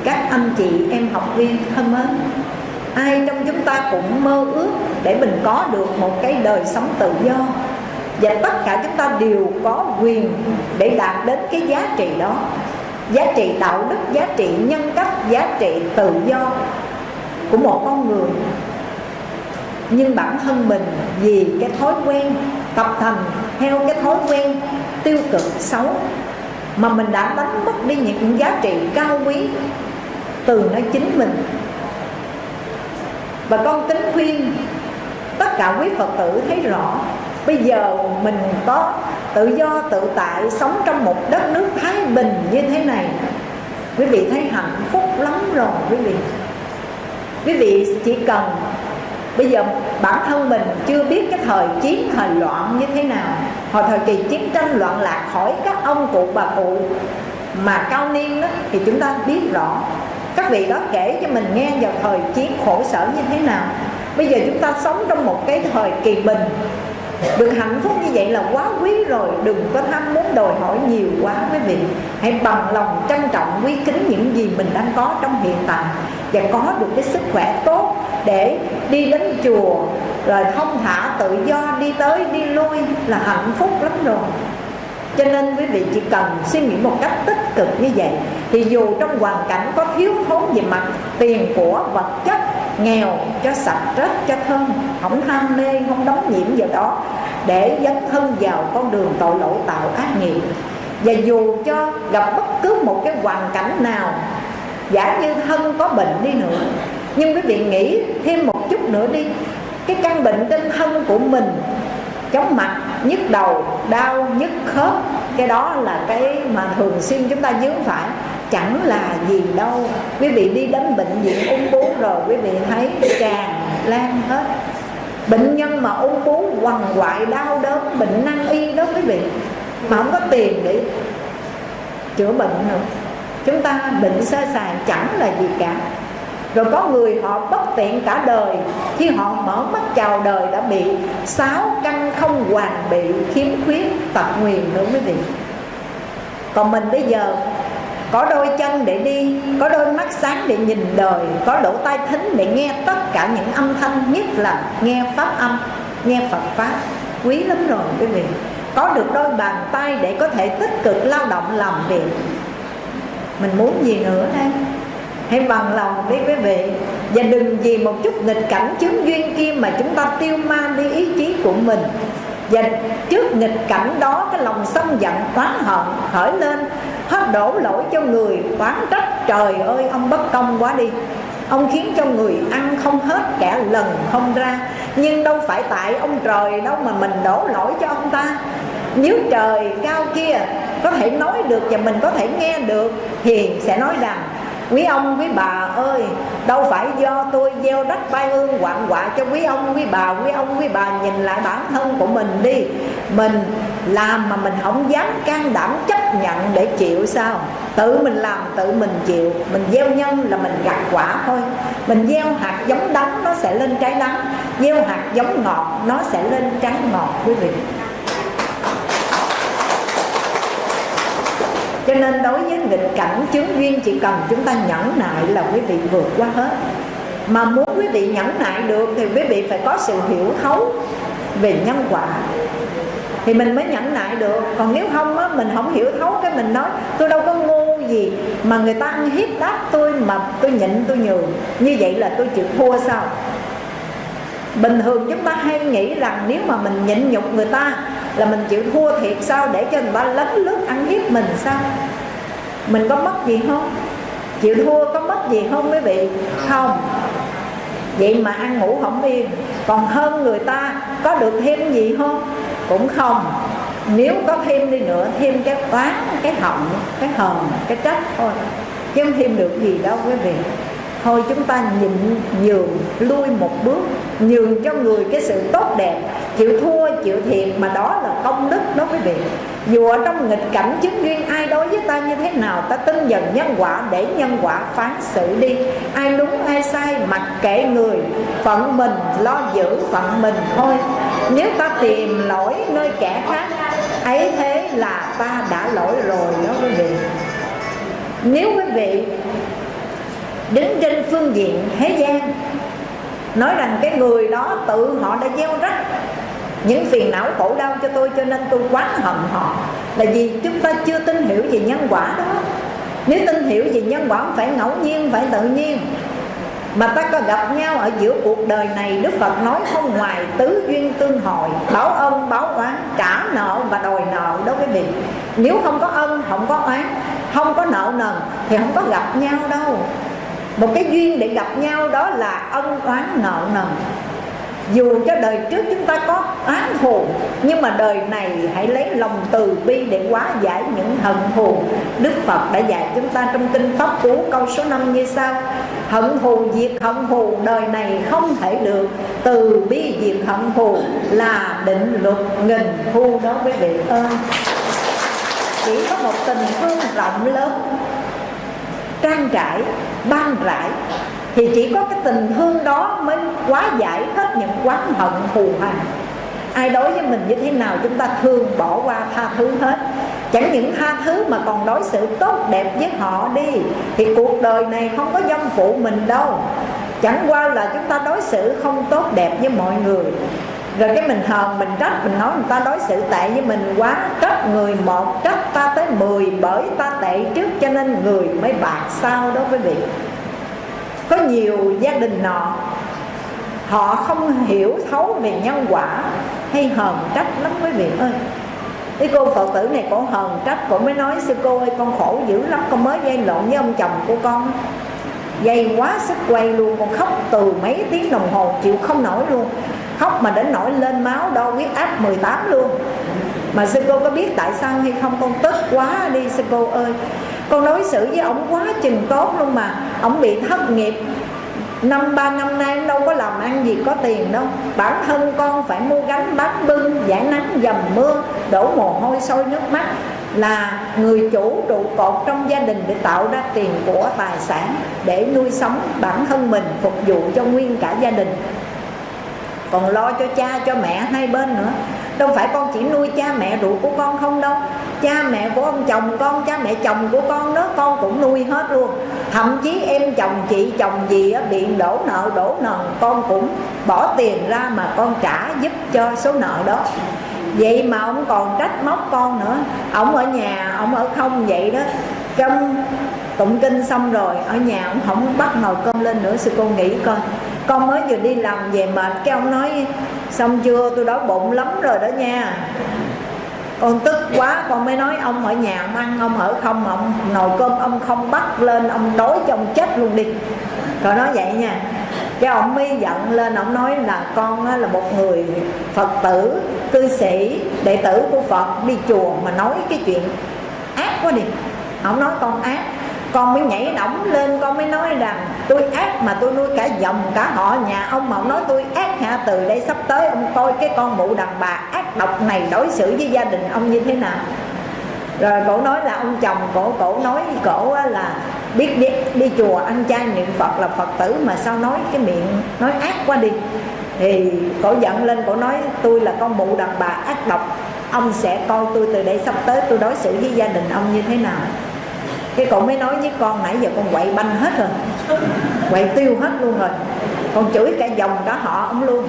các anh chị em học viên thân mến, ai trong chúng ta cũng mơ ước để mình có được một cái đời sống tự do và tất cả chúng ta đều có quyền để đạt đến cái giá trị đó. Giá trị đạo đức, giá trị nhân cách, giá trị tự do của một con người. Nhưng bản thân mình vì cái thói quen tập thành theo cái thói quen tiêu cực xấu mà mình đã đánh mất đi những giá trị cao quý từ nơi chính mình. Và con kính khuyên tất cả quý phật tử thấy rõ bây giờ mình có tự do, tự tại, sống trong một đất nước thái bình như thế này. Quý vị thấy hạnh phúc lắm rồi, quý vị. Quý vị chỉ cần bây giờ bản thân mình chưa biết cái thời chiến, thời loạn như thế nào hồi thời kỳ chiến tranh loạn lạc khỏi các ông cụ, bà cụ mà cao niên đó, thì chúng ta biết rõ. Các vị đó kể cho mình nghe vào thời chiến khổ sở như thế nào. Bây giờ chúng ta sống trong một cái thời kỳ bình được hạnh phúc như vậy là quá quý rồi. Đừng có tham muốn đòi hỏi nhiều quá quý vị. Hãy bằng lòng trân trọng, quý kính những gì mình đang có trong hiện tại. Và có được cái sức khỏe tốt để đi đến chùa, rồi không thả tự do, đi tới, đi lui là hạnh phúc lắm rồi. Cho nên quý vị chỉ cần suy nghĩ một cách tích cực như vậy. Thì dù trong hoàn cảnh có thiếu thốn về mặt tiền của vật chất nghèo, cho sạch rất cho thơm không tham mê, không đóng nhiễm vào đó, để dấn thân vào con đường tội lỗi tạo ác nghiệp. Và dù cho gặp bất cứ một cái hoàn cảnh nào, giả như thân có bệnh đi nữa, nhưng quý vị nghĩ thêm một chút nữa đi, cái căn bệnh trên thân của mình, chóng mặt, nhức đầu, đau, nhức khớp, cái đó là cái mà thường xuyên chúng ta dướng phải chẳng là gì đâu. Quý vị đi đến bệnh viện ung bướu rồi, quý vị thấy tràn lan hết. Bệnh nhân mà ung bướu quằn quại đau đớn, bệnh năng y đó quý vị, mà không có tiền để chữa bệnh nữa. Chúng ta bệnh sơ sài chẳng là gì cả. Rồi có người họ bất tiện cả đời. Khi họ mở mắt chào đời đã bị sáu căn không hoàn bị khiếm khuyết tật nguyền nữa quý vị. Còn mình bây giờ có đôi chân để đi, có đôi mắt sáng để nhìn đời, có lỗ tai thính để nghe tất cả những âm thanh, nhất là nghe pháp âm, nghe phật pháp. Quý lắm rồi, quý vị. Có được đôi bàn tay để có thể tích cực lao động làm việc. Mình muốn gì nữa đây? Hãy bằng lòng đi, quý vị. Và đừng vì một chút nghịch cảnh chướng duyên kia mà chúng ta tiêu ma đi ý chí của mình. Và trước nghịch cảnh đó, cái lòng sân giận, oán hận khởi lên hết đổ lỗi cho người, oán trách. Trời ơi, ông bất công quá đi. Ông khiến cho người ăn không hết kẻ lần không ra. Nhưng đâu phải tại ông trời đâu mà mình đổ lỗi cho ông ta. Nếu trời cao kia có thể nói được và mình có thể nghe được, thì sẽ nói rằng quý ông quý bà ơi, đâu phải do tôi gieo đất bay ương quạng quạ cho quý ông quý bà. Quý ông quý bà nhìn lại bản thân của mình đi. Mình làm mà mình không dám can đảm chấp nhận để chịu sao? Tự mình làm, tự mình chịu. Mình gieo nhân là mình gặt quả thôi. Mình gieo hạt giống đắng, nó sẽ lên trái đắng. Gieo hạt giống ngọt, nó sẽ lên trái ngọt, quý vị. Cho nên đối với nghịch cảnh chứng duyên chỉ cần chúng ta nhẫn nại là quý vị vượt qua hết. Mà muốn quý vị nhẫn nại được thì quý vị phải có sự hiểu thấu về nhân quả. Thì mình mới nhẫn nại được. Còn nếu không á, mình không hiểu thấu cái mình nói, tôi đâu có ngu gì mà người ta ăn hiếp đáp tôi mà tôi nhịn tôi nhường. Như vậy là tôi chịu thua sao? Bình thường chúng ta hay nghĩ rằng nếu mà mình nhịn nhục người ta là mình chịu thua thiệt sao để cho người ta lấn lướt ăn hiếp mình sao? Mình có mất gì không? Chịu thua có mất gì không quý vị? Không. Vậy mà ăn ngủ không yên. Còn hơn người ta có được thêm gì không? Cũng không. Nếu có thêm đi nữa, thêm cái toán, cái hận cái hờn, cái trách thôi. Chứ không thêm được gì đâu quý vị. Thôi chúng ta nhịn nhường, lui một bước nhường cho người cái sự tốt đẹp, chịu thua, chịu thiệt, mà đó là công đức đó quý vị. Dù ở trong nghịch cảnh chứng duyên, ai đối với ta như thế nào, ta tin dần nhân quả, để nhân quả phán xử đi. Ai đúng, ai sai, mặc kệ người, phận mình lo giữ phận mình thôi. Nếu ta tìm lỗi nơi kẻ khác, ấy thế là ta đã lỗi rồi đó quý vị. Nếu quý vị đứng trên phương diện thế gian nói rằng cái người đó tự họ đã gieo rắc những phiền não khổ đau cho tôi, cho nên tôi quán hận họ. Là vì chúng ta chưa tin hiểu về nhân quả đó. Nếu tin hiểu về nhân quả phải ngẫu nhiên phải tự nhiên. Mà ta có gặp nhau ở giữa cuộc đời này, Đức Phật nói không ngoài tứ duyên tương hồi, Báo ân, báo oán, trả nợ và đòi nợ đó quý vị Nếu không có ân, không có oán, Không có nợ nần, thì không có gặp nhau đâu. Một cái duyên để gặp nhau đó là ân oán nợ nần. Dù cho đời trước chúng ta có án thù nhưng mà đời này hãy lấy lòng từ bi để hóa giải những hận thù đức phật đã dạy chúng ta trong kinh pháp cú câu số 5 như sau. Hận thù diệt hận thù đời này không thể được. Từ bi diệt hận thù là định luật nghìn thu đó quý vị ơi chỉ có một tình thương rộng lớn trang trải ban rải, thì chỉ có cái tình thương đó mới quá giải hết những quán hận thù hằn. Ai đối với mình như thế nào chúng ta thương bỏ qua tha thứ hết. Chẳng những tha thứ mà còn đối xử tốt đẹp với họ đi, thì cuộc đời này không có dâm phụ mình đâu. Chẳng qua là chúng ta đối xử không tốt đẹp với mọi người rồi cái mình hờn, mình trách, mình nói người ta đối xử tệ với mình quá, trách người một, trách ta tới mười bởi ta tệ trước cho nên người mới bạc sao đó quý vị có nhiều gia đình nọ, họ không hiểu thấu về nhân quả hay hờn trách lắm quý vị ơi. Cái cô phật tử này cổ hờn trách, cổ mới nói, sư cô ơi, con khổ dữ lắm, con mới dây lộn với ông chồng của con dây quá sức quay luôn, con khóc từ mấy tiếng đồng hồ, chịu không nổi luôn. Khóc mà đến nổi lên máu đo huyết áp 18 luôn. Mà sư cô có biết tại sao hay không? Con tức quá đi, sư cô ơi. Con đối xử với ổng quá chừng tốt luôn mà. Ổng bị thất nghiệp. Năm, ba năm nay đâu có làm ăn gì có tiền đâu. Bản thân con phải mua gánh bán bưng, giải nắng, dầm mưa, đổ mồ hôi, sôi nước mắt là người chủ trụ cột trong gia đình để tạo ra tiền của tài sản để nuôi sống bản thân mình, phục vụ cho nguyên cả gia đình. Còn lo cho cha, cho mẹ hai bên nữa. Đâu phải con chỉ nuôi cha mẹ ruột của con không đâu. Cha mẹ của ông chồng con, cha mẹ chồng của con đó, con cũng nuôi hết luôn. Thậm chí em chồng, chị chồng gì á bị đổ nợ đổ nợ con cũng bỏ tiền ra mà con trả giúp cho số nợ đó vậy mà ông còn trách móc con nữa. Ông ở nhà, ông ở không vậy đó. Trong tụng kinh xong rồi, ở nhà ông không bắt nồi cơm lên nữa. Sư cô nghĩ coi. Con mới vừa đi làm về mệt, cái ông nói, xong chưa? Tôi đói bụng lắm rồi đó nha. Con tức quá, con mới nói, ông ở nhà ông ăn, ông ở không ông nồi cơm ông không bắt lên, ông đói cho ông chết luôn đi. Rồi nói vậy nha cái ông mới giận lên, ông nói là con là một người phật tử, cư sĩ, đệ tử của phật, đi chùa mà nói cái chuyện ác quá đi. Ông nói con ác. Con mới nhảy đỏng lên, con mới nói rằng tôi ác mà tôi nuôi cả dòng, cả họ nhà ông. Mà ông nói tôi ác hả? Từ đây sắp tới ông coi cái con mụ đàn bà ác độc này đối xử với gia đình ông như thế nào. Rồi cổ nói là ông chồng cổ cổ nói cổ là biết đi, đi chùa ăn chay niệm phật là phật tử mà sao nói cái miệng nói ác quá đi. Thì cổ giận lên cổ nói tôi là con mụ đàn bà ác độc ông sẽ coi tôi từ đây sắp tới tôi đối xử với gia đình ông như thế nào? Cái cậu mới nói với con nãy giờ con quậy banh hết rồi quậy tiêu hết luôn rồi con chửi cả dòng cả họ ông luôn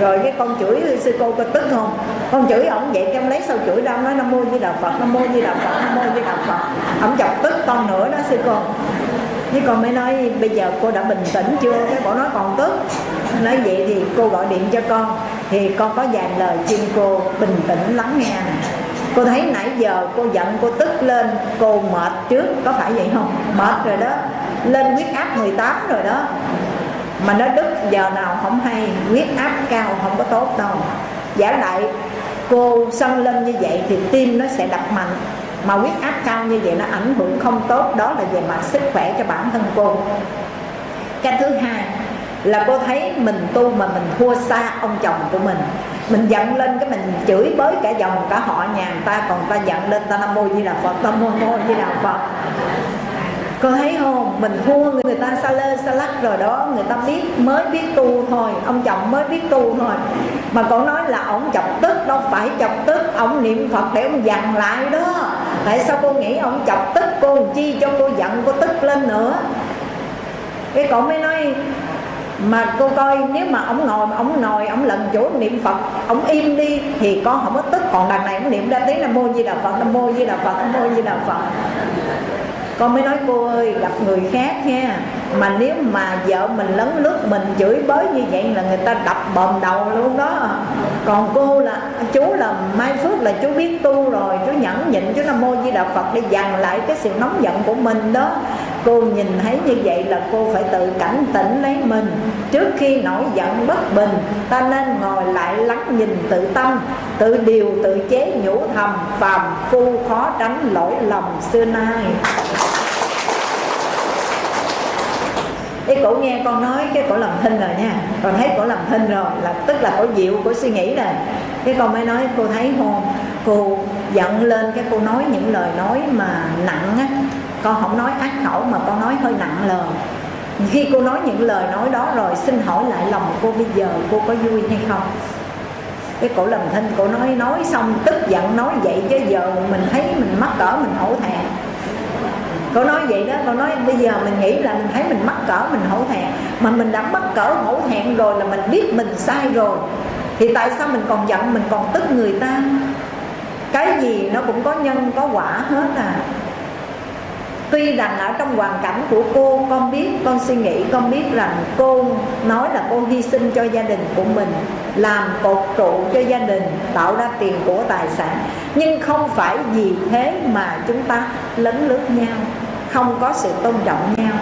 rồi cái con chửi sư cô có tức không con chửi ổng vậy em lấy sao chửi đâu nói nam mô di đà phật, nam mô di đà phật, nam mô di đà phật. Ổng chọc tức con nữa đó sư cô. Với con mới nói, bây giờ cô đã bình tĩnh chưa? Cái bộ nói, còn tức. Nói vậy thì cô gọi điện cho con. Thì con có vài lời xin cô, bình tĩnh lắng nghe. Nè cô thấy nãy giờ cô giận, cô tức lên, cô mệt trước. Có phải vậy không? Mệt rồi đó. Lên huyết áp 18 rồi đó mà nó đứt giờ nào không hay, huyết áp cao không có tốt đâu. Giả lại, cô sân lên như vậy thì tim nó sẽ đập mạnh. Mà huyết áp cao như vậy nó ảnh hưởng không tốt, đó là về mặt sức khỏe cho bản thân cô. Cái thứ hai là cô thấy mình tu mà mình thua xa ông chồng của mình. Mình giận lên cái mình chửi bới cả dòng, cả họ nhà người ta, còn ta giận lên ta nam mô di đà phật, nam mô mô di đà phật cô thấy không? Mình thua người ta xa lê xa lắc rồi đó. Người ta biết, mới biết tu thôi. Ông chồng mới biết tu thôi. Mà cô nói là ông chọc tức, đâu phải chọc tức. Ông niệm phật để ông dằn lại đó. Tại sao cô nghĩ ông chọc tức cô chi cho cô giận, cô tức lên nữa? Cái cậu mới nói, mà cô coi, nếu mà ông ngồi ông ngồi ông lần chỗ niệm phật, ông im đi, thì con không có tức. Còn đằng này ông niệm ra tiếng nam mô di đà phật, nam mô di đà phật, nam mô di đà phật con mới nói cô ơi gặp người khác nha mà nếu mà vợ mình lấn lướt mình chửi bới như vậy là người ta đập bầm đầu luôn đó. Còn cô là, chú là mai phước là chú biết tu rồi, chú nhẫn nhịn, chú nam mô di đà phật để dằn lại cái sự nóng giận của mình đó. Cô nhìn thấy như vậy là cô phải tự cảnh tỉnh lấy mình. Trước khi nổi giận bất bình, ta nên ngồi lại lắng nhìn tự tâm, tự điều, tự chế nhủ thầm, phàm phu khó tránh lỗi lầm xưa nay. Cái cổ nghe con nói cái cổ làm thinh rồi nha. Còn thấy cổ làm thinh rồi, là tức là cổ dịu cổ suy nghĩ rồi cái con mới nói, cô thấy không cô giận lên cái cô nói những lời nói mà nặng á. Con không nói ác khẩu mà con nói hơi nặng lời khi cô nói những lời nói đó rồi, xin hỏi lại lòng cô bây giờ cô có vui hay không? Cái cổ làm thinh cổ nói nói xong, tức giận nói vậy chứ giờ mình thấy mình mắc cỡ, mình hổ thẹn cô nói vậy đó cô nói bây giờ mình nghĩ là mình thấy mình mắc cỡ, mình hổ thẹn. Mà mình đã mắc cỡ hổ thẹn rồi là mình biết mình sai rồi, thì tại sao mình còn giận, mình còn tức người ta? Cái gì nó cũng có nhân, có quả hết à. Tuy rằng ở trong hoàn cảnh của cô, con biết, con suy nghĩ, con biết rằng cô nói là cô hy sinh cho gia đình của mình, làm cột trụ cho gia đình, tạo ra tiền của tài sản. Nhưng không phải vì thế mà chúng ta lấn lướt nhau không có sự tôn trọng nhau.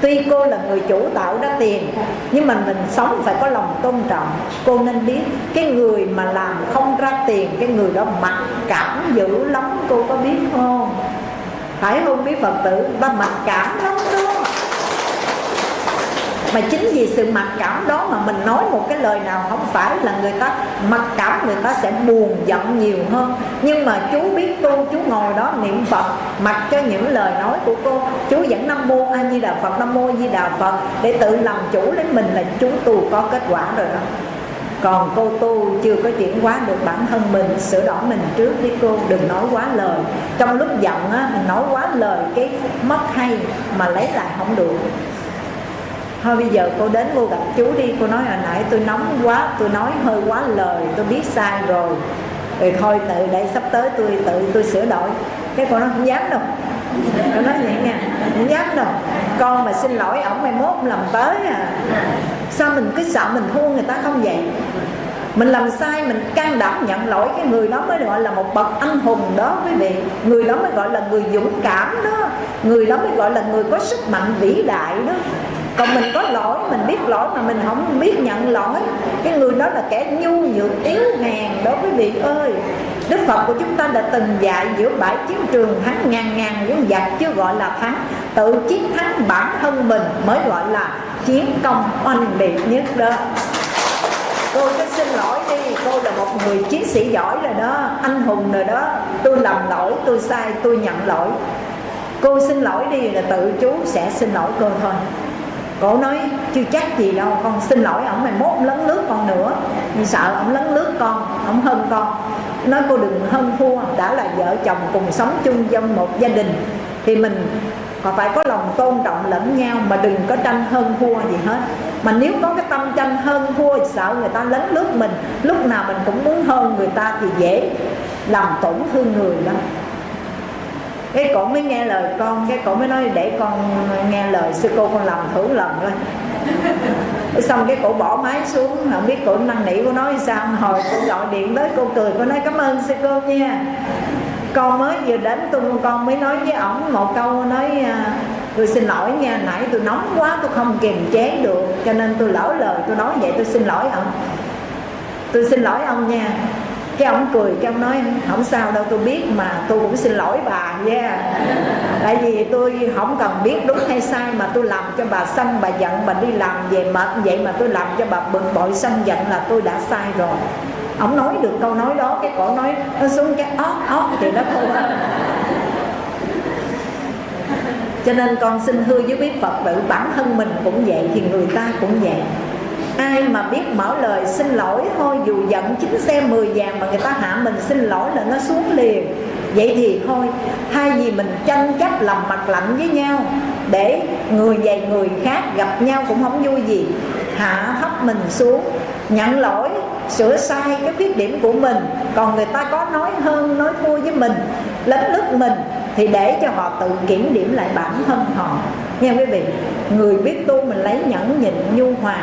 Tuy cô là người chủ tạo ra tiền, Nhưng mà mình sống phải có lòng tôn trọng. Cô nên biết Cái người mà làm không ra tiền, Cái người đó mặc cảm dữ lắm, Cô có biết không? Phải không biết phật tử? Ta mặc cảm lắm đó mà chính vì sự mặc cảm đó mà mình nói một cái lời nào không phải là người ta mặc cảm, người ta sẽ buồn giận nhiều hơn. Nhưng mà chú biết tu chú ngồi đó niệm phật, mặc cho những lời nói của cô. Chú vẫn nam mô a di đà phật, nam mô a di đà phật, để tự làm chủ lấy mình là chú tu có kết quả rồi đó. Còn cô tu chưa có chuyển hóa được bản thân mình, sửa đổi mình trước đi cô, đừng nói quá lời. Trong lúc giận á mình nói quá lời cái mất hay mà lấy lại không được thôi bây giờ cô đến cô gặp chú đi. Cô nói hồi nãy tôi nóng quá, tôi nói hơi quá lời, tôi biết sai rồi. Rồi thôi tự đây sắp tới tôi tự tôi sửa đổi. Cái cô nói không dám đâu. Cô nói vậy nha, không dám đâu. Con mà xin lỗi ổng mai mốt làm tới à. Sao mình cứ sợ mình thua người ta không vậy? Mình làm sai, mình can đảm nhận lỗi cái người đó mới gọi là một bậc anh hùng đó quý vị. Người đó mới gọi là người dũng cảm đó. Người đó mới gọi là người có sức mạnh vĩ đại đó còn mình có lỗi mình biết lỗi mà mình không biết nhận lỗi. Cái người đó là kẻ nhu nhược yếu hèn đối với vị ơi. Đức Phật của chúng ta đã từng dạy giữa bãi chiến trường thắng ngàn ngàn những giặc chưa gọi là thắng. Tự chiến thắng bản thân mình mới gọi là chiến công oanh liệt nhất đó. Cô cứ xin lỗi đi Cô là một người chiến sĩ giỏi rồi đó Anh hùng rồi đó. Tôi làm lỗi, tôi sai, tôi nhận lỗi. Cô xin lỗi đi là tự chú sẽ xin lỗi cô thôi. Cổ nói, chưa chắc gì đâu, Con xin lỗi ổng, mày mốt lấn lướt con nữa. Vì sợ ổng lấn lướt con, Ổng hơn con. Nói, cô đừng hơn thua, Đã là vợ chồng cùng sống chung trong một gia đình, Thì mình còn phải có lòng tôn trọng lẫn nhau, Mà đừng có tranh hơn thua gì hết. Mà nếu có cái tâm tranh hơn thua Sợ người ta lấn lướt mình, Lúc nào mình cũng muốn hơn người ta Thì dễ làm tổn thương người lắm cái cổ mới nghe lời con, cái cổ mới nói để con nghe lời sư cô con làm thử lần thôi. Xong cái cổ bỏ máy xuống, không biết cổ năn nỉ cô nói sao, hồi cô gọi điện tới cô cười, cô nói cảm ơn sư cô nha. Con mới vừa đến tôi, con mới nói với ổng một câu, nói à, tôi xin lỗi nha, nãy tôi nóng quá, tôi không kiềm chế được, cho nên tôi lỡ lời, tôi nói vậy tôi xin lỗi ông. Tôi xin lỗi ông nha cái ông cười, cái ông nói, không sao đâu, tôi biết mà, tôi cũng xin lỗi bà nha yeah. tại vì tôi không cần biết đúng hay sai mà tôi làm cho bà sân bà giận, bà đi làm về mệt vậy mà tôi làm cho bà bực bội sân giận là tôi đã sai rồi. Ông nói được câu nói đó, cái cổ nói, nó xuống cái ót ót thì nó thôi à. cho nên con xin hứa với quý phật tử bản thân mình cũng vậy thì người ta cũng vậy ai mà biết mở lời xin lỗi thôi, dù giận chín xe 10 vàng mà người ta hạ mình xin lỗi là nó xuống liền. Vậy thì thôi, thay vì mình tranh chấp làm mặt lạnh với nhau, để người dày người khác gặp nhau cũng không vui gì, hạ thấp mình xuống, nhận lỗi, sửa sai cái khuyết điểm của mình. Còn người ta có nói hơn, nói thua với mình, lấn lướt mình, thì để cho họ tự kiểm điểm lại bản thân họ. Nha quý vị? Người biết tu mình lấy nhẫn nhịn nhu hòa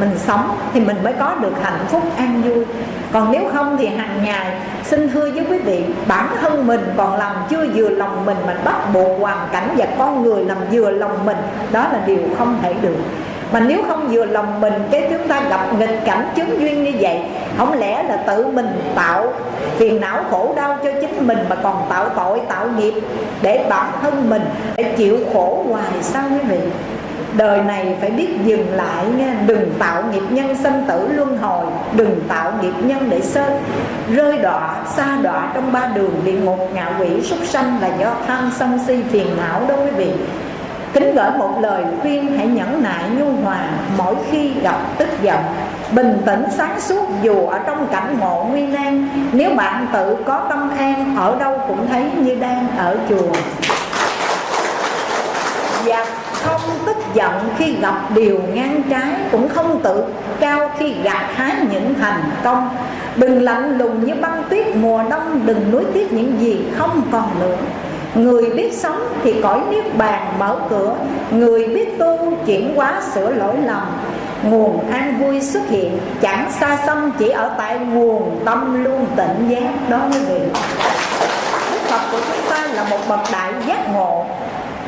mình sống thì mình mới có được hạnh phúc, an vui. Còn nếu không thì hàng ngày xin thưa với quý vị, bản thân mình còn làm chưa vừa lòng mình mà bắt buộc hoàn cảnh và con người làm vừa lòng mình, đó là điều không thể được. Mà nếu không vừa lòng mình, cái chúng ta gặp nghịch cảnh chứng duyên như vậy, không lẽ là tự mình tạo phiền não khổ đau cho chính mình mà còn tạo tội, tạo nghiệp để bản thân mình để chịu khổ hoài sao quý vị? Đời này phải biết dừng lại nha. Đừng tạo nghiệp nhân sinh tử luân hồi. Đừng tạo nghiệp nhân để sơ rơi đọa xa đọa trong ba đường địa ngục, ngạ quỷ, súc sanh là do tham sân si phiền não đó quý vị. Kính gửi một lời khuyên, hãy nhẫn nại nhu hòa mỗi khi gặp tức giận. Bình tĩnh sáng suốt dù ở trong cảnh ngộ nguy nan. Nếu bạn tự có tâm an, ở đâu cũng thấy như đang ở chùa không tức giận khi gặp điều ngang trái, cũng không tự cao khi gặt hái những thành công. Đừng lạnh lùng như băng tuyết mùa đông, đừng nuối tiếc những gì không còn nữa. Người biết sống thì cõi niết bàn mở cửa, Người biết tu chuyển hóa sửa lỗi lầm. Nguồn an vui xuất hiện, Chẳng xa xăm, chỉ ở tại nguồn tâm luôn tịnh giác Đó quý vị Đức Phật của chúng ta là một bậc đại giác ngộ.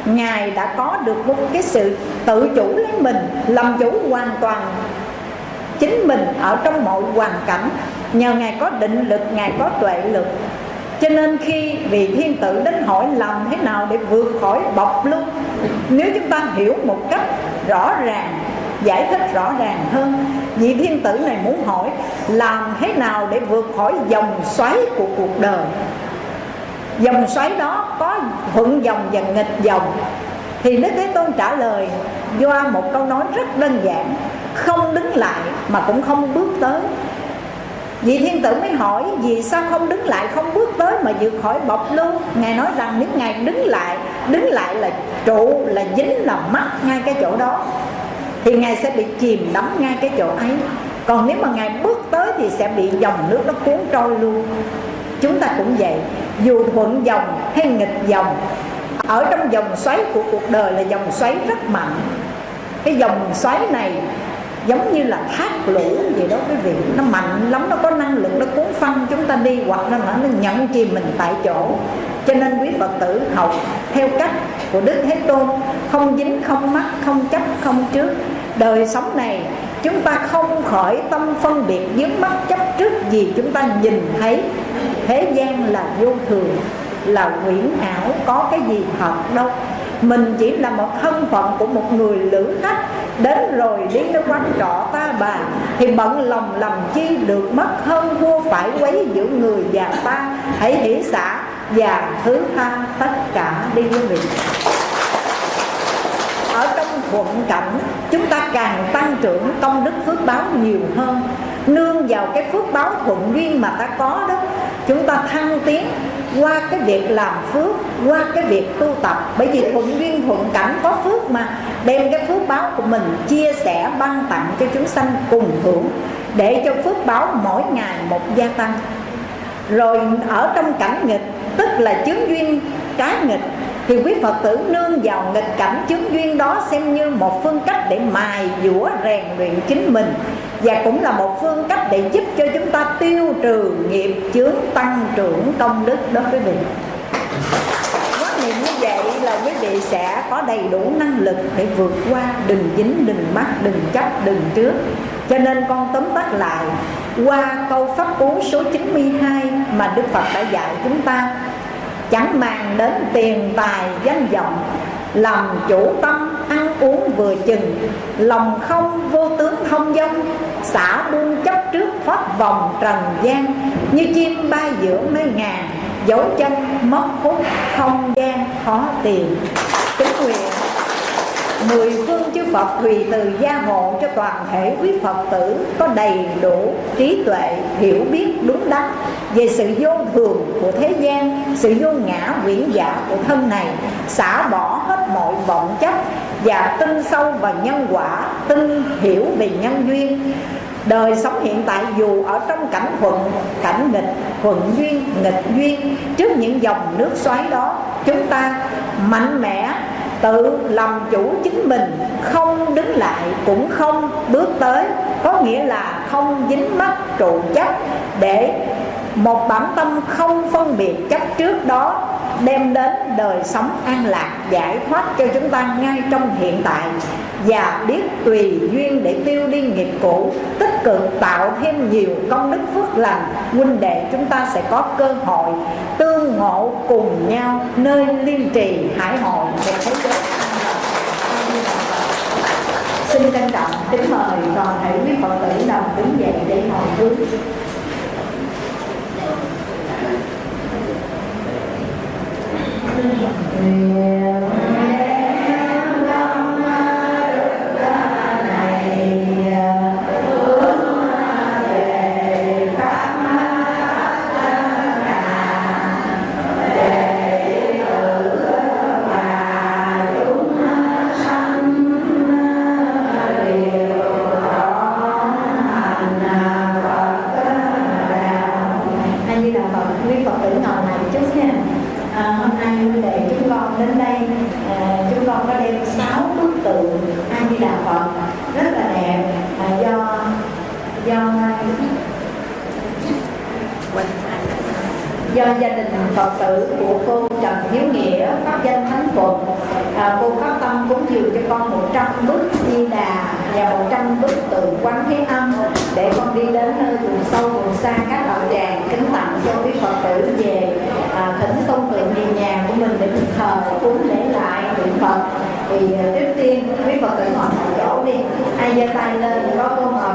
Ngài đã có được một cái sự tự chủ lấy mình Làm chủ hoàn toàn chính mình ở trong mọi hoàn cảnh. Nhờ Ngài có định lực, Ngài có tuệ lực. Cho nên khi vị thiên tử đến hỏi làm thế nào để vượt khỏi bọc luôn nếu chúng ta hiểu một cách rõ ràng giải thích rõ ràng hơn vị thiên tử này muốn hỏi làm thế nào để vượt khỏi dòng xoáy của cuộc đời dòng xoáy đó có thuận dòng và nghịch dòng. Thì Đức Thế Tôn trả lời do một câu nói rất đơn giản, Không đứng lại mà cũng không bước tới. Vị thiên tử mới hỏi, Vì sao không đứng lại, không bước tới Mà vượt khỏi bọc luôn Ngài nói rằng, nếu Ngài đứng lại Đứng lại là trụ, là dính là mắc ngay cái chỗ đó, Thì Ngài sẽ bị chìm đắm ngay cái chỗ ấy. Còn nếu mà Ngài bước tới Thì sẽ bị dòng nước nó cuốn trôi luôn. Chúng ta cũng vậy, Dù thuận dòng hay nghịch dòng, Ở trong dòng xoáy của cuộc đời Là dòng xoáy rất mạnh. Cái dòng xoáy này giống như là thác lũ vậy đó quý vị. Nó mạnh lắm, nó có năng lực, nó cuốn phăng chúng ta đi, hoặc là nó nhận chìm mình tại chỗ. Cho nên quý phật tử học theo cách của đức thế tôn, không dính, không mắc, không chấp, không trước. Đời sống này, chúng ta không khỏi tâm phân biệt dướng mắt chấp trước gì chúng ta nhìn thấy thế gian là vô thường, là quyển ảo, có cái gì thật đâu. Mình chỉ là một thân phận của một người lữ khách, đến rồi đi tới quán trọ ta bà, thì bận lòng làm chi được mất hơn vua phải quấy giữa người và ta. Hãy hỷ xã và thứ tha tất cả đi với mình. Ở trong thuận cảnh, chúng ta càng tăng trưởng, công đức phước báo nhiều hơn. Nương vào cái phước báo thuận duyên mà ta có đó chúng ta thăng tiến qua cái việc làm phước, qua cái việc tu tập. Bởi vì thuận duyên, thuận cảnh có phước mà. Đem cái phước báo của mình chia sẻ, ban tặng cho chúng sanh cùng hưởng, để cho phước báo mỗi ngày một gia tăng. Rồi ở trong cảnh nghịch, tức là chứng duyên cá nghịch, thì quý Phật tử nương vào nghịch cảnh chứng duyên đó xem như một phương cách để mài dũa rèn luyện chính mình và cũng là một phương cách để giúp cho chúng ta tiêu trừ nghiệp chướng tăng trưởng công đức đó quý vị quán niệm như vậy là quý vị sẽ có đầy đủ năng lực để vượt qua đừng dính, đừng mắc, đừng chấp, đừng trước. Cho nên con tóm tắt lại, qua câu pháp cú số 92 mà Đức Phật đã dạy chúng ta, chẳng màng đến tiền tài danh vọng, làm chủ tâm ăn uống vừa chừng, lòng không vô tướng thông dong xả buông chấp trước thoát vòng trần gian. Như chim bay giữa mây ngàn, dấu chân mất hút không gian khó tìm mười phương chư Phật tùy từ gia hộ cho toàn thể quý Phật tử có đầy đủ trí tuệ, hiểu biết, đúng đắn về sự vô thường của thế gian, sự vô ngã quyển giả của thân này, xả bỏ hết mọi vọng chấp và tin sâu vào nhân quả, tin hiểu về nhân duyên. Đời sống hiện tại dù ở trong cảnh thuận, cảnh nghịch, thuận duyên, nghịch duyên, trước những dòng nước xoáy đó, chúng ta mạnh mẽ tự làm chủ chính mình, không đứng lại cũng không bước tới. Có nghĩa là không dính mắc trụ chấp để một bản tâm không phân biệt chấp trước đó đem đến đời sống an lạc giải thoát cho chúng ta ngay trong hiện tại và biết tùy duyên để tiêu đi nghiệp cũ, tích cực tạo thêm nhiều công đức phước lành huynh đệ chúng ta sẽ có cơ hội tương ngộ cùng nhau nơi liên trì hải hội để thế giới xin trân trọng kính mời toàn thể quý phật tử đồng đứng dậy để hồi hướng Yeah. Sự tử của cô trần hiếu nghĩa pháp danh thánh phật. À, cô phát tâm cúng dường cho con 100 bức di đà và 100 bức tượng quán thế âm để con đi đến nơi vùng sâu vùng xa các đạo tràng kính tặng cho quý phật tử về à, thỉnh công tượng về nhà của mình để mình thờ cúng lễ lại niệm phật. Thì tiếp trước tiên quý phật tử ngồi một chỗ đi. Ai giơ tay lên có câu hỏi